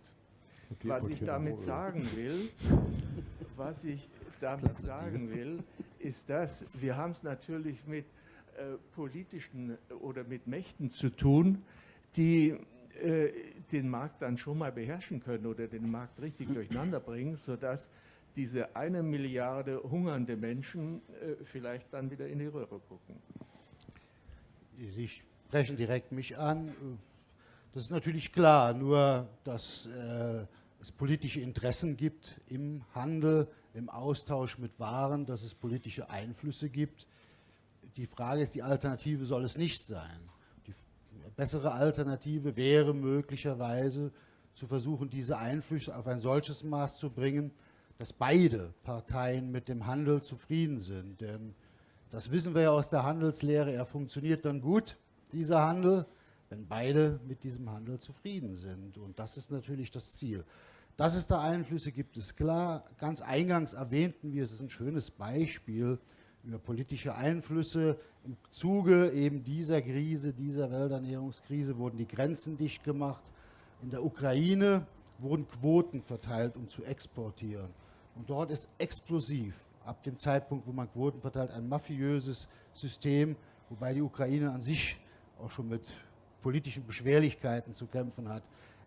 (laughs) Was ich damit sagen will, was ich damit sagen will, ist das, wir haben es natürlich mit äh, politischen oder mit Mächten zu tun, die äh, den Markt dann schon mal beherrschen können oder den Markt richtig (clears throat) durcheinander bringen, sodass diese eine Milliarde hungernde Menschen äh, vielleicht dann wieder in die Röhre gucken. Sie sprechen direkt mich an. Das ist natürlich klar, nur dass äh, es politische Interessen gibt im Handel, im Austausch mit Waren, dass es politische Einflüsse gibt. Die Frage ist, die Alternative soll es nicht sein. Die bessere Alternative wäre möglicherweise zu versuchen, diese Einflüsse auf ein solches Maß zu bringen, dass beide Parteien mit dem Handel zufrieden sind. Denn das wissen wir ja aus der Handelslehre, er funktioniert dann gut, dieser Handel, wenn beide mit diesem Handel zufrieden sind. Und das ist natürlich das Ziel. Dass es da Einflüsse gibt, ist klar. Ganz eingangs erwähnten wir, es ist ein schönes Beispiel über politische Einflüsse. Im Zuge eben dieser Krise, dieser Welternährungskrise wurden die Grenzen dicht gemacht. In der Ukraine wurden Quoten verteilt, um zu exportieren. Und dort ist explosiv, ab dem Zeitpunkt, wo man Quoten verteilt, ein mafiöses System, wobei die Ukraine an sich auch schon mit politischen Beschwerlichkeiten zu kämpfen hat,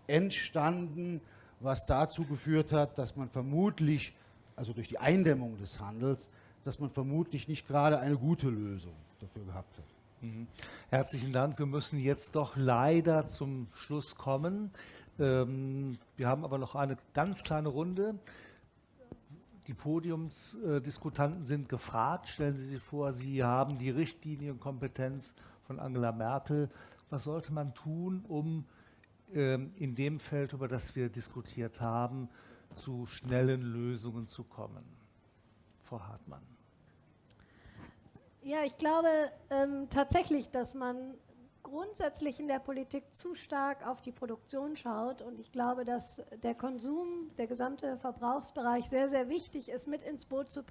entstanden, was dazu geführt hat, dass man vermutlich, also durch die Eindämmung des Handels, dass man vermutlich nicht gerade eine gute Lösung dafür gehabt hat. Mhm. Herzlichen Dank. Wir müssen jetzt doch leider zum Schluss kommen. Ähm, wir haben aber noch eine ganz kleine Runde. Die Podiumsdiskutanten sind gefragt. Stellen Sie sich vor, Sie haben die Richtlinienkompetenz von Angela Merkel. Was sollte man tun, um ähm, in dem Feld, über das wir diskutiert haben, zu schnellen Lösungen zu kommen? Frau Hartmann. Ja, ich glaube ähm, tatsächlich, dass man grundsätzlich in der Politik zu stark auf die Produktion schaut. Und ich glaube, dass der Konsum, der gesamte Verbrauchsbereich sehr, sehr wichtig ist, mit ins Boot zu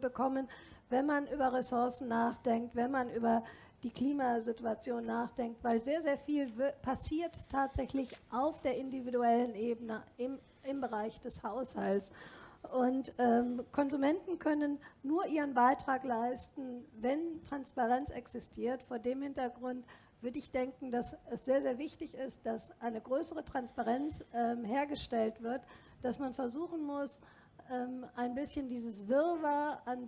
bekommen, wenn man über Ressourcen nachdenkt, wenn man über die Klimasituation nachdenkt, weil sehr, sehr viel passiert tatsächlich auf der individuellen Ebene im, im Bereich des Haushalts. Und ähm, Konsumenten können nur ihren Beitrag leisten, wenn Transparenz existiert. Vor dem Hintergrund würde ich denken, dass es sehr, sehr wichtig ist, dass eine größere Transparenz ähm, hergestellt wird, dass man versuchen muss, ähm, ein bisschen dieses Wirrwarr an,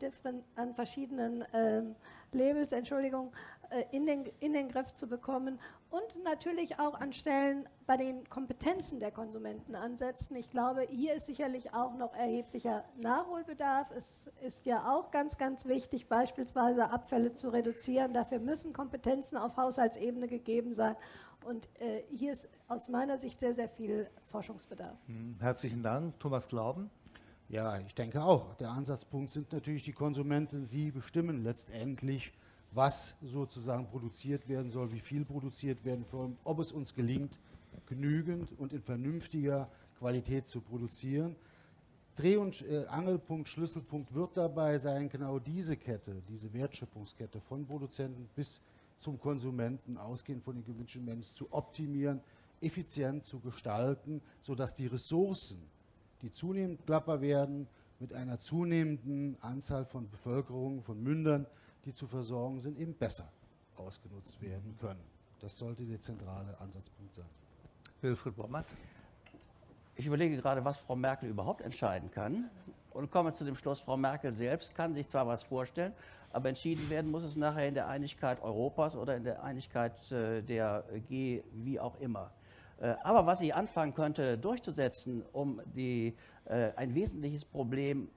an verschiedenen ähm, Labels, Entschuldigung, äh, in den, in den Griff zu bekommen und natürlich auch an Stellen bei den Kompetenzen der Konsumenten ansetzen. Ich glaube, hier ist sicherlich auch noch erheblicher Nachholbedarf. Es ist ja auch ganz, ganz wichtig, beispielsweise Abfälle zu reduzieren. Dafür müssen Kompetenzen auf Haushaltsebene gegeben sein. Und äh, hier ist aus meiner Sicht sehr, sehr viel Forschungsbedarf. Hm, herzlichen Dank. Thomas Glauben. Ja, ich denke auch. Der Ansatzpunkt sind natürlich die Konsumenten. Sie bestimmen letztendlich, was sozusagen produziert werden soll, wie viel produziert werden soll, ob es uns gelingt, genügend und in vernünftiger Qualität zu produzieren. Dreh- und äh, Angelpunkt, Schlüsselpunkt wird dabei sein, genau diese Kette, diese Wertschöpfungskette von Produzenten bis zum Konsumenten, ausgehend von den gewünschten Menschen, zu optimieren, effizient zu gestalten, sodass die Ressourcen, die zunehmend knapper werden, mit einer zunehmenden Anzahl von Bevölkerung, von Mündern, die zu versorgen sind, eben besser ausgenutzt werden können. Das sollte der zentrale Ansatzpunkt sein. Wilfried Bommert. Ich überlege gerade, was Frau Merkel überhaupt entscheiden kann und komme zu dem Schluss, Frau Merkel selbst kann sich zwar was vorstellen, aber entschieden werden muss es nachher in der Einigkeit Europas oder in der Einigkeit äh, der G, wie auch immer. Äh, aber was sie anfangen könnte durchzusetzen, um die, äh, ein wesentliches Problem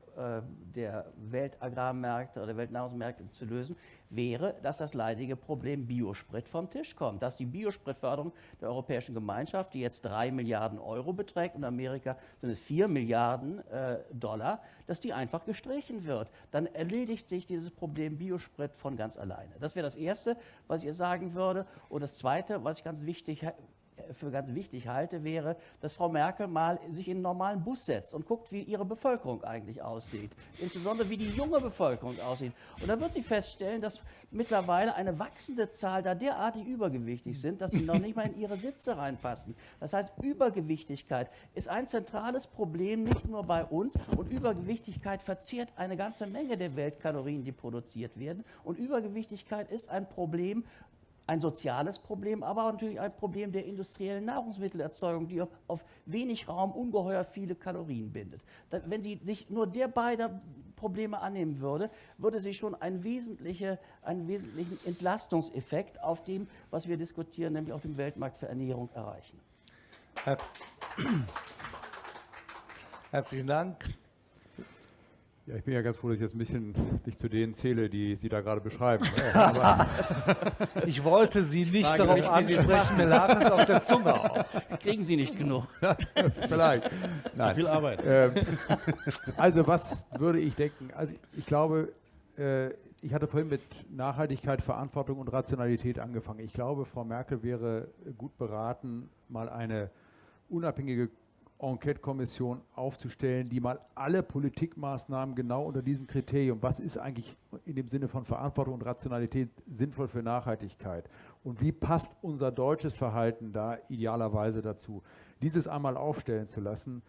der Weltagrarmärkte oder Weltnahrungsmärkte zu lösen, wäre, dass das leidige Problem Biosprit vom Tisch kommt. Dass die Biospritförderung der Europäischen Gemeinschaft, die jetzt drei Milliarden Euro beträgt, in Amerika sind es vier Milliarden äh, Dollar, dass die einfach gestrichen wird. Dann erledigt sich dieses Problem Biosprit von ganz alleine. Das wäre das Erste, was ich sagen würde. Und das Zweite, was ich ganz wichtig für ganz wichtig halte, wäre, dass Frau Merkel mal sich in einen normalen Bus setzt und guckt, wie ihre Bevölkerung eigentlich aussieht. Insbesondere wie die junge Bevölkerung aussieht. Und dann wird sie feststellen, dass mittlerweile eine wachsende Zahl da derartig übergewichtig sind, dass sie noch nicht mal in ihre Sitze reinpassen. Das heißt, Übergewichtigkeit ist ein zentrales Problem, nicht nur bei uns. Und Übergewichtigkeit verzehrt eine ganze Menge der Weltkalorien, die produziert werden. Und Übergewichtigkeit ist ein Problem, ein soziales Problem, aber natürlich ein Problem der industriellen Nahrungsmittelerzeugung, die auf wenig Raum ungeheuer viele Kalorien bindet. Wenn sie sich nur der beiden Probleme annehmen würde, würde sie schon einen, wesentliche, einen wesentlichen Entlastungseffekt auf dem, was wir diskutieren, nämlich auf dem Weltmarkt für Ernährung erreichen. Her (clears throat) Herzlichen Dank. Ja, ich bin ja ganz froh, dass ich jetzt ein bisschen (laughs) dich zu denen zähle, die Sie da gerade beschreiben. (laughs) (laughs) ich wollte Sie nicht Frage darauf ansprechen, mir lag es auf der Zunge auf. Kriegen Sie nicht genug. Vielleicht. Nein. Zu viel Arbeit. Ähm, also was würde ich denken? Also ich glaube, äh, ich hatte vorhin mit Nachhaltigkeit, Verantwortung und Rationalität angefangen. Ich glaube, Frau Merkel wäre gut beraten, mal eine unabhängige Enquete-Kommission aufzustellen, die mal alle Politikmaßnahmen genau unter diesem Kriterium, was ist eigentlich in dem Sinne von Verantwortung und Rationalität sinnvoll für Nachhaltigkeit und wie passt unser deutsches Verhalten da idealerweise dazu, dieses einmal aufstellen zu lassen.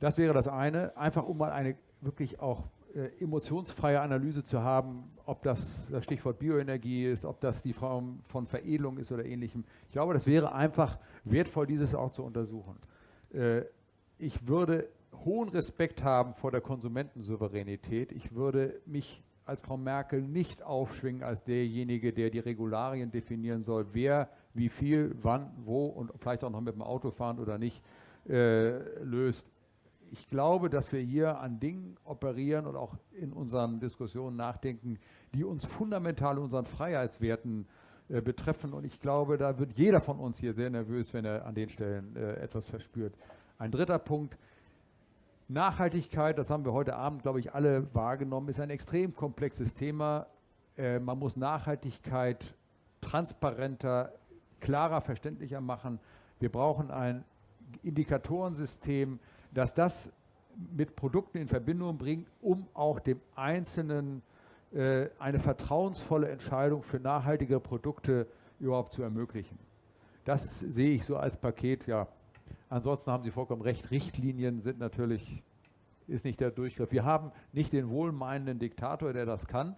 Das wäre das eine, einfach um mal eine wirklich auch äh, emotionsfreie Analyse zu haben, ob das das Stichwort Bioenergie ist, ob das die Form von Veredelung ist oder ähnlichem. Ich glaube, das wäre einfach wertvoll, dieses auch zu untersuchen. Äh, ich würde hohen Respekt haben vor der Konsumentensouveränität. Ich würde mich als Frau Merkel nicht aufschwingen als derjenige, der die Regularien definieren soll, wer wie viel, wann, wo und vielleicht auch noch mit dem Auto fahren oder nicht äh, löst. Ich glaube, dass wir hier an Dingen operieren und auch in unseren Diskussionen nachdenken, die uns fundamental unseren Freiheitswerten äh, betreffen. Und ich glaube, da wird jeder von uns hier sehr nervös, wenn er an den Stellen äh, etwas verspürt. Ein dritter Punkt, Nachhaltigkeit, das haben wir heute Abend, glaube ich, alle wahrgenommen, ist ein extrem komplexes Thema. Äh, man muss Nachhaltigkeit transparenter, klarer, verständlicher machen. Wir brauchen ein Indikatorensystem, das das mit Produkten in Verbindung bringt, um auch dem Einzelnen äh, eine vertrauensvolle Entscheidung für nachhaltige Produkte überhaupt zu ermöglichen. Das sehe ich so als Paket, ja, Ansonsten haben Sie vollkommen recht, Richtlinien sind natürlich, ist nicht der Durchgriff. Wir haben nicht den wohlmeinenden Diktator, der das kann,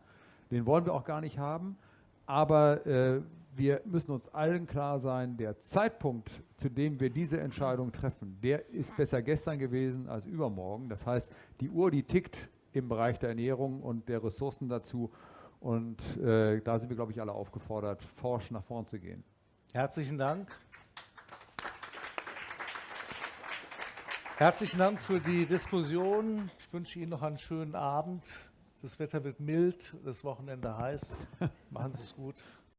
den wollen wir auch gar nicht haben, aber äh, wir müssen uns allen klar sein, der Zeitpunkt, zu dem wir diese Entscheidung treffen, der ist besser gestern gewesen als übermorgen. Das heißt, die Uhr, die tickt im Bereich der Ernährung und der Ressourcen dazu. Und äh, da sind wir, glaube ich, alle aufgefordert, forsch nach vorn zu gehen. Herzlichen Dank. Herzlichen Dank für die Diskussion. Ich wünsche Ihnen noch einen schönen Abend. Das Wetter wird mild, das Wochenende heiß. Machen Sie es gut.